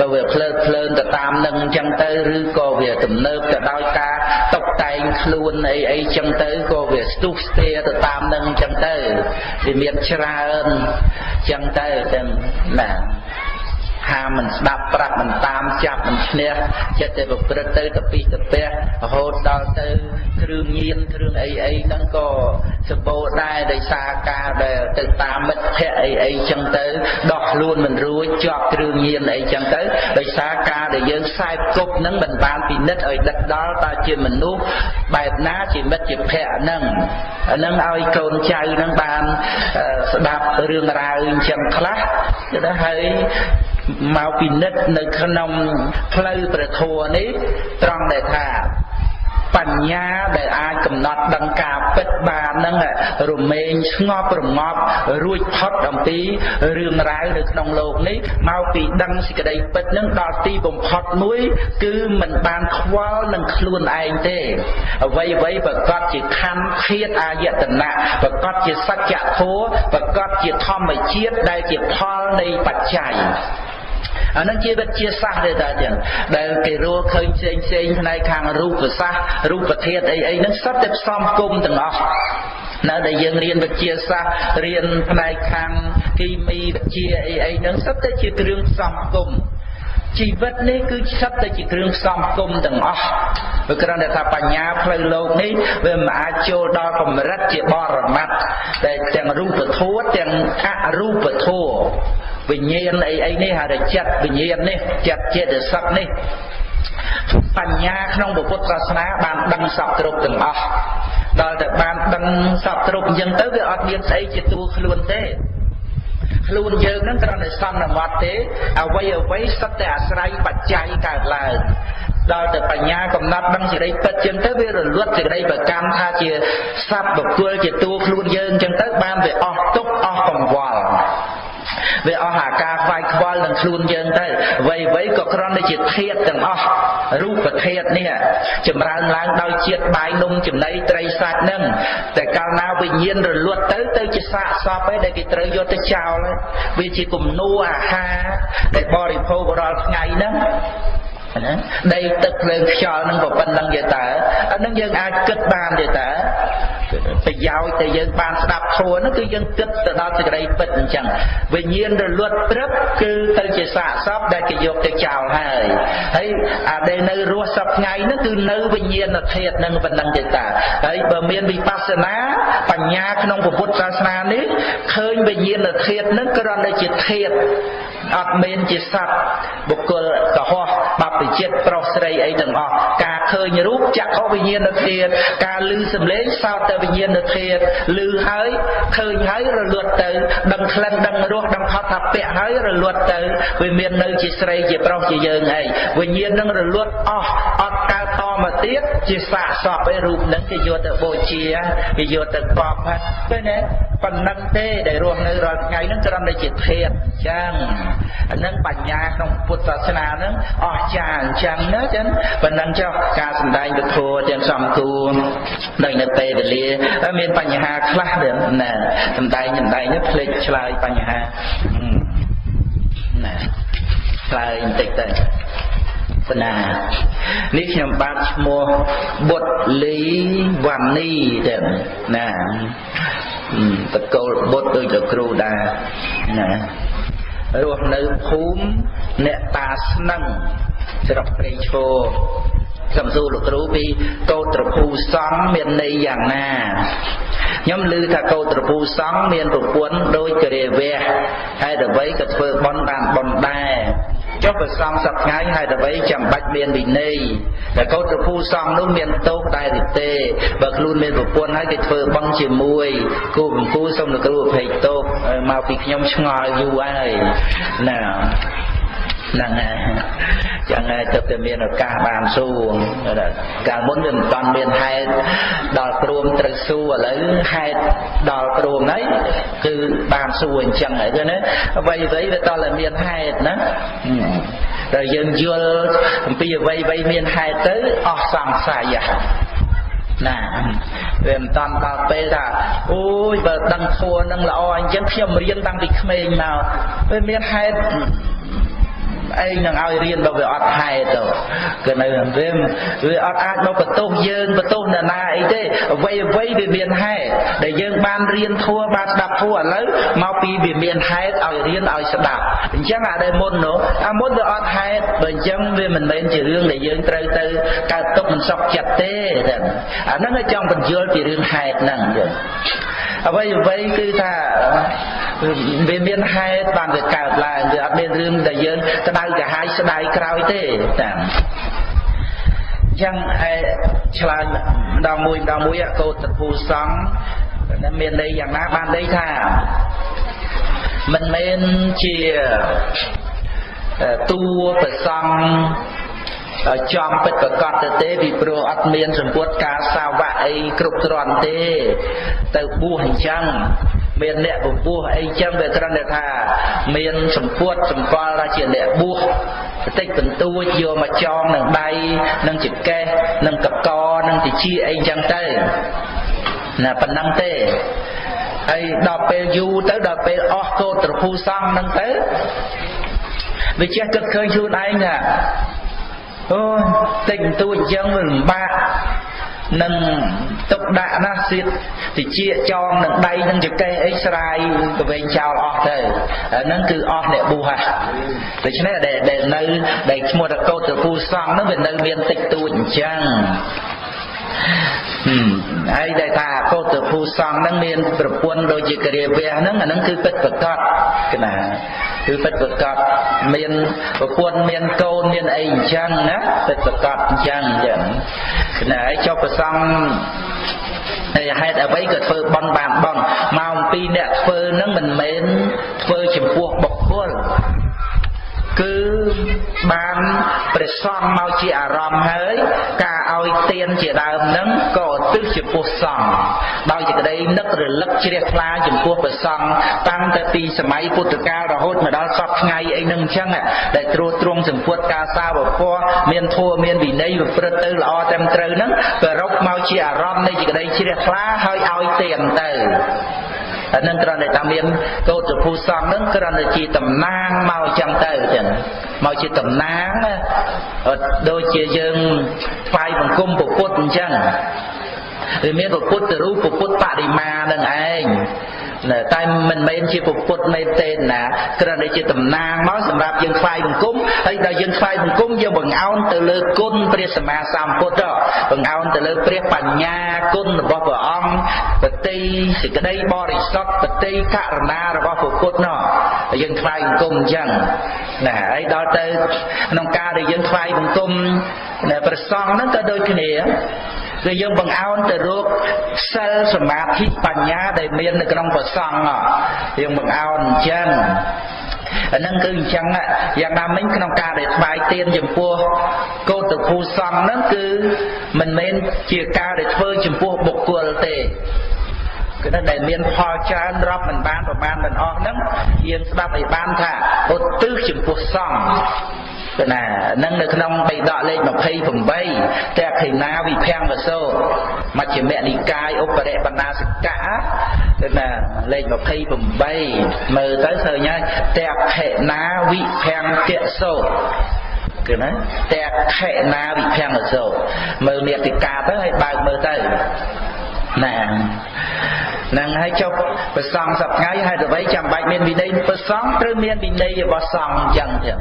ក៏វាភ្លើតភ្លើនទៅតាមនឹងចឹងទៅឬក៏វាទំនើបទៅដោយការតុបតែងខ្លួនអីអីចឹងទៅក៏វាស្ទុះស្ទាទៅតាមនឹងចឹងទៅវាមានច្រើនចឹងទៅចឹងណា ហាមិនស្ដាប់ប្រាប់មិនតាមចាប់មិនឈ្នះចិត្តតែប្រព្រឹត្តទៅតពីតពះរហូតដល់ទៅគ្រឿងញៀនគ្រឿងអីអីហ្នឹងក៏សម្បូរដែរដោយសារការដែលទៅតាមមិត្តភ័ក្តិអីអីចឹងទៅដោះខ្លួនមិនរួចជាប់គ្រឿងញៀនអីចឹងទៅដោយសារការដែលយើងខ្សែគប់ហ្នឹងមិនបានពិនិត្យឲ្យដឹកដល់តើជាមនុស្សបែបណាជាមិត្តជាភ័ក្តិហ្នឹងអាហ្នឹងឲ្យកូនចៅហ្នឹងបានស្ដាប់រឿងរ៉ាវអញ្ចឹងខ្លះទៅហើយ មកពិនិត្យនៅក្នុងផ្លូវព្រះធម៌នេះត្រង់ដែលថា បញ្ញាដែលអាចកំណត់ដឹងការពិតបានហ្នឹងរមែងស្ងប់រងាប់រួចផុតអំពីរឿងរ៉ាវនៅក្នុងโลกនេះមកពីដឹងសេចក្តីពិតហ្នឹងដល់ទីបំផុតមួយ គឺមិនបានខ្វល់នឹងខ្លួនឯងទេអ្វីអ្វីប្រកបជាខណ្ឌធាតអាយតនៈប្រកបជាសច្ចធម៌ប្រកបជាធម្មជាតិដែលជាផលនៃបច្ច័យ អានឹងជាវិទ្យាសាស្ត្រទេតាចឹងដែលគេរកឃើញផ្សេងផ្សេងផ្នែកខាងរូបសាស្ត្ររូបធាតុអីអីហ្នឹងសុទ្ធតែផ្សំគុំទាំងអស់នៅដែលយើងរៀនវិទ្យាសាស្ត្ររៀនផ្នែកខាងគីមីវិទ្យាអីអីហ្នឹងសុទ្ធតែជាគ្រឿងផ្សំគុំជីវិតនេះគឺសិតតែជាគ្រឿងផ្សំគុំទាំងអស់វាគ្រាន់តែថាបញ្ញាផ្លូវលោកនេះវាមិនអាចចូលដល់កម្រិតជាបរមត្តតែទាំងរូបធម៌ទាំងអរូបធម៌ វិញ្ញាណអីអីនេះហៅថាចិត្តវិញ្ញាណនេះចិត្តចេតសិកនេះបញ្ញាក្នុងពុទ្ធសាសនាបានដឹងសពគ្រប់ទាំងអស់ដល់តែបានដឹងសពគ្រប់អញ្ចឹងទៅវាអត់មានស្អីជាតួខ្លួនទេខ្លួនយើងនឹងត្រឹមតែសន្មត់ទេអ្វីអ្វីសិតតែអាស្រ័យបច្ច័យកើតឡើងដល់តែបញ្ញាកំណត់ដឹងសេចក្តីពិតចឹងទៅវារលត់សេចក្តីប្រកម្មថាជាសត្វបុគ្គលជាតួខ្លួនយើងចឹងទៅបានវាអស់ទុកអស់កង្វល់ វាអស់អាការខ្វាយខ្វល់នឹងខ្លួនយើងទៅអ្វីអ្វីក៏គ្រាន់តែជាធាតទាំងអស់រូបធាតនេះចម្រើនឡើងដោយជាតិបាយនំចំណីត្រីសាច់នឹងតែកាលណាវិញ្ញាណរលត់ទៅទៅជាសាកសពឯងដែលគេត្រូវយកទៅចោលវាជាគំនូអាហារដែលបរិភោគរាល់ថ្ងៃហ្នឹងណាដីទឹកភ្លើងខ្យល់នឹងក៏ប៉ុណ្្នឹងទេតើអានឹងយើងអាចគិតបានទេតើ ប្រយោជន៍ដែលយើងបានស្ដាប់ធម៌នោះគឺយើងគិតទៅដល់សេចក្តីពិតអញ្ចឹងវិញ្ញាណរលត់ព្រឹបគឺទៅជាសាកសពដែលគេយកទៅចោលហើយហើយអាដែលនៅរស់សពថ្ងៃនោះគឺនៅវិញ្ញាណធាតុនឹងប៉ុណ្្នឹងទេតើហើយបើមានវិបស្សនាបញ្ញាក្នុងពុទ្ធសាសនានេះឃើញវិញ្ញាណធាតុនឹងគ្រាន់តែជាធាតុអត់មែនជាសត្វបុគ្គលកុហកបព្វជិតប្រុសស្រីអីទាំងអស់ការឃើញរូបចក្ខុវិញ្ញាណធាតុការឮសំឡេងសោតតែវិញ្ញាណធាតុឮហើយឃើញហើយរលត់ទៅដឹងក្លិនដឹងរសដឹងផុតថាពៈហើយរលត់ទៅវាមាននៅជាស្រីជាប្រុសជាយើងអីវិញ្ញាណនឹងរលត់អស់អត់កើតតមកទៀតជាសាកសពឯរូបនឹងគេយកទៅបូជាគេយកទៅកប់ហ្នឹងឃើញទេប៉ុណ្ណឹងទេដែលរស់នៅរាល់ថ្ងៃហ្នឹងគ្រាន់តែជាធាតុអញ្ចឹងអានឹងបញ្ញាក្នុងពុទ្ធសាសនាហ្នឹងអស្ចារ្យអញ្ចឹងណាចឹងប៉ុណ្ណឹងចុះការសំដែងពធទាំងសំគួរដោយនៅពេលវេលាមានបញ្ហាខ្លះដែរណាសំដែងសំដែងនេះភ្លេចឆ្លើយបញ្ហាណាឆ្លើយបន្តិចទៅសនានេះខ្ញុំបានឈ្មោះបុត្រលីវណ្ណីទៅណាតកូលបុត្រដូចតែគ្រូដែរណារស់នៅភូមិអ្នកតាស្នឹងស្រុកព្រៃឈរ សំសួរលោកគ្រូពីកោត្រភូសង្ឃមានន័យយ៉ាងណាខ្ញុំឮថាកោត្រភូសង្ឃមានប្រពន្ធដូចករាវៈហើយអ្វីក៏ធ្វើបន់បានបន់ដែរចុះប្រសំសប្ថ្ងៃហើយអ្វីចាំបាច់មានវិន័យតែកោត្រភូសង្ឃនោះមានទោសដែរទេបើខ្លួនមានប្រពន្ធហើយគេធ្វើបន់ជាមួយគូបង្គូសូមលោកគ្រូអភ័យទោសមកពីខ្ញុំឆ្ងល់យូរហើយណា ហ្នឹងហើយចឹងហើយទៅតែមានឱកាសបានសួរកាលមុនវាមិនបានមានហេតុដល់ព្រមត្រូវសួរឥឡូវហេតុដល់ព្រមហើយគឺបានសួរអញ្ចឹងហើយឃើញទេអ្វីអ្វីវាតតែមានហេតុណាតែយើងយល់អំពីអ្វីអ្វីមានហេតុទៅអស់សង្ស័យណាវាមិនតាន់ដល់ពេលថាអូយបើដឹងធัวនឹងល្អអញ្ចឹងខ្ញុំរៀនតាំងពីក្មេងមកវាមានហេតុ ឯងនឹងឲ្យរៀនបើវាអត់ហេតុទៅគឺនៅវាវាអត់អាចមកបន្ទោសយើងបន្ទោសអ្នកណាអីទេអ្វីអ្វីវាមានហេតុដែលយើងបានរៀនធัวបានស្ដាប់ធัวឥឡូវមកពីវាមានហេតុឲ្យរៀនឲ្យស្ដាប់អញ្ចឹងអាដែលមុននោះអាមុនវាអត់ហេតុបើអញ្ចឹងវាមិនមែនជារឿងដែលយើងត្រូវទៅកើតទុកមិនសុខចិត្តទេអាហ្នឹងចង់បញ្យល់ពីរឿងហេតុហ្នឹង អ្វីអ្វីគឺថាវាមានហេតុបានវាកើតឡើងវាអត់មានរឿងដែលយើងក្តៅកាហាយស្ដាយក្រោយទេតាចឹងឯឆ្លើយម្ដងមួយម្ដងមួយកោតភូសង្ឃមានន័យយ៉ាងណាបានន័យថាមិនមែនជាតួប្រសង់ឲ្យ ចំពិតប្រកបទៅទេពីព្រោះអត់មានសម្ពុតការសាវៈអីគ្រប់គ្រាន់ទេ ទៅបួសអញ្ចឹងមានអ្នកពពោះអីចឹងវាគ្រាន់តែថា មានសម្ពុតសម្គាល់ថាជាអ្នកបួសបន្តិចបន្តួចយកមកចងនឹងដៃនឹងចង្កេះនឹងកកនឹងតិចអីចឹងទៅណាប៉ុណ្ណឹងទេហើយដល់ពេលយូរទៅដល់ពេលអស់កោតត្រភូសង្ឃហ្នឹងទៅវាចេះគិតឃើញខ្លួនឯងថា អូតិចបន្តួចអញ្ចឹងវាលំបាកនឹងទុកដាក់ណាសៀតតិចចងនឹងដៃនឹងចកេះអីស្រាយកវែងចោលអស់ទៅហ្នឹងគឺអស់អ្នកប៊ូហ่ะដូច្នេះដែលនៅដែលឈ្មោះតកោតទៅពូសង្ឃហ្នឹងវានៅមានតិចតួចអញ្ចឹង ហើយដែលថាកោតភូសង្ឃហ្នឹងមានប្រពន្ធដូចជាគរាវះហ្នឹងអាហ្នឹងគឺពិតប្រកបកណាគឺពិតប្រកបមានប្រពន្ធមានកូនមានអីអញ្ចឹងណាពិតប្រកបអញ្ចឹងអញ្ចឹងណាហើយចុះប្រសង់ហើយហេតុអ្វីក៏ធ្វើបន់បានបន់មកអំពីអ្នកធ្វើហ្នឹងមិនមែនធ្វើចំពោះបុគ្គលគឺ បានព្រះសង្ឃមកជាអារម្មណ៍ហើយ ការឲ្យទានជាដើមនឹងក៏ឧទ្ទិសចំពោះសង្ឃដោយសេចក្តីនឹករលឹកជ្រះថ្លាចំពោះព្រះសង្ឃតាំងតែពីសម័យពុទ្ធកាលរហូតមកដល់សពថ្ងៃអីនឹងអញ្ចឹងដែលត្រួតត្រងសម្ពុតការសាវពរមានធម៌មានវិន័យប្រព្រឹត្តទៅល្អត្រឹមត្រូវហ្នឹងប្ររពមកជាអារម្មណ៍នៃសេចក្តីជ្រះថ្លាហើយឲ្យទានទៅ អានឹងគ្រាន់តែថាមានកោតភូសង្ឃនឹងគ្រាន់តែជាតំណាងមកចឹងទៅចឹងមកជាតំណាងដូចជាយើងថ្វាយបង្គំពុទ្ធអញ្ចឹងវាមានពុទ្ធរូបពុទ្ធបរិមានឹងឯង តែមិនមែនជាពុទ្ធមែនទេណាគ្រាន់តែជាតំណាងមកសម្រាប់យើងថ្វាយបង្គំហើយដល់យើងថ្វាយបង្គំយើងបង្អោនទៅលើគុណព្រះសម្មាសម្ពុទ្ធបង្អោនទៅលើព្រះបញ្ញាគុណរបស់ព្រះអង្គបតិសេចក្តីបរិសុទ្ធបតិករណារបស់ព្រះពុទ្ធនោះយើងថ្វាយបង្គំអញ្ចឹងណាហើយដល់ទៅក្នុងការដែលយើងថ្វាយបង្គំព្រះសង្ឃហ្នឹងក៏ដូចគ្នា គឺយើងបង្អោនទៅរកសិលសមាធិបញ្ញាដែលមាននៅក្នុងប្រសង្ឃយើងបង្អោនអញ្ចឹងអានឹងគឺអញ្ចឹងយ៉ាងណាមិញក្នុងការដែលថ្វាយទៀនចំពោះកោតភូសង្ឃហ្នឹងគឺមិនមែនជាការដែលធ្វើចំពោះបុគ្គលទេគឺដែលមានផលច្រើនរាប់មិនបានប្រមាណមិនអស់ហ្នឹងយើងស្ដាប់ឲ្យបានថាឧទ្ទិសចំពោះសង្ឃ ណានឹងនៅក្នុងបៃដកលេខ28តេខេណាវិភាំងវសោមជ្ឈិមនិកាយឧបរិបណ្ណាសិកៈគឺណាលេខ28មើលទៅឃើញហើយតេខេណាវិភាំងកសោគឺណាតេខេណាវិភាំងវសោមើលនេតិកាទៅឲ្យបើកមើលទៅ ណានឹងហើយចុះប្រសងសប្ថ្ងៃហេតុអ្វីចាំបាច់មានវិន័យប្រសងត្រូវមានវិន័យរបស់សង្ឃអញ្ចឹងចឹង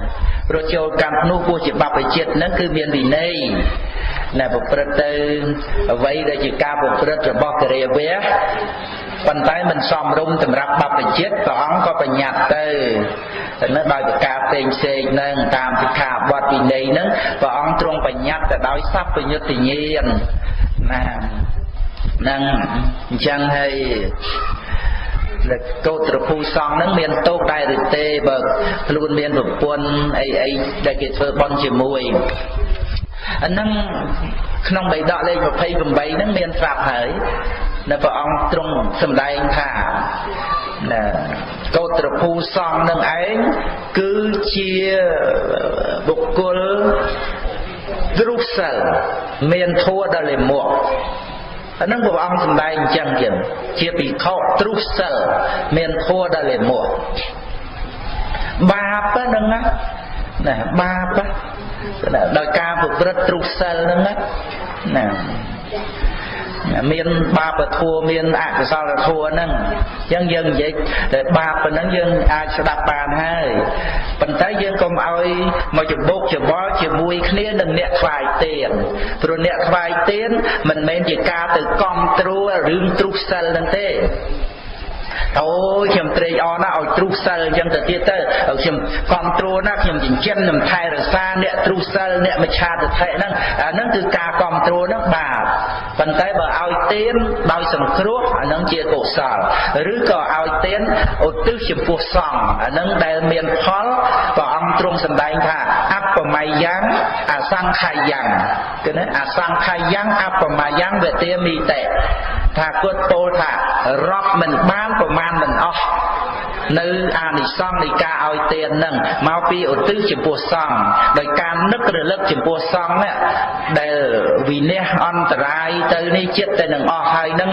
ព្រោះចូលកម្មនោះពោះជាបព្វជិតនឹងគឺមានវិន័យណែប្រព្រឹត្តទៅអ្វីដែលជាការប្រព្រឹត្តរបស់គរិយាវៈប៉ុន្តែមិនសមរម្យសម្រាប់បព្វជិតព្រះអង្គក៏បញ្ញត្តិទៅតែនៅដោយប្រការផ្សេងផ្សេងនឹងតាមសិក្ខាបទវិន័យនឹងព្រះអង្គទ្រង់បញ្ញត្តិទៅដោយសัพពញុត្តញាណណា ហ្នឹងអញ្ចឹងហើយកោត្រភូសង្ឃហ្នឹងមានតោកដែរឬទេបើខ្លួនមានប្រពន្ធអីអីដែលគេធ្វើបន់ជាមួយអាហ្នឹងក្នុងបៃដកលេខ28ហ្នឹងមានស្រាប់ហើយនៅព្រះអង្គទ្រង់សម្ដែងថាណាកោត្រភូសង្ឃនឹងឯងគឺជាបុគ្គលទ្រុសិលមានធัวដល់លេមក អានឹងព្រះអង្គសម្ដែងអញ្ចឹងទៀតជាពិខុទ្រុសិលមានធัวដល់លេមួបាបហ្នឹងណាបាបដោយការប្រព្រឹត្តទ្រុសិលហ្នឹងណា មានបាបធัวមានអកុសលធัวហ្នឹងអញ្ចឹងយើងនិយាយតែបាបប៉ុណ្ណឹងយើងអាចស្ដាប់បានហើយប៉ុន្តែយើងកុំឲ្យមកច្បុកច្បល់ជាមួយគ្នានឹងអ្នកថ្វាយទៀនព្រោះអ្នកថ្វាយទៀនមិនមែនជាការទៅកំត្រួលរឿងទ្រុសសិលហ្នឹងទេ អូយខ្ញុំត្រេកអរណាស់ឲ្យទ្រុសសិលអញ្ចឹងទៅទៀតទៅខ្ញុំគ្រប់គ្រងណាខ្ញុំចិញ្ចឹមខ្ញុំថែរក្សាអ្នកទ្រុសសិលអ្នកមច្ឆាទិដ្ឋិហ្នឹងអាហ្នឹងគឺការគ្រប់គ្រងហ្នឹងបាបប៉ុន្តែបើឲ្យទានដោយសង្គ្រោះអាហ្នឹងជាកុសលឬក៏ឲ្យទានឧទ្ទិសចំពោះសង្ឃអាហ្នឹងដែលមានផលព្រះអង្គទ្រង់សម្ដែងថាអបប មយ៉ាងអសង្ខយ៉ាងគឺណាអសង្ខយ៉ាងអបមយ៉ាងវេទាមីតេថាគាត់ពោលថារាប់មិនបានប្រមាណមិនអស់ នៅអានិសង្សនៃការឲ្យទាននឹងមកពីឧទ្ទិសចំពោះសង្ឃដោយការនឹករលឹកចំពោះសង្ឃនេះដែលវិនះអន្តរាយទៅនេះចិត្តតែនឹងអស់ហើយហ្នឹង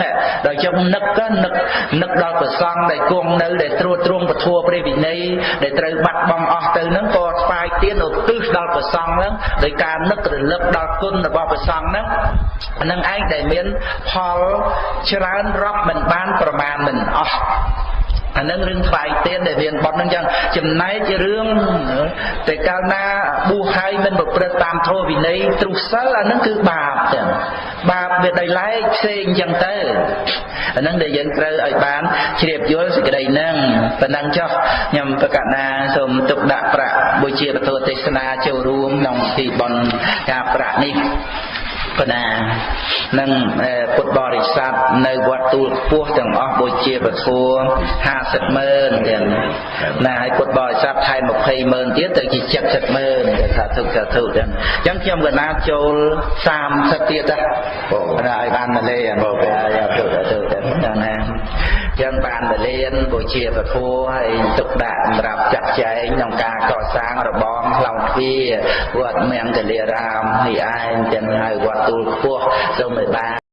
ដល់ចុងនឹកនឹកនឹកដល់ព្រះសង្ឃដែលគង់នៅដែលត្រួតត្រងពធព្រះវិន័យដែលត្រូវបាត់បង់អស់ទៅហ្នឹងក៏ស្វាយទានឧទ្ទិសដល់ព្រះសង្ឃហ្នឹងដោយការនឹករលឹកដល់គុណរបស់ព្រះសង្ឃហ្នឹងហ្នឹងឯងដែលមានផលច្រើនរាប់មិនបានប្រមាណមិនអស់ អានឹងរឿងថ្វាយទៀនដែលមានបត់នឹងចឹងចំណែករឿងតែកាលណាបួសហើយមិនប្រព្រឹត្តតាមធម៌វិន័យទ្រុសិលអានឹងគឺបាបចឹងបាបវាដោយឡែកផ្សេងចឹងទៅអានឹងដែលយើងត្រូវឲ្យបានជ្រាបយល់សេចក្តីហ្នឹងប៉ុណ្ណឹងចុះខ្ញុំប្រកាសណាសូមទុកដាក់ប្រាក់បុជាពធទេសនាចូលរួមក្នុងពិធីបុណ្យការប្រាក់នេះ ប៉ុណ្ណានឹងពុទ្ធបរិស័ទនៅវត្តទូលខ្ពស់ទាំងអស់បូជាពធ50ម៉ឺនទាំងណាហើយពុទ្ធបរិស័ទថែម20ម៉ឺនទៀតទៅជា70ម៉ឺនថាទុកថាទុកទាំងអញ្ចឹងខ្ញុំកណាចូល30ទៀតណាណាឲ្យបានមកលេបងយ៉ាទុកទុកទាំងណា ចឹងបានទៅរៀនបូជាពធហើយទុកដាក់សម្រាប់ចាក់ចែងក្នុងការកសាងរបងខ្លងទ្វារវត្តមង្គលារាមនេះឯងចឹងហើយវត្តទូលខ្ពស់សូមឲ្យបាន